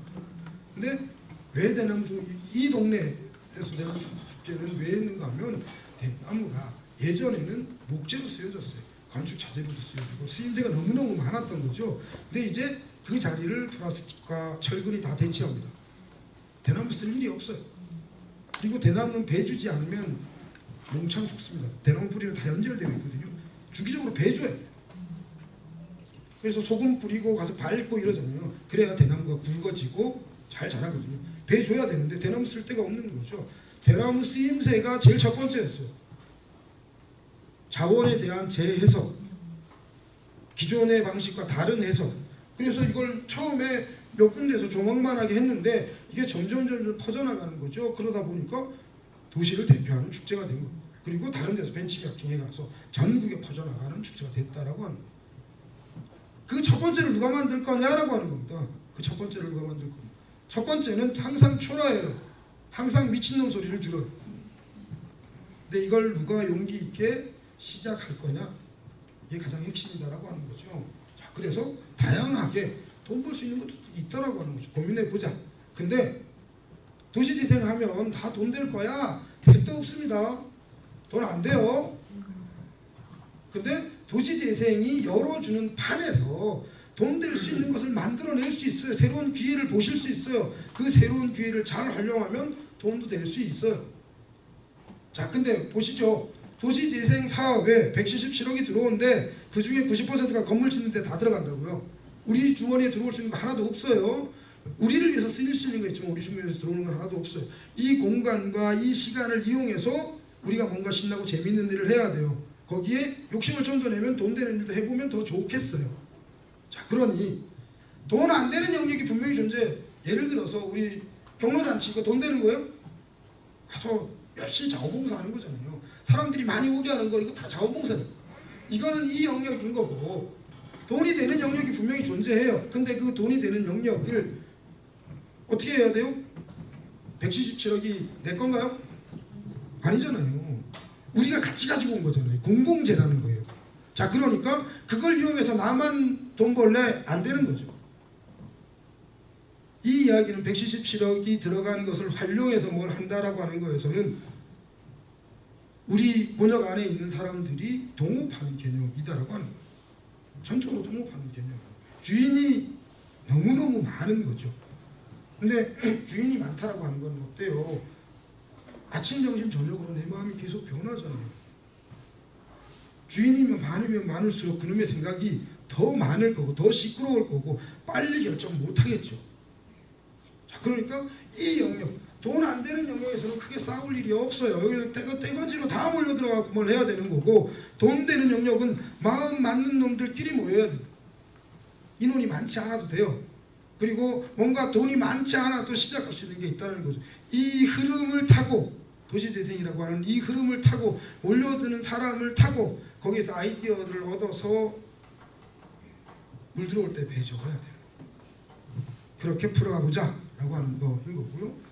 근데 왜 대나무 등- 이, 이 동네에서 대나무 축제는 왜 했는가 하면 대나무가 예전에는 목재로 쓰여졌어요. 건축 자재로도 쓰여지고 쓰임새가 너무너무 많았던 거죠. 근데 이제 그 자리를 플라스틱과 철근이 다 대체합니다. 대나무 쓸 일이 없어요. 그리고 대나무는 배 주지 않으면 몽창 죽습니다. 대나무 뿌리는 다 연결되어 있거든요. 주기적으로 배 줘야 돼요. 그래서 소금 뿌리고 가서 밟고 이러잖아요. 그래야 대나무가 굵어지고 잘 자라거든요. 배 줘야 되는데 대나무 쓸 데가 없는 거죠. 대나무 쓰임새가 제일 첫 번째였어요. 자원에 대한 재해석, 기존의 방식과 다른 해석. 그래서 이걸 처음에 몇 군데에서 조망만하게 했는데 이게 점점 점점 퍼져나가는 거죠. 그러다 보니까 도시를 대표하는 축제가 된 겁니다. 그리고 다른 데서 벤치마킹해 가서 전국에 퍼져나가는 축제가 됐다라고 하는 거예요. 그첫 번째를 누가 만들 거냐라고 하는 겁니다. 그 첫 번째를 누가 만들 거냐. 첫 번째는 항상 초라해요. 항상 미친놈 소리를 들어요. 근데 이걸 누가 용기 있게 시작할 거냐 이게 가장 핵심이다라고 하는 거죠. 자, 그래서 다양하게 돈 벌 수 있는 것도 있다라고 하는 거죠. 고민해 보자. 근데 도시재생 하면 다 돈 될 거야. 택도 없습니다. 돈 안 돼요. 근데 도시재생이 열어주는 판에서 돈 될 수 있는 것을 만들어낼 수 있어요. 새로운 기회를 보실 수 있어요. 그 새로운 기회를 잘 활용하면 돈도 될 수 있어요. 자, 근데 보시죠. 도시재생 사업에 177억이 들어오는데 그 중에 90%가 건물 짓는 데 다 들어간다고요. 우리 주머니에 들어올 수 있는 거 하나도 없어요. 우리를 위해서 쓰일 수 있는 거 있지만 우리 주머니에서 들어오는 건 하나도 없어요. 이 공간과 이 시간을 이용해서 우리가 뭔가 신나고 재밌는 일을 해야 돼요. 거기에 욕심을 좀 더 내면 돈 되는 일도 해보면 더 좋겠어요. 자 그러니 돈 안 되는 영역이 분명히 존재. 예를 들어서 우리 경로잔치 이거 돈 되는 거예요? 가서 열심히 자원봉사하는 거잖아요. 사람들이 많이 오게 하는 거 이거 다 자원봉사예요. 이거는 이 영역인 거고 돈이 되는 영역이 분명히 존재해요. 근데 그 돈이 되는 영역을 어떻게 해야 돼요? 177억이 내 건가요? 아니잖아요. 우리가 같이 가지고 온 거잖아요. 공공재라는 거예요. 자 그러니까 그걸 이용해서 나만 돈 벌래 안 되는 거죠. 이 이야기는 177억이 들어간 것을 활용해서 뭘 한다라고 하는 거에서는 우리 번역 안에 있는 사람들이 동업하는 개념이다라고 하는 거예요. 전적으로 동업하는 개념. 주인이 너무너무 많은 거죠. 근데 주인이 많다라고 하는 건 어때요? 아침, 점심, 저녁으로 내 마음이 계속 변하잖아요. 주인이면 많으면 많을수록 그놈의 생각이 더 많을 거고 더 시끄러울 거고 빨리 결정 못 하겠죠. 자, 그러니까 이 영역, 돈 안 되는 영역에서는 크게 싸울 일이 없어요. 여기는 떼거, 떼거지로 다 몰려 들어가고 뭘 해야 되는 거고 돈 되는 영역은 마음 맞는 놈들끼리 모여야 돼요. 인원이 많지 않아도 돼요. 그리고 뭔가 돈이 많지 않아도 시작할 수 있는 게 있다는 거죠. 이 흐름을 타고 도시재생이라고 하는 이 흐름을 타고 몰려드는 사람을 타고 거기서 아이디어를 얻어서 물 들어올 때 배 적어야 돼요. 그렇게 풀어가보자 라고 하는 거인 거고요.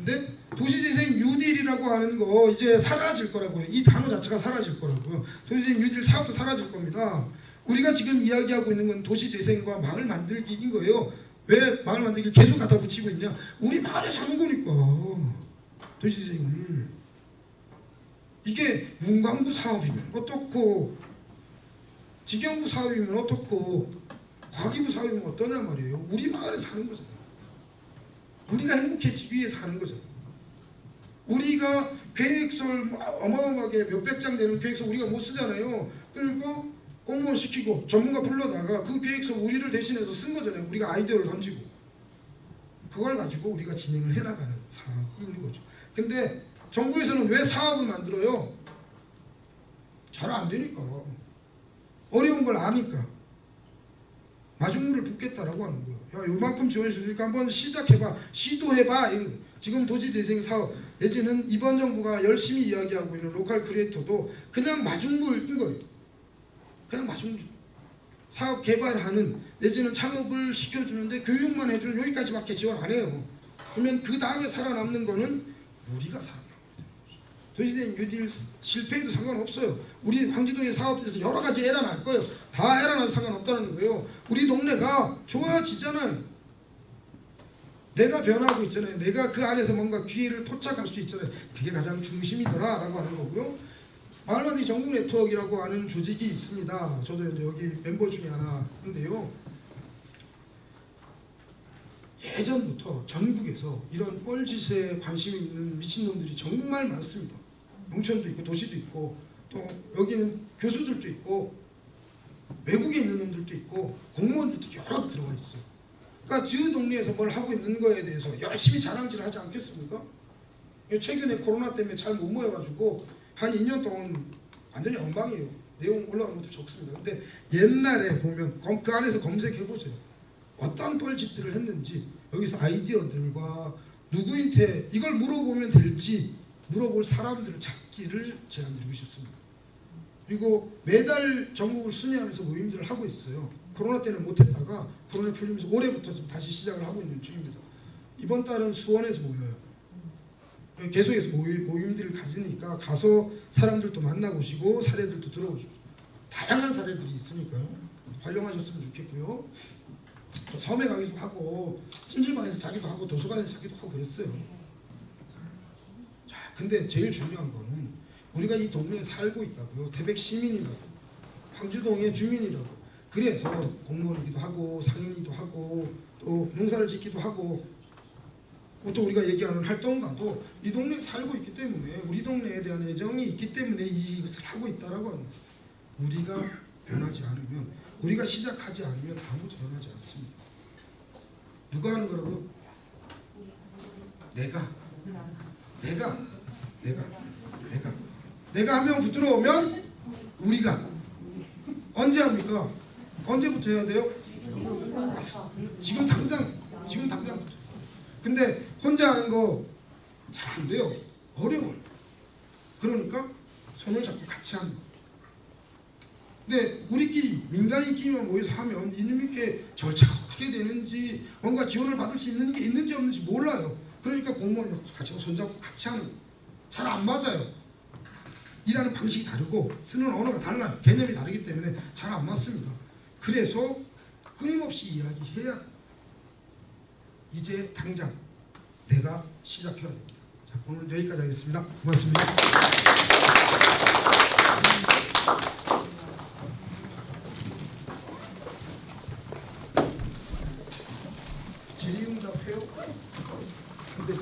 자, 근데 도시재생 뉴딜이라고 하는 거 이제 사라질 거라고요. 이 단어 자체가 사라질 거라고요. 도시재생 뉴딜 사업도 사라질 겁니다. 우리가 지금 이야기하고 있는 건 도시재생과 마을 만들기인 거예요. 왜 마을 만들기를 계속 갖다 붙이고 있냐? 우리 마을에 사는 거니까 도시재생을 이게 문광부 사업이면 어떻고 직영부 사업이면 어떻고 과기부 사업이면 어떠냐 말이에요. 우리 마을에 사는 거잖아요. 우리가 행복해지기 위해 사는 거잖아요. 우리가 계획서를 뭐 어마어마하게 몇백 장 되는 계획서 우리가 못 쓰잖아요. 그러니까 공무원 시키고 전문가 불러다가 그 계획서 우리를 대신해서 쓴 거잖아요. 우리가 아이디어를 던지고 그걸 가지고 우리가 진행을 해나가는 있는 거죠. 근데 정부에서는 왜 사업을 만들어요? 잘 안 되니까 어려운 걸 아니까 마중물을 붓겠다라고 하는 거예요. 야 요만큼 지원해 주니까 한번 시작해봐, 시도해봐. 지금 도시재생 사업 내지는 이번 정부가 열심히 이야기하고 있는 local creator도 그냥 마중물인 거예요. 그냥 마중물. 사업 개발하는 내지는 창업을 시켜주는데 교육만 해주는 여기까지밖에 지원 안 해요. 그러면 그 다음에 살아남는 거는 우리가 거예요. 도시재생 뉴딜 실패해도 상관없어요. 우리 황지도의 사업에서 여러 가지 에러 날 거예요. 다 에러 나도 상관없다는 거예요. 우리 동네가 좋아지잖아요. 내가 변하고 있잖아요. 내가 그 안에서 뭔가 기회를 포착할 수 있잖아요. 그게 가장 중심이더라 라고 하는 거고요. 마을만들기 전국 네트워크라고 하는 조직이 있습니다. 저도 여기 멤버 중에 하나인데요. 예전부터 전국에서 이런 뻘짓에 관심이 있는 미친놈들이 정말 많습니다. 농촌도 있고 도시도 있고 또 여기는 교수들도 있고 외국에 있는 놈들도 있고 공무원들도 여러 들어가 있어요. 그러니까 지 동네에서 뭘 하고 있는 거에 대해서 열심히 자랑질을 하지 않겠습니까? 최근에 코로나 때문에 잘 못 모여가지고 한 2년 동안 완전히 엉망이에요. 내용 올라가는 것도 적습니다. 근데 옛날에 보면 검- 그 안에서 검색해 보세요. 어떤 뻘짓들을 했는지 여기서 아이디어들과 누구한테 이걸 물어보면 될지 물어볼 사람들을 찾 기를 제안드리고 싶습니다. 그리고 매달 전국을 순회하면서 모임들을 하고 있어요. 코로나 때는 못했다가 코로나 풀리면서 올해부터 좀 다시 시작을 하고 있는 중입니다. 이번 달은 수원에서 모여요. 계속해서 모임, 모임들을 가지니까 가서 사람들도 만나보시고 사례들도 들어보시고 다양한 사례들이 있으니까요. 활용하셨으면 좋겠고요. 저 섬에 가기도 하고 찜질방에서 자기도 하고 도서관에서 자기도 하고 그랬어요. 자, 근데 제일 중요한 거는 우리가 이 동네에 살고 있다고요. 태백 시민이라고, 황주동의 주민이라고. 그래서 공무원이기도 하고 상인이기도 하고 또 농사를 짓기도 하고 보통 우리가 얘기하는 활동가도 이 동네에 살고 있기 때문에 우리 동네에 대한 애정이 있기 때문에 이것을 하고 있다라고 하는 거예요. 우리가 변하지 않으면 우리가 시작하지 않으면 아무도 변하지 않습니다. 누가 하는 거라고요? 내가 내가 내가 내가 내가 하면 부끄러우면 우리가. 언제 합니까? 언제부터 해야 돼요? 지금 당장 지금 당장. 근데 혼자 하는 거 잘 안 돼요. 어려워요. 그러니까 손을 잡고 같이 하는 거. 근데 우리끼리 민간인끼리만 모여서 하면 이놈께 절차가 어떻게 되는지 뭔가 지원을 받을 수 있는 게 있는지 없는지 몰라요. 그러니까 공무원 같이 손잡고 같이 하는 잘 안 맞아요 일하는 방식이 다르고 쓰는 언어가 달라요 개념이 다르기 때문에 잘 안 맞습니다 그래서 끊임없이 이야기해야 돼. 이제 당장 내가 시작해야 됩니다. 자, 오늘 여기까지 하겠습니다. 고맙습니다. 질의응답해요? 근데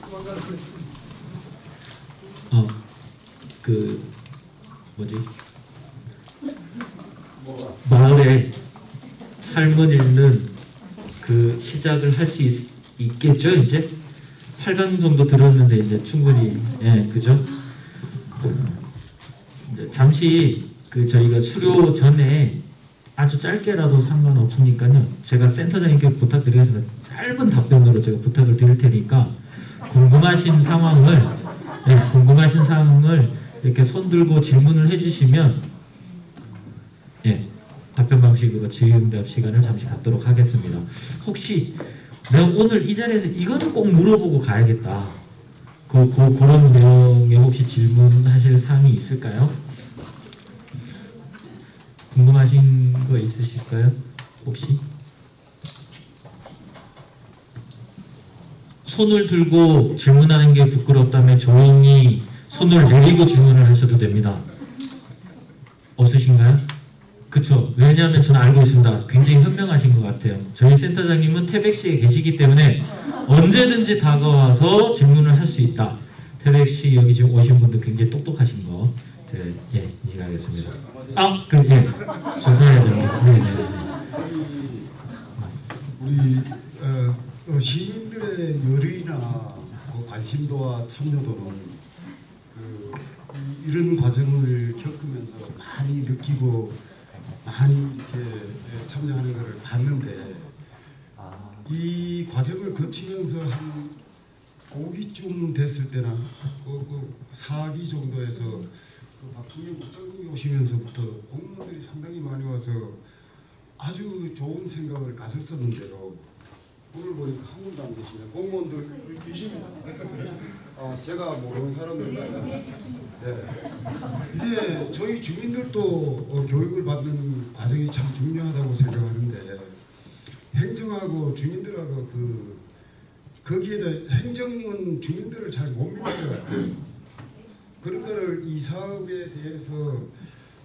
조만간 그랬더니 어, 그 뭐지? 마을에 삶을 읽는 그 시작을 할수 있겠죠 이제? 8강 정도 들었는데 이제 충분히 예 그죠? 잠시 그 저희가 수료 전에 아주 짧게라도 상관없으니까요. 제가 센터장님께 부탁드리겠습니다. 짧은 답변으로 제가 부탁을 드릴 테니까 궁금하신 상황을 네, 궁금하신 사항을 이렇게 손 들고 질문을 해주시면 예, 답변 방식으로 질의응답 시간을 잠시 갖도록 하겠습니다. 혹시 내가 오늘 이 자리에서 이거는 꼭 물어보고 가야겠다. 그, 그 그 런 내용에 혹시 질문하실 사항이 있을까요? 궁금하신 거 있으실까요? 혹시? 손을 들고 질문하는 게 부끄럽다면 조용히 손을 내리고 질문을 하셔도 됩니다. 없으신가요? 그쵸. 왜냐하면 저는 알고 있습니다. 굉장히 현명하신 것 같아요. 저희 센터장님은 태백시에 계시기 때문에 언제든지 다가와서 질문을 할 수 있다. 태백시 여기 지금 오신 분들 굉장히 똑똑하신 거. 제가 예, 인식하겠습니다. 아, 그, 예. 죄송해요. 네, 네, 네. 우리 어, 어, 시민들의 열의나 그 관심도와 참여도는 그 이- 이런 과정을 겪으면서 많이 느끼고 많이 이렇게 예, 참여하는 것을 봤는데 이 과정을 거치면서 한 5기쯤 됐을 때나 그, 그 4기 정도에서 그 박수영 국장님이 오시면서부터 공무원들이 상당히 많이 와서 아주 좋은 생각을 가졌었는데요. 오늘 보니까 한 분도 안 계시네. 공무원들 계십니다. 아, 제가 모르는 사람들만. 네. 이게 저희 주민들도 어, 교육을 받는 과정이 참 중요하다고 생각하는데 행정하고 주민들하고 그 거기에 대해 행정은 주민들을 잘 못 믿는 것 같아요. 거를 이 사업에 대해서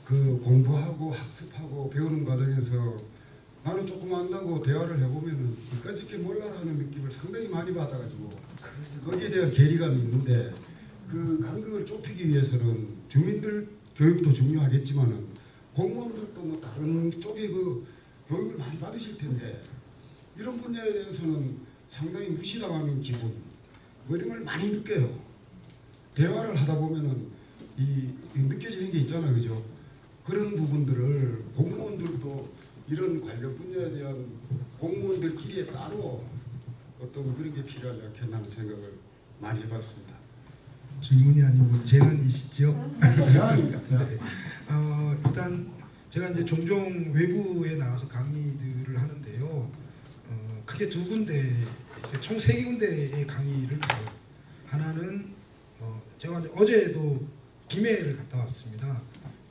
그 공부하고 학습하고 배우는 과정에서 나는 조금 안다고 대화를 해보면은 이까짓 게 몰라라는 느낌을 상당히 많이 받아가지고 거기에 대한 괴리감이 있는데 그 간극을 좁히기 위해서는 주민들 교육도 중요하겠지만은 공무원들도 뭐 다른 쪽에 그 교육을 많이 받으실 텐데 이런 분야에 대해서는 상당히 무시당하는 기분 뭐 이런 걸 많이 느껴요. 대화를 하다 보면은 이, 이 느껴지는 게 있잖아요, 그죠? 그런 부분들을 공무원들도 이런 관련 분야에 대한 공무원들끼리의 따로 어떤 그런 게 필요하지 않겠나 하는 생각을 많이 해봤습니다. 질문이 아니고 제안이시죠? 제안입니다. 네. 어, 일단 제가 이제 종종 외부에 나가서 강의들을 하는데요. 어, 크게 두 군데, 총 세 군데의 강의를 가요. 하나는 어, 제가 어제도 김해를 갔다 왔습니다.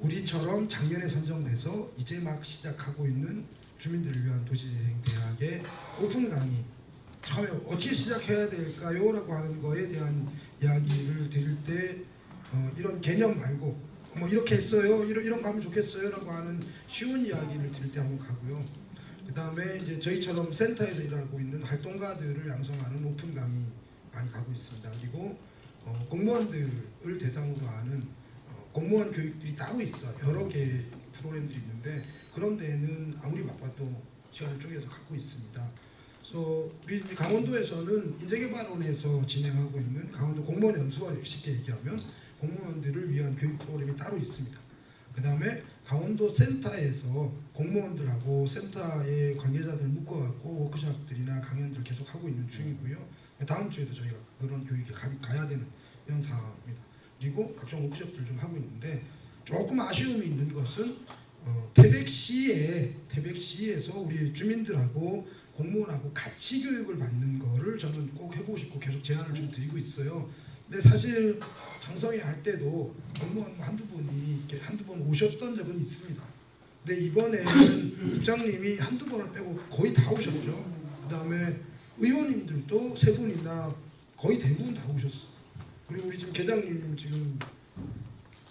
우리처럼 작년에 선정돼서 이제 막 시작하고 있는 주민들을 위한 도시재생 대학의 오픈 강의 처음에 어떻게 시작해야 될까요? 라고 하는 거에 대한 이야기를 드릴 때 어, 이런 개념 말고 뭐 이렇게 했어요 이런, 이런 거 하면 좋겠어요 라고 하는 쉬운 이야기를 드릴 때 한번 가고요 그 다음에 이제 저희처럼 센터에서 일하고 있는 활동가들을 양성하는 오픈 강의 많이 가고 있습니다. 그리고 어, 공무원들을 대상으로 하는 어, 공무원 교육들이 따로 있어 여러 개 프로그램들이 있는데 그런 데는 아무리 바빠도 시간을 쪼개서 가고 있습니다. 그래서 우리 강원도에서는 인재개발원에서 진행하고 있는 강원도 공무원 연수원 쉽게 얘기하면 공무원들을 위한 교육 프로그램이 따로 있습니다. 그 다음에 강원도 센터에서 공무원들하고 센터의 관계자들 묶어갖고 워크숍들이나 강연들 계속 하고 있는 중이고요. 다음 주에도 저희가 그런 교육에 가, 가야 되는 이런 상황입니다. 그리고 각종 워크숍들을 좀 하고 있는데 조금 아쉬움이 있는 것은 어, 태백시에 태백시에서 우리 주민들하고 공무원하고 같이 교육을 받는 거를 저는 꼭 해보고 싶고 계속 제안을 좀 드리고 있어요. 근데 사실 장성에 할 때도 공무원 한두 분이 이렇게 한두 번 오셨던 적은 있습니다. 근데 이번에는 국장님이 한두 번을 빼고 거의 다 오셨죠. 그 다음에 의원님들도 세 분이나 거의 대부분 다 오셨어. 그리고 우리 지금 계장님 지금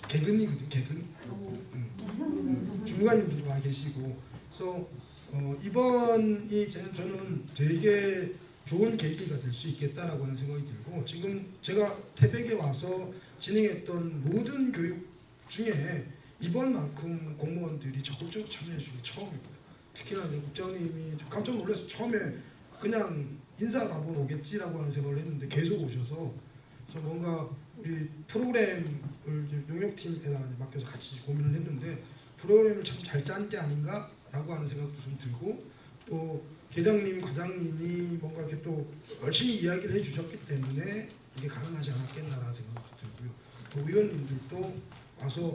개근이거든 개근. 음. 주무관님도 와 계시고. 그래서 어, 이번이 저는, 되게 좋은 계기가 될 수 있겠다라고 하는 생각이 들고 지금 제가 태백에 와서 진행했던 모든 교육 중에 이번만큼 공무원들이 적극적으로 참여해 주는 게 처음이고요. 특히나 국장님이 깜짝 놀라서 처음에 그냥 한번 오겠지라고 하는 생각을 했는데 계속 오셔서 뭔가 우리 프로그램을 이제 맡겨서 같이 고민을 했는데 프로그램을 참 잘 짠 게 아닌가 라고 하는 생각도 좀 들고 또 계장님, 과장님이 뭔가 이렇게 또 열심히 이야기를 해주셨기 때문에 이게 가능하지 않았겠나라는 생각도 들고요. 또 의원님들도 와서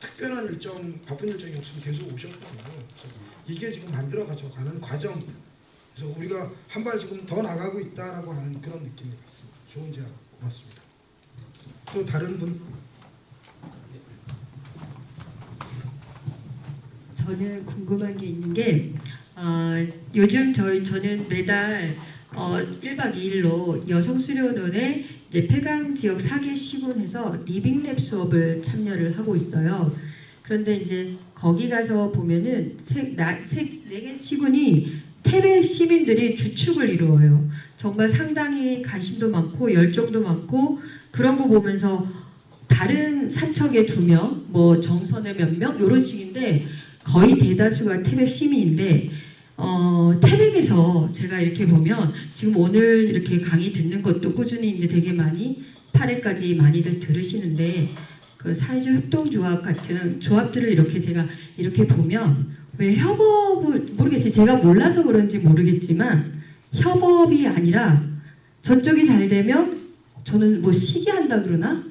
특별한 일정, 바쁜 일정이 없으면 계속 오셨거든요. 그래서 이게 지금 만들어가지고 가는 과정입니다. 그래서 우리가 한 발 지금 더 나가고 있다라고 하는 그런 느낌이 같습니다. 좋은 제안 고맙습니다. 또 다른 분 저는 궁금한 게 있는 게 어, 요즘 저희 저는 매달 어, 1박 2일로 여성 수련원의 이제 폐강 지역 4개 시군에서 리빙랩 수업을 참여를 하고 있어요. 그런데 이제 거기 가서 보면은 세, 나, 세, 4개 시군이 태백 시민들이 주축을 이루어요. 정말 상당히 관심도 많고 열정도 많고 그런 거 보면서 다른 삼척에 두 명, 뭐 정선에 몇 명 이런 식인데 거의 대다수가 태백 시민인데 어, 태백에서 제가 이렇게 보면 지금 오늘 이렇게 강의 듣는 것도 꾸준히 이제 되게 많이 8회까지 많이들 들으시는데 그 사회적 협동조합 같은 조합들을 이렇게 제가 이렇게 보면 왜 협업을 모르겠어요. 제가 몰라서 그런지 모르겠지만 협업이 아니라 저쪽이 잘 되면 저는 뭐 시기한다 그러나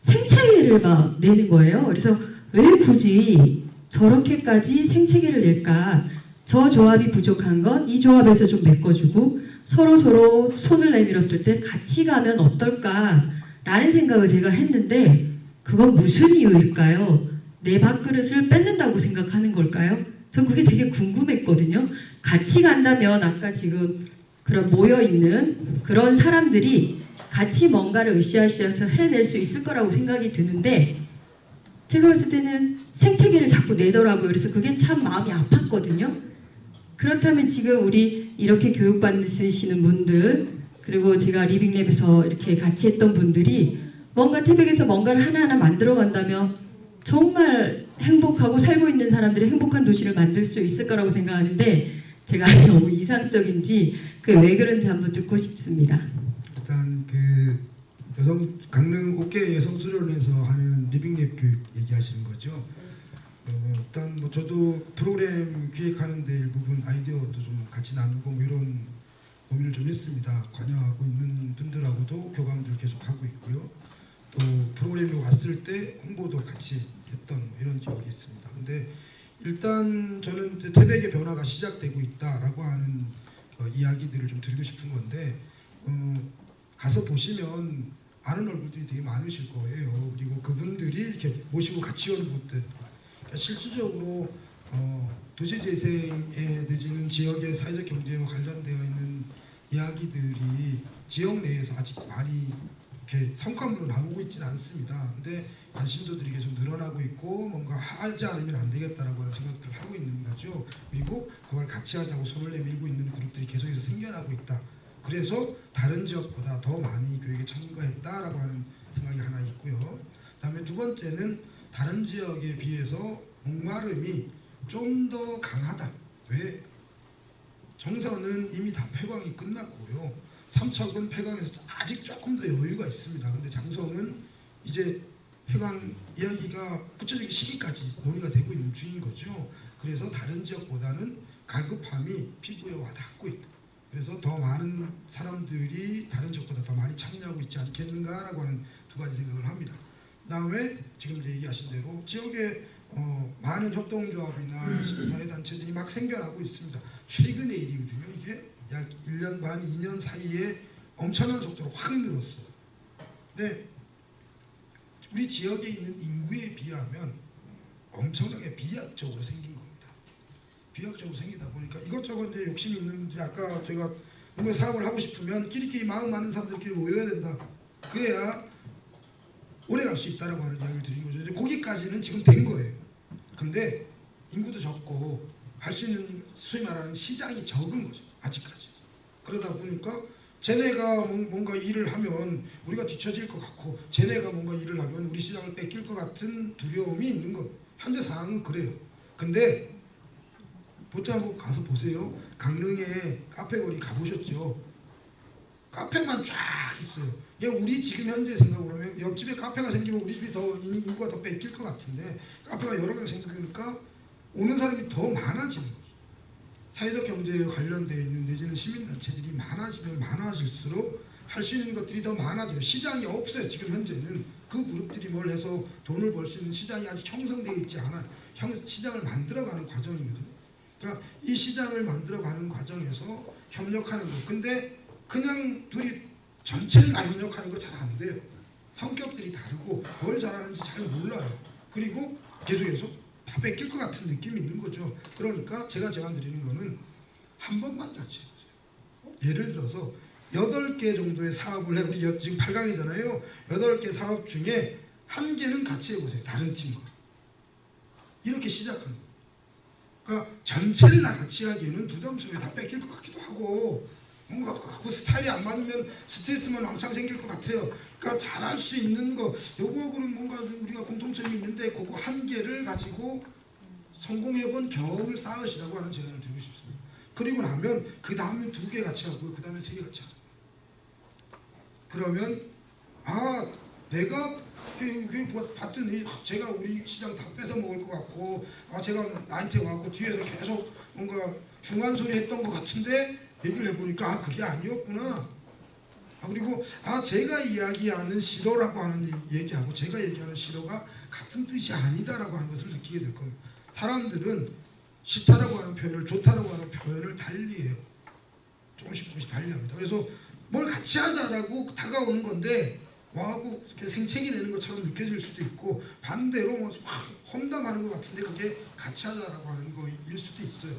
생체계를 막 내는 거예요. 그래서 왜 굳이 저렇게까지 생체계를 낼까? 저 조합이 부족한 건 이 조합에서 좀 메꿔주고 서로 서로 손을 내밀었을 때 같이 가면 어떨까 라는 생각을 제가 했는데 그건 무슨 이유일까요? 내 밥그릇을 뺏는다고 생각하는 걸까요? 전 그게 되게 궁금했거든요. 같이 간다면 아까 지금 그런 모여 있는 그런 사람들이 같이 뭔가를 으쌰으쌰해서 해낼 수 있을 거라고 생각이 드는데 제가 봤을 때는 생태계를 자꾸 내더라고요. 그래서 그게 참 마음이 아팠거든요. 그렇다면 지금 우리 이렇게 교육받으시는 분들 그리고 제가 리빙랩에서 이렇게 같이 했던 분들이 뭔가 태백에서 뭔가를 하나하나 만들어 간다면 정말 행복하고 살고 있는 사람들이 행복한 도시를 만들 수 있을 거라고 생각하는데 제가 너무 이상적인지 그게 왜 그런지 한번 듣고 싶습니다. 일단 그 여성 강릉 옥계 여성 수련에서 하는 living lab 교육 얘기하시는 거죠. 어, 일단 뭐 저도 프로그램 기획하는 데 일부분 아이디어도 좀 같이 나누고 뭐 이런 고민을 좀 했습니다. 관여하고 있는 분들하고도 교감들 계속 하고 있고요. 또 프로그램이 왔을 때 홍보도 같이 했던 뭐 이런 기억이 있습니다. 근데 일단 저는 태백의 변화가 시작되고 있다라고 하는 어, 이야기들을 좀 드리고 싶은 건데 어, 가서 보시면 아는 얼굴들이 되게 많으실 거예요. 그리고 그분들이 이렇게 모시고 같이 오는 분들 그러니까 실질적으로 어, 도시재생에 내지는 지역의 사회적 경제와 관련되어 있는 이야기들이 지역 내에서 아직 많이 이렇게 성과물로 나오고 있지는 않습니다. 근데 관심도들이 계속 늘어나고 있고 뭔가 하지 않으면 안 되겠다라고 하는 생각들을 하고 있는 거죠. 그리고 그걸 같이 하자고 손을 내밀고 있는 그룹들이 계속해서 생겨나고 있다. 그래서 다른 지역보다 더 많이 교육에 참가했다라고 하는 생각이 하나 있고요. 그다음에 두 번째는 다른 지역에 비해서 목마름이 좀 더 강하다. 왜? 정선은 이미 다 폐광이 끝났고요. 삼척은 폐광에서 아직 조금 더 여유가 있습니다. 근데 장성은 이제 폐광 이야기가 구체적인 시기까지 논의가 되고 있는 중인 거죠. 그래서 다른 지역보다는 갈급함이 피부에 와닿고 있다. 그래서 더 많은 사람들이 다른 지역보다 더 많이 참여하고 있지 않겠는가라고 하는 두 가지 생각을 합니다. 그다음에 지금 얘기하신 대로 지역에 어, 많은 협동조합이나 시민사회단체들이 막 생겨나고 있습니다. 최근의 일이거든요. 이게 약 1년 반, 2년 사이에 엄청난 속도로 확 늘었어요. 근데 우리 지역에 있는 인구에 비하면 엄청나게 비약적으로 생긴. 비약적으로 생기다 보니까 이것저것 이제 욕심이 있는지 아까 제가 뭔가 사업을 하고 싶으면 끼리끼리 마음 많은 사람들끼리 모여야 된다. 그래야 오래 갈 수 있다라고 하는 이야기를 드린 거죠. 이제 거기까지는 지금 된 거예요. 근데 인구도 적고 할 수 있는 소위 말하는 시장이 적은 거죠. 아직까지. 그러다 보니까 쟤네가 뭔- 뭔가 일을 하면 우리가 뒤처질 것 같고 쟤네가 뭔가 일을 하면 우리 시장을 뺏길 것 같은 두려움이 있는 거. 현재 상황은 그래요. 근데 한번 가서 보세요. 강릉에 카페거리 가보셨죠? 카페만 쫙 있어요. 예, 우리 지금 현재 생각으로 하면 옆집에 카페가 생기면 우리 집이 더 인- 인구가 더 뺏길 것 같은데 카페가 여러 개가 생기니까 오는 사람이 더 많아지는 거죠. 사회적 경제에 관련되어 있는 내지는 시민단체들이 많아지면 많아질수록 할 수 있는 것들이 더 많아져요. 시장이 없어요. 지금 현재는 그 그룹들이 뭘 해서 돈을 벌 수 있는 시장이 아직 형성되어 있지 않아요. 형, 시장을 만들어가는 과정이거든요. 그러니까 이 시장을 만들어가는 과정에서 협력하는 거. 근데 그냥 둘이 전체를 다 협력하는 거 잘 안 돼요. 성격들이 다르고 뭘 잘하는지 잘 몰라요. 그리고 계속해서 다 뺏길 것 같은 느낌이 있는 거죠. 그러니까 제가 제안 드리는 거는 한 번만 같이 해보세요. 예를 들어서 여덟 개 정도의 사업을 해 우리 여- 지금 8강이잖아요. 여덟 개 사업 중에 한 개는 같이 해보세요. 다른 팀과 이렇게 시작하는 거예요. 그러니까 전체를 다 같이 하기에는 부담스러워 다 뺏길 것 같기도 하고 뭔가 그 스타일이 안 맞으면 스트레스만 왕창 생길 것 같아요. 그러니까 잘할 수 있는 거 요거하고는 뭔가 좀 우리가 공통점이 있는데 그거 한 개를 가지고 성공해본 경험을 쌓으시라고 하는 제안을 드리고 싶습니다. 그리고 나면 그 다음에 두 개 같이 하고요. 그 다음에 세 개 같이 하죠. 그러면 아 내가 그, 그 봤더니 제가 우리 시장 다 뺏어 먹을 것 같고 아 제가 나한테 와갖고 뒤에서 계속 뭔가 중한 소리 했던 것 같은데 얘기를 해보니까 아 그게 아니었구나. 아, 그리고 아 제가 이야기하는 싫어라고 하는 이- 얘기하고 제가 얘기하는 싫어가 같은 뜻이 아니다라고 하는 것을 느끼게 될 겁니다 사람들은 싫다라고 하는 표현을 좋다라고 하는 표현을 달리해요. 조금씩 조금씩 달리합니다. 그래서 뭘 같이 하자라고 다가오는 건데 와하고 생채기 내는 것처럼 느껴질 수도 있고 반대로 뭐막 험담하는 것 같은데 그게 같이 하자라고 하는 거일 수도 있어요.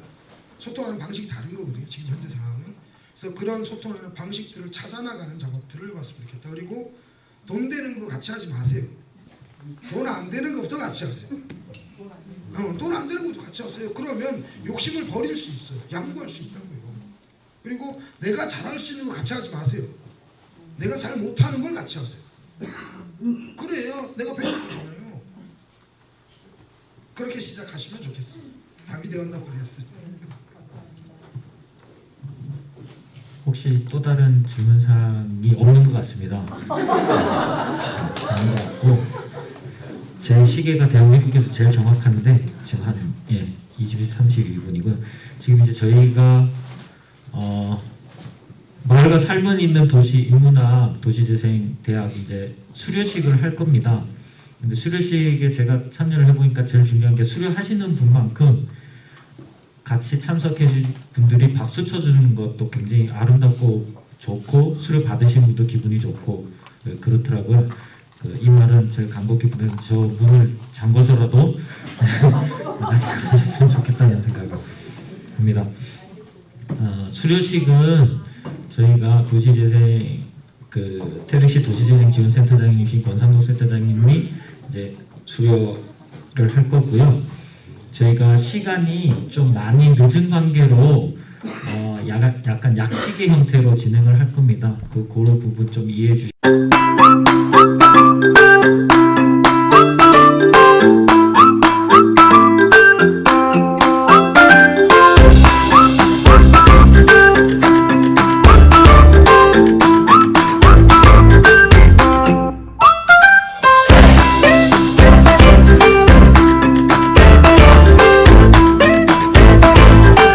소통하는 방식이 다른 거거든요. 지금 현재 상황은. 그래서 그런 소통하는 방식들을 찾아나가는 작업들을 해봤으면 좋겠다. 그리고 돈 되는 거 같이 하지 마세요. 돈 안 되는 것부터 같이 하세요. 어, 돈안 되는 것도 같이 하세요. 그러면 욕심을 버릴 수 있어요. 양보할 수 있다고요. 그리고 내가 잘할 수 있는 거 같이 하지 마세요. 내가 잘 못하는 걸 같이 하세요. 그래야 내가 배우잖아요. 그렇게 시작하시면 좋겠습니다. 답이 되었나 모르겠어요. 혹시 또 다른 질문 사항이 없는 것 같습니다. 것 같고 제 시계가 대한민국에서 제일 정확한데 지금 한 예, 22, 32분이고요. 지금 이제 저희가 어, 마을과 삶은 있는 도시 인문학 도시재생 대학 이제 수료식을 할 겁니다. 근데 수료식에 제가 참여를 해보니까 제일 중요한 게 수료하시는 분만큼 같이 참석해 주신 분들이 박수 쳐주는 것도 굉장히 아름답고 좋고 수료 받으신 분도 기분이 좋고 네, 그렇더라고요. 그, 이 말은 제가 간곡히 보낸 저 문을 잠궈서라도 같이 가주셨으면 좋겠다는 생각을 합니다. 어, 수료식은 저희가 도시재생 그 테르시 도시재생 지원센터장님이신 권상동 센터장님이 이제 수료를 할 거고요. 저희가 시간이 좀 많이 늦은 관계로 어, 약간, 약간 약식의 형태로 진행을 할 겁니다. 그, 그 부분 좀 이해해 주시고